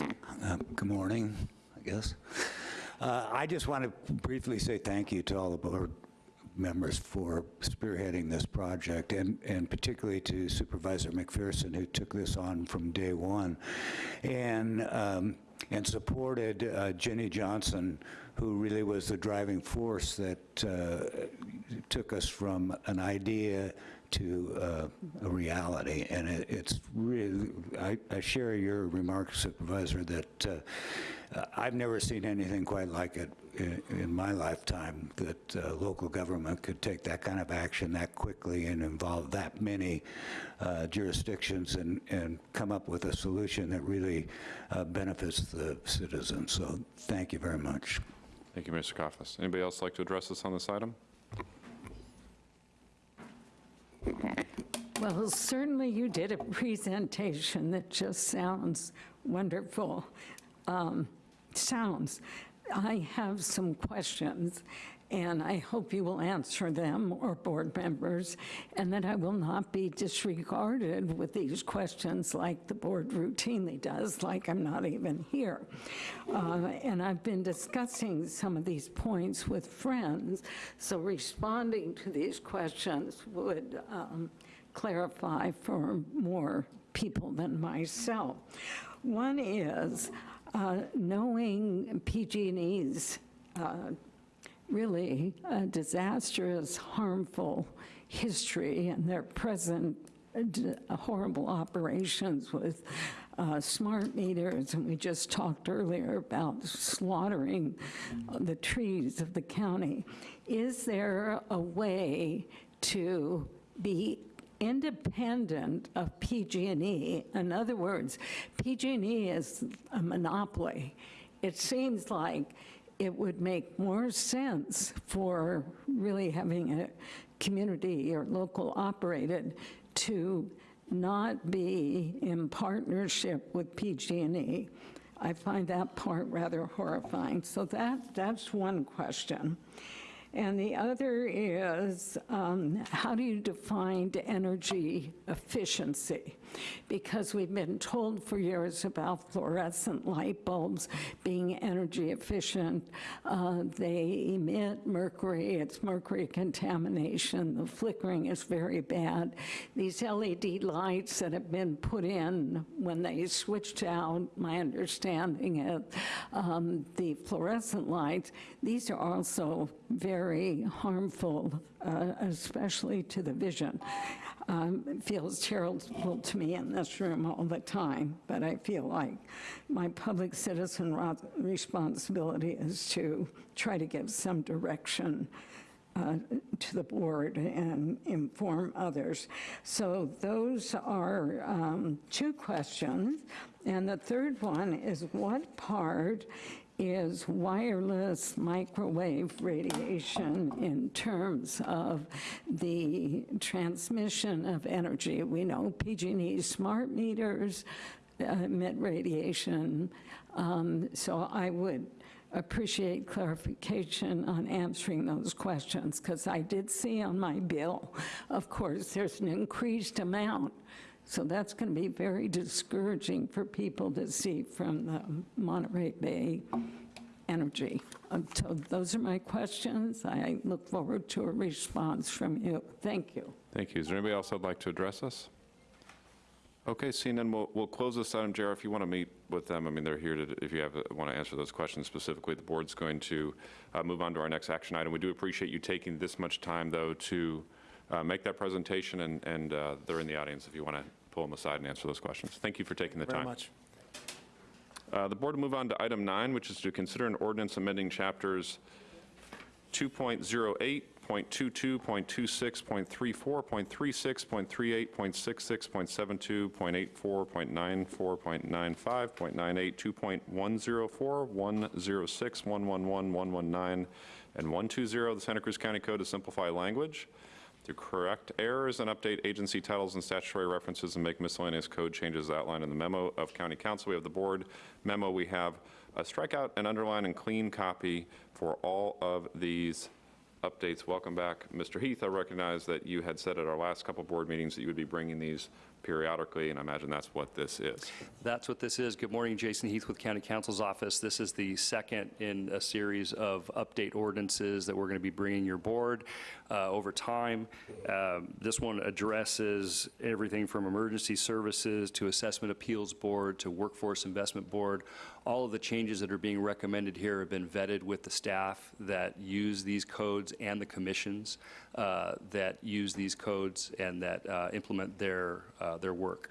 Uh, Good morning, I guess. Uh, I just want to briefly say thank you to all the board members for spearheading this project, and, and particularly to Supervisor McPherson, who took this on from day one, and, um, and supported uh, Jenny Johnson, who really was the driving force that uh, took us from an idea to uh, a reality. And it, it's really, I, I share your remarks, Supervisor, that uh, I've never seen anything quite like it in, in my lifetime, that uh, local government could take that kind of action that quickly and involve that many uh, jurisdictions and, and come up with a solution that really uh, benefits the citizens. So thank you very much. Thank you, Mr. Coffis. Anybody else like to address us on this item? Well, certainly you did a presentation that just sounds wonderful. Um, Sounds. I have some questions, and I hope you will answer them, or board members, and that I will not be disregarded with these questions like the board routinely does, like I'm not even here. Uh, And I've been discussing some of these points with friends, so responding to these questions would um, clarify for more people than myself. One is, uh, knowing PG&E's uh, really disastrous, harmful history and their present horrible operations with uh, smart meters, and we just talked earlier about slaughtering uh, the trees of the county. Is there a way to be independent of PG&E. In other words, PG&E is a monopoly. It seems like it would make more sense for really having a community or local operated to not be in partnership with PG&E. I find that part rather horrifying. So that, that's one question. And the other is, um, how do you define energy efficiency? Because we've been told for years about fluorescent light bulbs being energy efficient. Uh, They emit mercury, it's mercury contamination, the flickering is very bad. These LED lights that have been put in when they switched out, my understanding is, um, the fluorescent lights, these are also very harmful, uh, especially to the vision. Um, feels terrible to me in this room all the time, but I feel like my public citizen responsibility is to try to give some direction uh, to the board and inform others. So those are um, two questions. And the third one is what part is wireless microwave radiation in terms of the transmission of energy. We know PG&E smart meters emit radiation, um, so I would appreciate clarification on answering those questions, because I did see on my bill, of course, there's an increased amount so that's going to be very discouraging for people to see from the Monterey Bay Energy. Um, So those are my questions. I look forward to a response from you. Thank you. Thank you. Is there anybody else that'd like to address us? Okay, seeing none, we'll, we'll close this item. JR, if you want to meet with them, I mean, they're here to, if you have, want to answer those questions specifically, the board's going to uh, move on to our next action item. We do appreciate you taking this much time, though, to uh, make that presentation, and, and uh, they're in the audience if you want to pull them aside and answer those questions. Thank you for taking the Very time. much. Uh, The board will move on to item nine, which is to consider an ordinance amending chapters 2.08, .22, .26, .34, .36, .38, .66, .72, .84, .94, .95, .98, 2.104, 106, 111, 119, and 120 of the Santa Cruz County Code to simplify language, to correct errors and update agency titles and statutory references and make miscellaneous code changes outlined in the memo of County Counsel. We have the board memo. We have a strikeout and underline and clean copy for all of these updates. Welcome back, Mr. Heath. I recognize that you had said at our last couple board meetings that you would be bringing these periodically, and I imagine that's what this is. That's what this is. Good morning, Jason Heath with County Counsel's office. This is the second in a series of update ordinances that we're going to be bringing your board uh, over time. Um, This one addresses everything from emergency services to assessment appeals board to workforce investment board. All of the changes that are being recommended here have been vetted with the staff that use these codes and the commissions uh, that use these codes and that uh, implement their, uh, their work.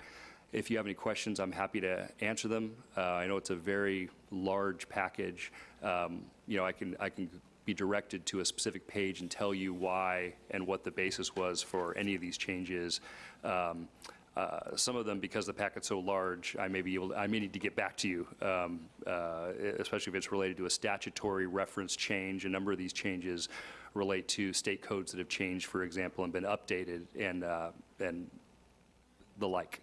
If you have any questions, I'm happy to answer them. Uh, I know it's a very large package. Um, You know, I can, I can be directed to a specific page and tell you why and what the basis was for any of these changes. Um, uh, Some of them, because the packet's so large, I may be able, I may need to get back to you, um, uh, especially if it's related to a statutory reference change. A number of these changes relate to state codes that have changed, for example, and been updated and, uh, and the like.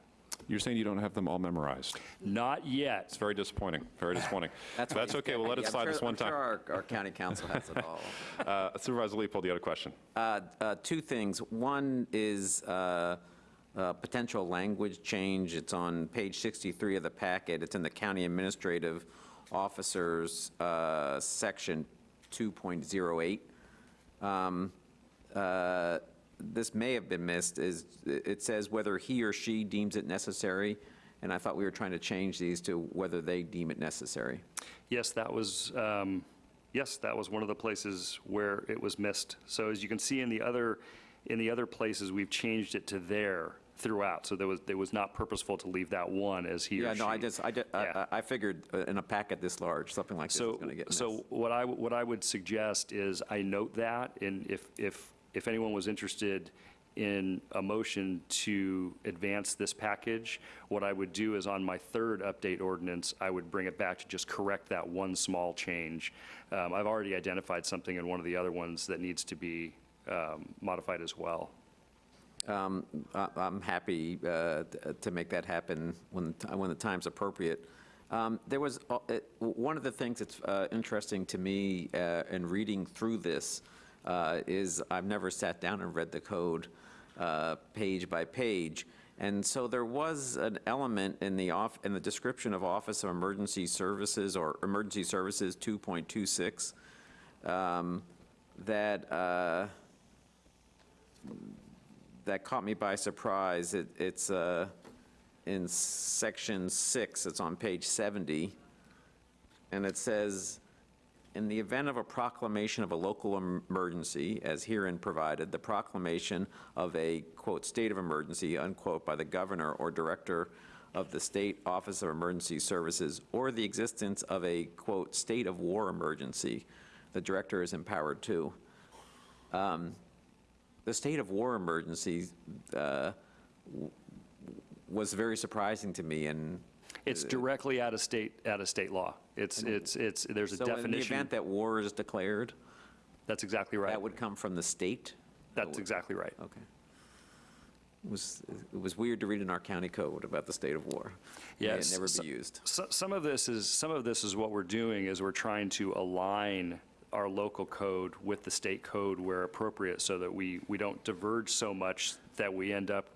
You're saying you don't have them all memorized? Not yet. It's very disappointing, very disappointing. That's That's okay, we'll let it slide sure- this one I'm sure time. our, our county counsel has it all. Uh, Supervisor Leopold, you had a question? Uh, uh, Two things. One is uh, uh, potential language change. It's on page 63 of the packet. It's in the County Administrative Officers, uh, Section 2.08. Um, uh, This may have been missed, is, it says whether he or she deems it necessary, and I thought we were trying to change these to whether they deem it necessary. Yes, that was, um, yes, that was one of the places where it was missed. So as you can see in the other, in the other places, we've changed it to there throughout. So there was, it was not purposeful to leave that one as he or Yeah, she. no, I just, I, ju- I- I I figured uh, in a packet this large, something like this is So, going to get missed. so what I, what I would suggest is I note that, and if, if, if anyone was interested in a motion to advance this package, what I would do is on my third update ordinance, I would bring it back to just correct that one small change. Um, I've already identified something in one of the other ones that needs to be um, modified as well. Um, I- I'm happy uh, to make that happen when, the when the time's appropriate. Um, There was, uh, one of the things that's uh, interesting to me uh, in reading through this uh, is I've never sat down and read the code uh, page by page. And so there was an element in the off, in the description of Office of Emergency Services or Emergency Services 2.26 um, that, uh, that caught me by surprise. It, it's uh, in section six, it's on page 70, and it says, "In the event of a proclamation of a local emergency, as herein provided, the proclamation of a, quote, state of emergency, unquote, by the governor or director of the State Office of Emergency Services, or the existence of a, quote, state of war emergency, the director is empowered to." Um, the state of war emergency uh, was very surprising to me, and... It's uh, directly out of state, out of state law. It's, it's, it's, there's a So in the definition. event that war is declared? That's exactly right. That would come from the state? That's exactly right. Okay. It was, it was weird to read in our county code about the state of war. May it Yes. never so- be used. so- Some of this is, some of this is what we're doing, is we're trying to align our local code with the state code where appropriate, so that we, we don't diverge so much that we end up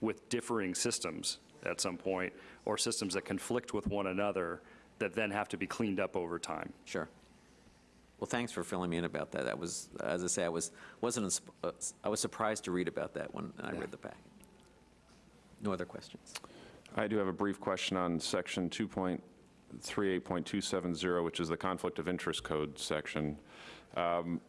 with differing systems at some point, or systems that conflict with one another, that then have to be cleaned up over time. Sure. Well, thanks for filling me in about that. That was, as I say, I was, wasn't, ins- uh, I was surprised to read about that when I read the packet. No other questions? I do have a brief question on section 2.38.270, which is the conflict of interest code section. Um,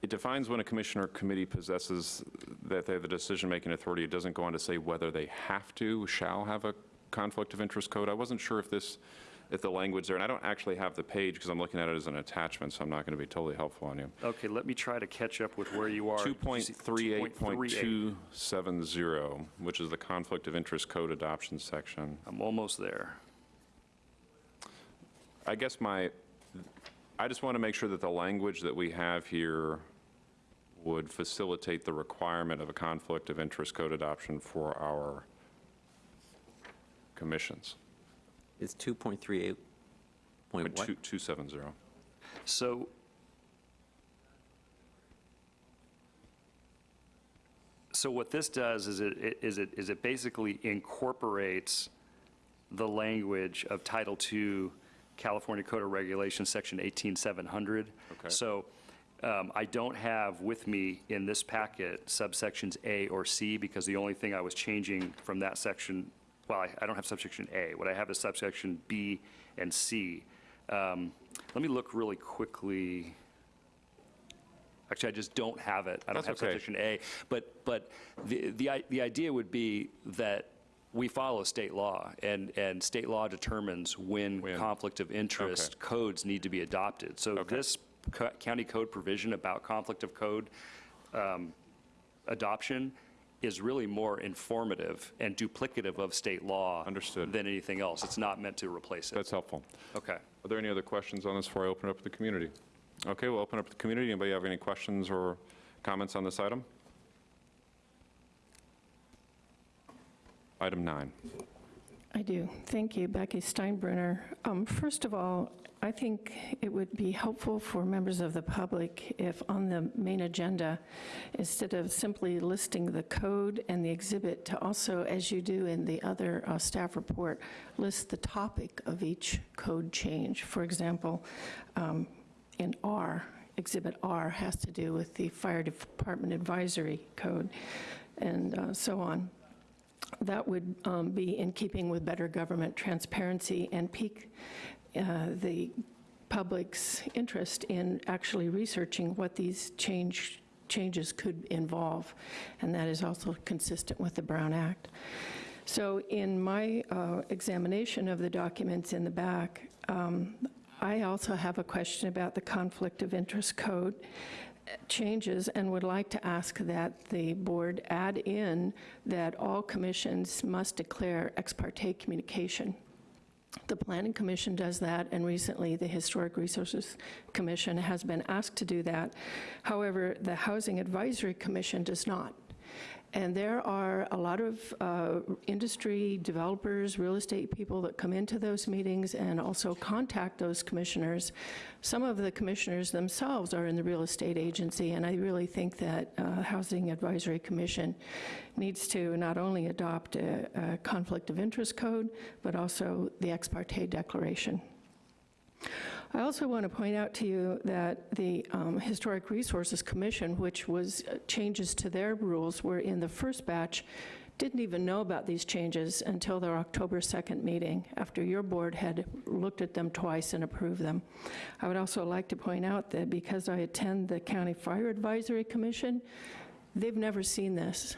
It defines when a commissioner or committee possesses, that they have the decision-making authority. It doesn't go on to say whether they have to, shall have a conflict of interest code. I wasn't sure if this, if the language there, and I don't actually have the page because I'm looking at it as an attachment, so I'm not going to be totally helpful on you. Okay, let me try to catch up with where you are. 2.38.270, which is the conflict of interest code adoption section. I'm almost there. I guess my, I just want to make sure that the language that we have here would facilitate the requirement of a conflict of interest code adoption for our commissions. It's 2.38 point what? 270. So So what this does is it, is it, is it basically incorporates the language of Title II, California Code of Regulations, Section 18700. Okay. So um, I don't have with me in this packet subsections A or C, because the only thing I was changing from that section, well, I, I don't have subsection A. What I have is subsection B and C. Um, Let me look really quickly. Actually, I just don't have it. I don't That's have okay. subsection A. But, but the, the, the idea would be that we follow state law, and, and state law determines when conflict of interest codes need to be adopted. So this co- county code provision about conflict of code um, adoption is really more informative and duplicative of state law. Understood. Than anything else. It's not meant to replace it. That's helpful. Okay. Are there any other questions on this before I open up to the community? Okay, we'll open up to the community. Anybody have any questions or comments on this item? Item nine. I do. Thank you, Becky Steinbruner. Um, First of all, I think it would be helpful for members of the public if on the main agenda, instead of simply listing the code and the exhibit, to also, as you do in the other uh, staff report, list the topic of each code change. For example, um, in R, Exhibit R has to do with the Fire Department Advisory Code, and uh, so on that would um, be in keeping with better government transparency and pique uh, the public's interest in actually researching what these change, changes could involve. And that is also consistent with the Brown Act. So in my uh, examination of the documents in the back, um, I also have a question about the conflict of interest code changes and would like to ask that the board add in that all commissions must declare ex parte communication. The Planning Commission does that, and recently the Historic Resources Commission has been asked to do that. However, the Housing Advisory Commission does not. And there are a lot of uh, industry developers, real estate people that come into those meetings and also contact those commissioners. Some of the commissioners themselves are in the real estate agency, and I really think that uh, Housing Advisory Commission needs to not only adopt a, a conflict of interest code, but also the ex parte declaration. I also want to point out to you that the um, Historic Resources Commission, which was uh, changes to their rules, were in the first batch, didn't even know about these changes until their October 2nd meeting, after your board had looked at them twice and approved them. I would also like to point out that because I attend the County Fire Advisory Commission, they've never seen this.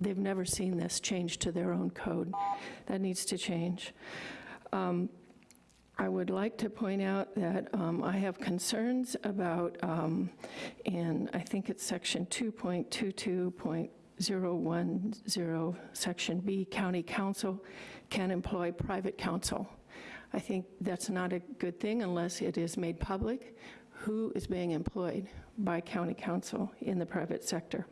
They've never seen this change to their own code. That needs to change. Um, I would like to point out that um, I have concerns about, um, in, I think it's section 2.22.010, section B, county counsel can employ private counsel. I think that's not a good thing unless it is made public who is being employed by county counsel in the private sector.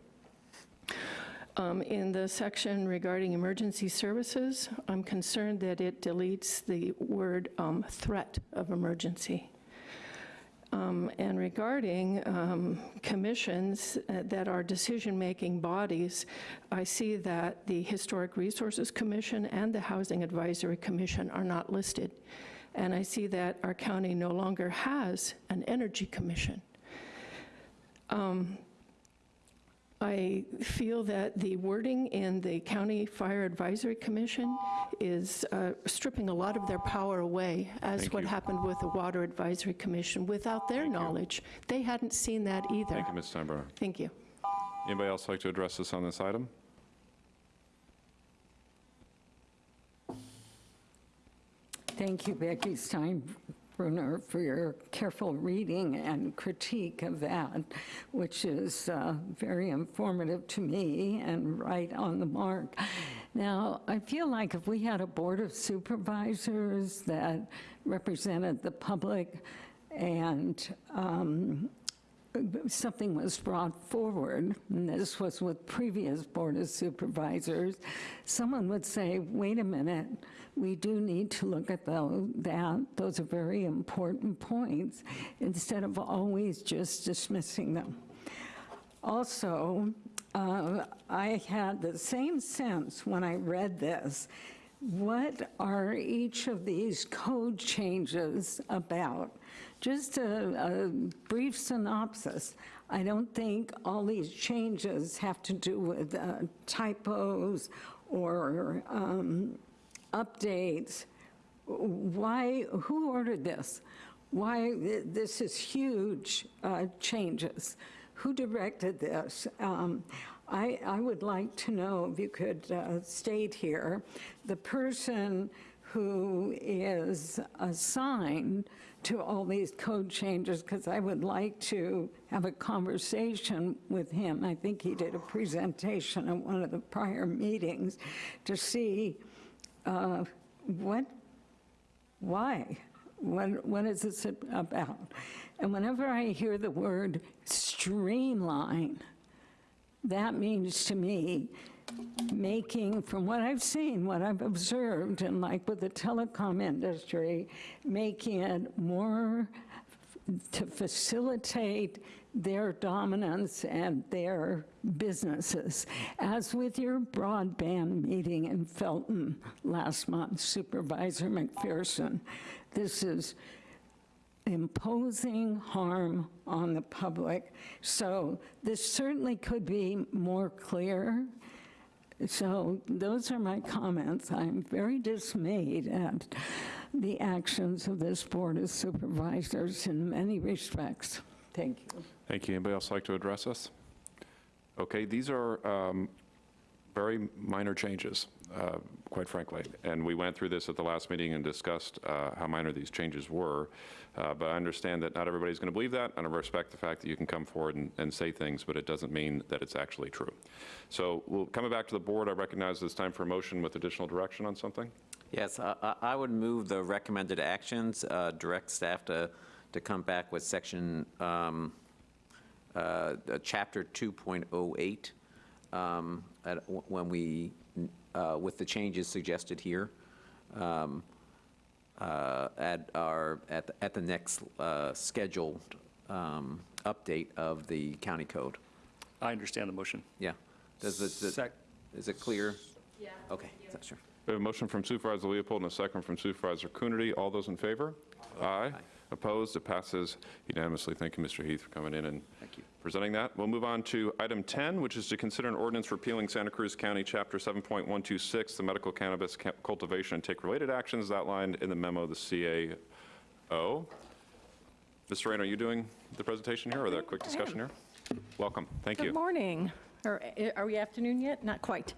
Um, In the section regarding emergency services, I'm concerned that it deletes the word um, threat of emergency. Um, And regarding um, commissions uh, that are decision-making bodies, I see that the Historic Resources Commission and the Housing Advisory Commission are not listed. And I see that our county no longer has an Energy Commission. Um, I feel that the wording in the County Fire Advisory Commission is uh, stripping a lot of their power away, as Thank what you. happened with the Water Advisory Commission. Without their knowledge, they hadn't seen that either. Thank you, Ms. Steinbruner. Thank you. Anybody else like to address us on this item? Thank you, Becky Steinbruner, for your careful reading and critique of that, which is uh, very informative to me and right on the mark. Now, I feel like if we had a board of supervisors that represented the public and um, something was brought forward, and this was with previous Board of Supervisors, someone would say, wait a minute, we do need to look at tho- that. Those are very important points, instead of always just dismissing them. Also, uh, I had the same sense when I read this. What are each of these code changes about? Just a, a brief synopsis. I don't think all these changes have to do with uh, typos or um, updates. Why, who ordered this? Why, this is huge uh, changes. Who directed this? Um, I, I would like to know, if you could uh, state here, the person who is assigned to all these code changes, because I would like to have a conversation with him. I think he did a presentation at one of the prior meetings to see uh, what why? What, what is this about? And whenever I hear the word streamline, that means to me making, from what I've seen, what I've observed, and like with the telecom industry, making it more to facilitate their dominance and their businesses. As with your broadband meeting in Felton last month, Supervisor McPherson, this is imposing harm on the public. So this certainly could be more clear. So those are my comments. I'm very dismayed at the actions of this Board of Supervisors in many respects. Thank you. Thank you. Anybody else like to address us? Okay, these are um, very minor changes, uh, quite frankly. And we went through this at the last meeting and discussed uh, how minor these changes were. Uh, But I understand that not everybody's going to believe that, and I respect the fact that you can come forward and, and say things, but it doesn't mean that it's actually true. So we'll, coming back to the board, I recognize it's time for a motion with additional direction on something. Yes, I- I would move the recommended actions, uh, direct staff to, to come back with section, um, uh, uh, chapter 2.08, um, when we, uh, with the changes suggested here, um, uh, at our, at, the- at the next uh, scheduled um, update of the county code. I understand the motion. Yeah. Does it, does- Sec- is it clear? Yeah. Okay, sure. We have a motion from Supervisor Leopold and a second from Supervisor Coonerty. All those in favor? Aye. Opposed? It passes unanimously. Thank you, Mr. Heath, for coming in and presenting that. We'll move on to item 10, which is to consider an ordinance repealing Santa Cruz County Chapter 7.126, the medical cannabis ca- cultivation and take related actions outlined in the memo of the CAO. Mr. Rain, are you doing the presentation here or the quick discussion here? Welcome. Thank you. Good morning. Or uh, are we afternoon yet? Not quite.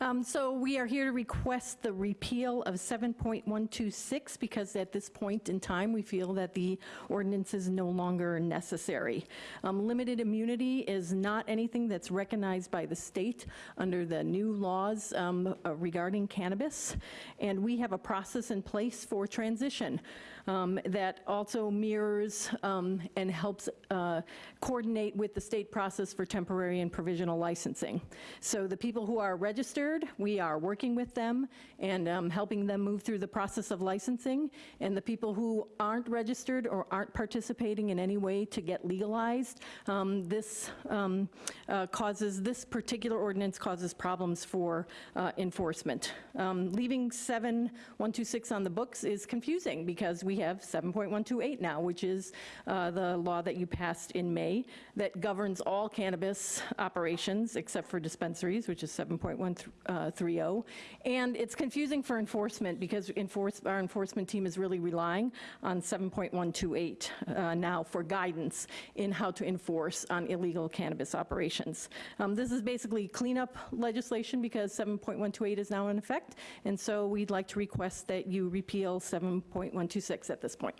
Um, So we are here to request the repeal of 7.126 because at this point in time, we feel that the ordinance is no longer necessary. Um, Limited immunity is not anything that's recognized by the state under the new laws um, uh, regarding cannabis, and we have a process in place for transition um, that also mirrors um, and helps uh, coordinate with the state process for temporary and provisional licensing. So the people who are registered, we are working with them and um, helping them move through the process of licensing. And the people who aren't registered or aren't participating in any way to get legalized, um, this um, uh, causes, this particular ordinance causes problems for uh, enforcement. Um, Leaving 7126 on the books is confusing because we have 7.128 now, which is uh, the law that you passed in May that governs all cannabis operations except for dispensaries, which is 7.130. And it's confusing for enforcement because enforce, our enforcement team is really relying on 7.128 uh, now for guidance in how to enforce on illegal cannabis operations. Um, This is basically cleanup legislation because 7.128 is now in effect, and so we'd like to request that you repeal 7.126 at this point.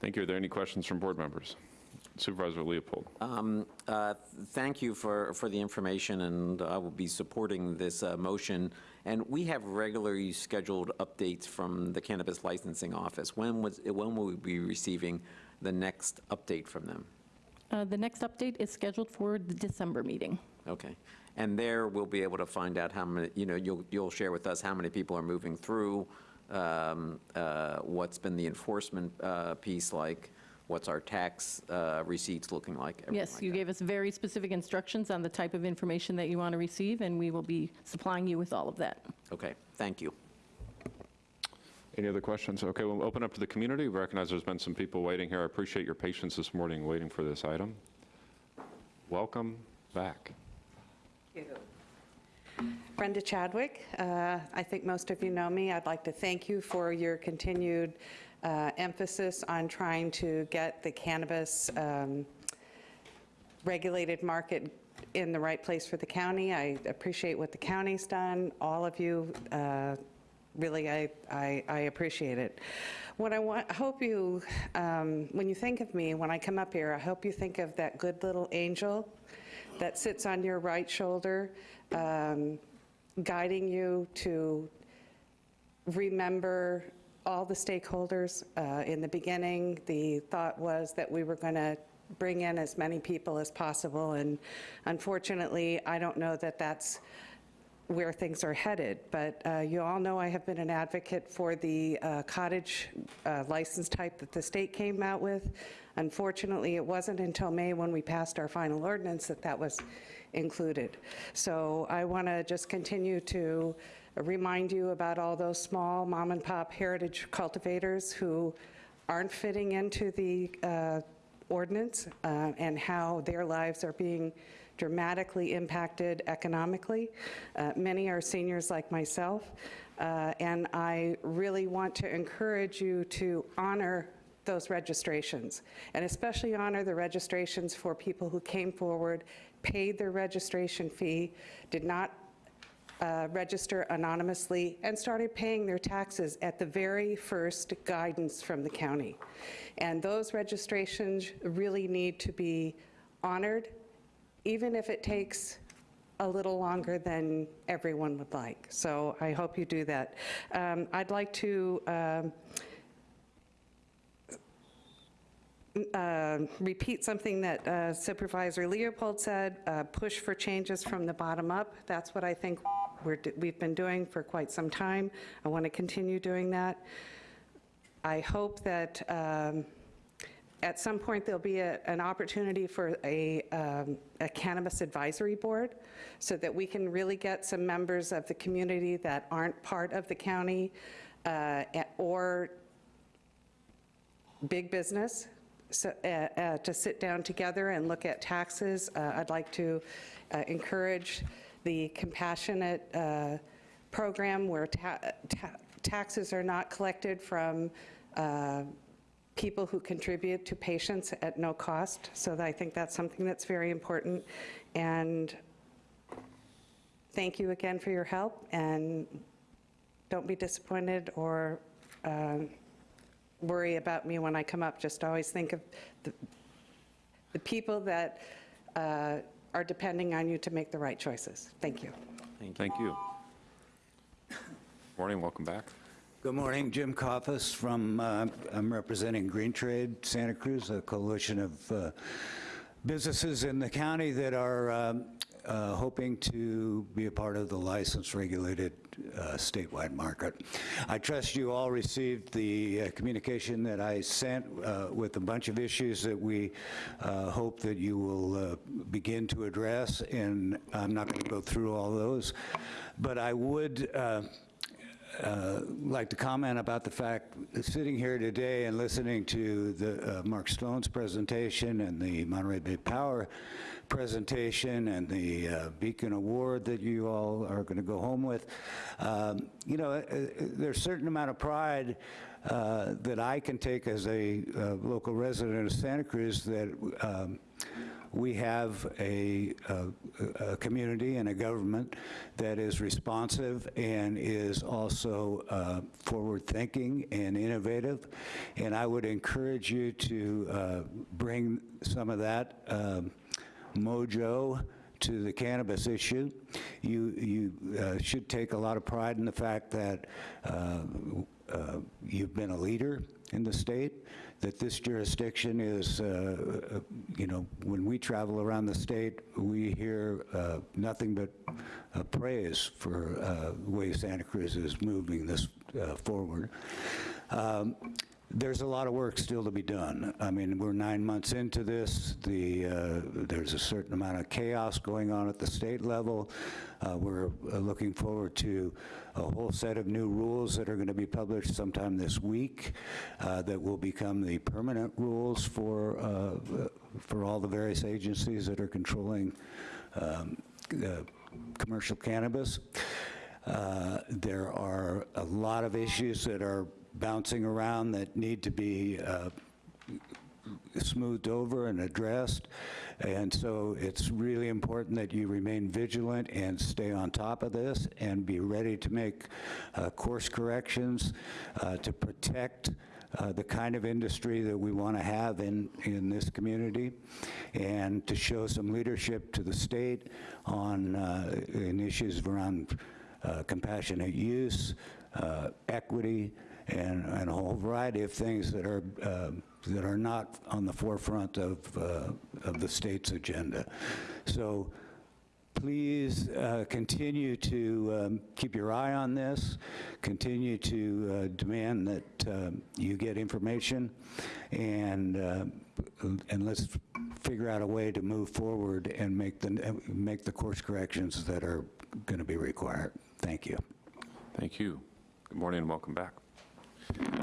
Thank you. Are there any questions from board members? Supervisor Leopold. Um, uh, Thank you for, for the information, and I will be supporting this uh, motion. And we have regularly scheduled updates from the Cannabis Licensing Office. When was, when will we be receiving the next update from them? Uh, The next update is scheduled for the December meeting. Okay. And there, we'll be able to find out how many, you know, you'll, you'll share with us how many people are moving through, um, uh, what's been the enforcement uh, piece like, what's our tax uh, receipts looking like? Yes, like you that. gave us very specific instructions on the type of information that you want to receive, and we will be supplying you with all of that. Okay, thank you. Any other questions? Okay, we'll open up to the community. We recognize there's been some people waiting here. I appreciate your patience this morning waiting for this item. Welcome back. Thank you. Brenda Chadwick. Uh, I think most of you know me. I'd like to thank you for your continued uh, emphasis on trying to get the cannabis um, regulated market in the right place for the county. I appreciate what the county's done. All of you, uh, really, I, I, I appreciate it. What I want, hope you, um, when you think of me, when I come up here, I hope you think of that good little angel that sits on your right shoulder, um, guiding you to remember all the stakeholders. Uh, In the beginning, the thought was that we were going to bring in as many people as possible, and unfortunately, I don't know that that's where things are headed. But uh, you all know I have been an advocate for the uh, cottage uh, license type that the state came out with. Unfortunately, it wasn't until May when we passed our final ordinance that that was included. So I want to just continue to remind you about all those small mom and pop heritage cultivators who aren't fitting into the uh, ordinance uh, and how their lives are being dramatically impacted economically. Uh, Many are seniors like myself, uh, and I really want to encourage you to honor those registrations, and especially honor the registrations for people who came forward, paid their registration fee, did not uh, register anonymously, and started paying their taxes at the very first guidance from the county. And those registrations really need to be honored, even if it takes a little longer than everyone would like. So I hope you do that. Um, I'd like to um, uh, repeat something that uh, Supervisor Leopold said, uh, push for changes from the bottom up. That's what I think we're, d- we've been doing for quite some time. I want to continue doing that. I hope that um, at some point there'll be a- an opportunity for a um, a cannabis advisory board so that we can really get some members of the community that aren't part of the county uh, or big business so, uh, uh, to sit down together and look at taxes. Uh, I'd like to uh, encourage the compassionate uh, program where ta- ta- taxes are not collected from uh, people who contribute to patients at no cost. So I think that's something that's very important. And thank you again for your help, and don't be disappointed or um, worry about me when I come up. Just always think of the, the people that uh, are depending on you to make the right choices. Thank you. Thank you. Morning, welcome back. Good morning, Jim Coffis from, uh, I'm representing Green Trade Santa Cruz, a coalition of uh, businesses in the county that are um, uh, hoping to be a part of the license-regulated uh, statewide market. I trust you all received the uh, communication that I sent uh, with a bunch of issues that we uh, hope that you will uh, begin to address, and I'm not going to go through all those, but I would like to comment about the fact, sitting here today and listening to the uh, Mark Stone's presentation and the Monterey Bay Power presentation and the uh, Beacon Award that you all are going to go home with, um, you know, uh, there's a certain amount of pride uh, that I can take as a uh, local resident of Santa Cruz that um, we have a, a, a community and a government that is responsive and is also uh, forward-thinking and innovative. And I would encourage you to uh, bring some of that um, mojo to the cannabis issue. You, you uh, should take a lot of pride in the fact that uh, uh, you've been a leader in the state, that this jurisdiction is, uh, uh, you know, when we travel around the state, we hear uh, nothing but uh, praise for uh, the way Santa Cruz is moving this uh, forward. Um, there's a lot of work still to be done. I mean, we're nine months into this. The, uh, there's a certain amount of chaos going on at the state level. Uh, We're uh, looking forward to a whole set of new rules that are going to be published sometime this week uh, that will become the permanent rules for, uh, for all the various agencies that are controlling um, uh, commercial cannabis. Uh, There are a lot of issues that are bouncing around that need to be uh, smoothed over and addressed. And so it's really important that you remain vigilant and stay on top of this and be ready to make uh, course corrections uh, to protect uh, the kind of industry that we want to have in, in this community, and to show some leadership to the state on, uh, in issues around uh, compassionate use, uh, equity, and, and a whole variety of things that are, uh, that are not on the forefront of, uh, of the state's agenda. So please uh, continue to um, keep your eye on this, continue to uh, demand that um, you get information, and, uh, and let's figure out a way to move forward and make the, make the course corrections that are going to be required. Thank you. Thank you. Good morning and welcome back.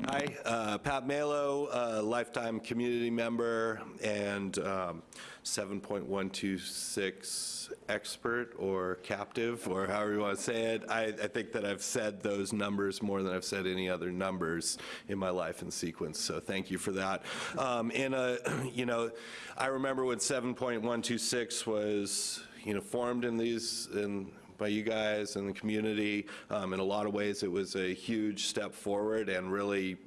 Hi, uh, Pat Malo, uh, lifetime community member and um, 7.126 expert or captive, or however you want to say it. I, I think that I've said those numbers more than I've said any other numbers in my life in sequence, so thank you for that. Um, And, uh, you know, I remember when 7.126 was, you know, formed in these, in by you guys and the community. Um, In a lot of ways, it was a huge step forward and really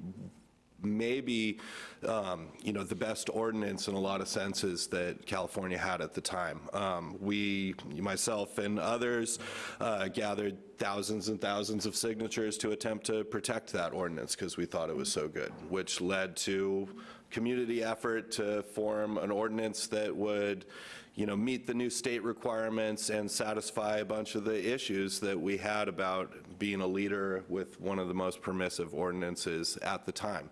maybe, um, you know, the best ordinance in a lot of senses that California had at the time. Um, We, myself and others, uh, gathered thousands and thousands of signatures to attempt to protect that ordinance because we thought it was so good, which led to community effort to form an ordinance that would, you know, meet the new state requirements and satisfy a bunch of the issues that we had about being a leader with one of the most permissive ordinances at the time.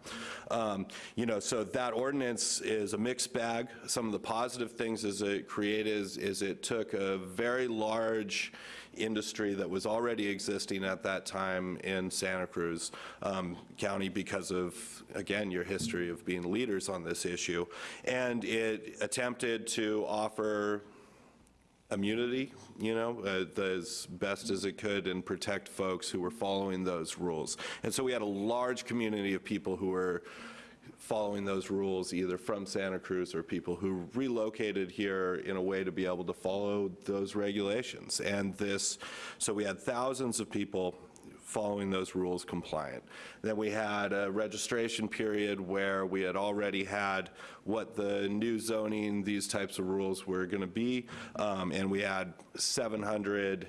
Um, You know, so that ordinance is a mixed bag. Some of the positive things is it created is, is it took a very large industry that was already existing at that time in Santa Cruz um, County because of, again, your history of being leaders on this issue. And it attempted to offer immunity, you know, uh, as best as it could and protect folks who were following those rules. And so we had a large community of people who were following those rules, either from Santa Cruz or people who relocated here in a way to be able to follow those regulations. And this, so we had thousands of people following those rules compliant. Then we had a registration period where we had already had what the new zoning, these types of rules were going to be, um, and we had 700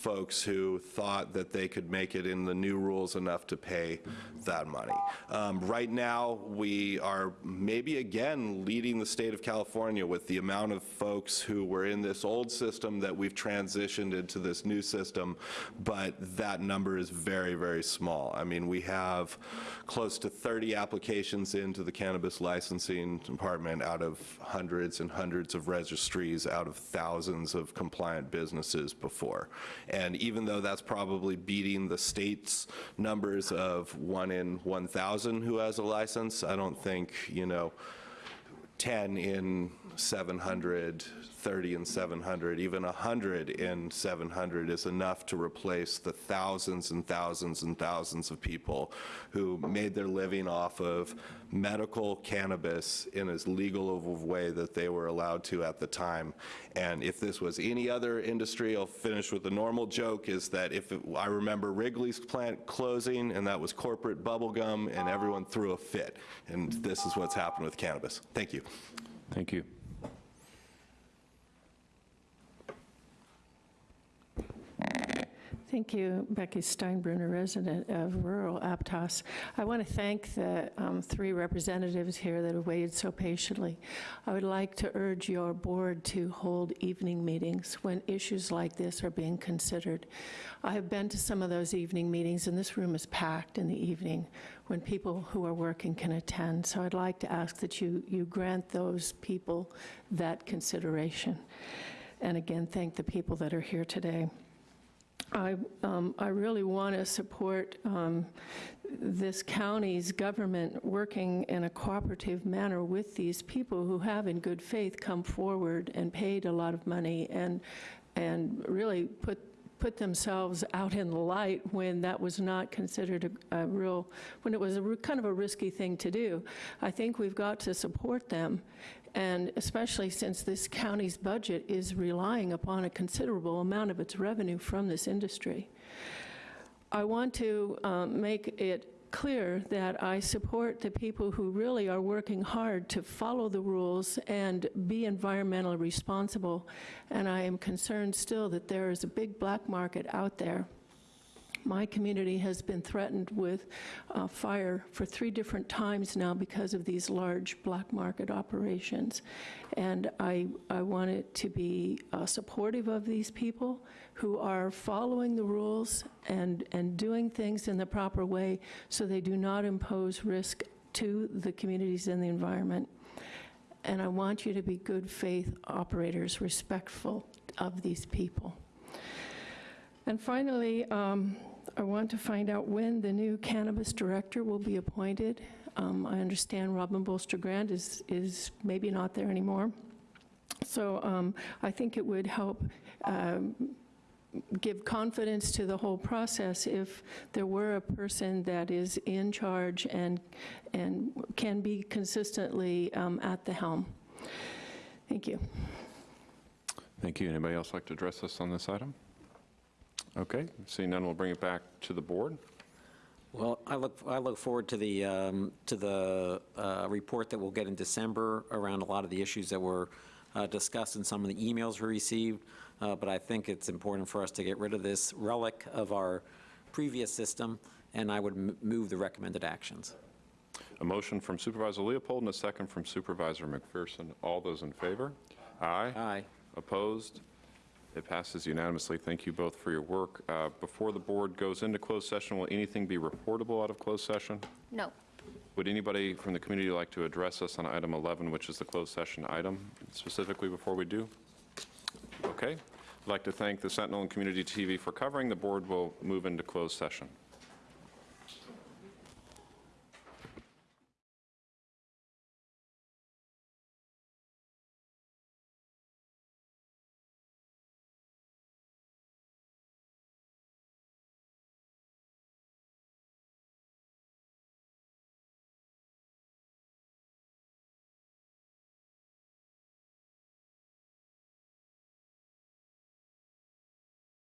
folks who thought that they could make it in the new rules enough to pay that money. Um, Right now, we are maybe again leading the state of California with the amount of folks who were in this old system that we've transitioned into this new system, but that number is very, very small. I mean, we have close to 30 applications into the cannabis licensing department out of hundreds and hundreds of registries, out of thousands of compliant businesses before. And even though that's probably beating the state's numbers of one in 1,000 who has a license, I don't think, you know, 10 in 700, 30 in 700, even 100 in 700 is enough to replace the thousands and thousands and thousands of people who made their living off of medical cannabis in as legal of a way that they were allowed to at the time. And if this was any other industry, I'll finish with the normal joke, is that if, it- I remember Wrigley's plant closing, and that was corporate bubble gum, and everyone threw a fit. And this is what's happened with cannabis. Thank you. Thank you. Thank you, Becky Steinbruner, resident of rural Aptos. I want to thank the um, three representatives here that have waited so patiently. I would like to urge your board to hold evening meetings when issues like this are being considered. I have been to some of those evening meetings, and this room is packed in the evening when people who are working can attend. So I'd like to ask that you, you grant those people that consideration. And again, thank the people that are here today. I, um, I really want to support um, this county's government working in a cooperative manner with these people who have, in good faith, come forward and paid a lot of money and, and really put, put themselves out in the light when that was not considered a, a real, when it was a, kind of a risky thing to do. I think we've got to support them and especially since this county's budget is relying upon a considerable amount of its revenue from this industry. I want to um, make it clear that I support the people who really are working hard to follow the rules and be environmentally responsible, and I am concerned still that there is a big black market out there my community has been threatened with uh, fire for three different times now because of these large black market operations. And I, I want it to be uh, supportive of these people who are following the rules and, and doing things in the proper way so they do not impose risk to the communities and the environment. And I want you to be good faith operators, respectful of these people. And finally, um, I want to find out when the new cannabis director will be appointed. Um, I understand Robin Bolster Grant is, is maybe not there anymore. So um, I think it would help um, give confidence to the whole process if there were a person that is in charge and, and can be consistently um, at the helm. Thank you. Thank you. Anybody else like to address us on this item? Okay, seeing none, we'll bring it back to the board. Well, I look, I look forward to the, um, to the uh, report that we'll get in December around a lot of the issues that were uh, discussed in some of the emails we received, Uh, but I think it's important for us to get rid of this relic of our previous system, and I would m- move the recommended actions. A motion from Supervisor Leopold and a second from Supervisor McPherson. All those in favor? Aye. Aye. Opposed? It passes unanimously. Thank you both for your work. Uh, Before the board goes into closed session, will anything be reportable out of closed session? No. Would anybody from the community like to address us on item 11, which is the closed session item, specifically before we do? Okay. I'd like to thank the Sentinel and Community TV for covering. The board will move into closed session.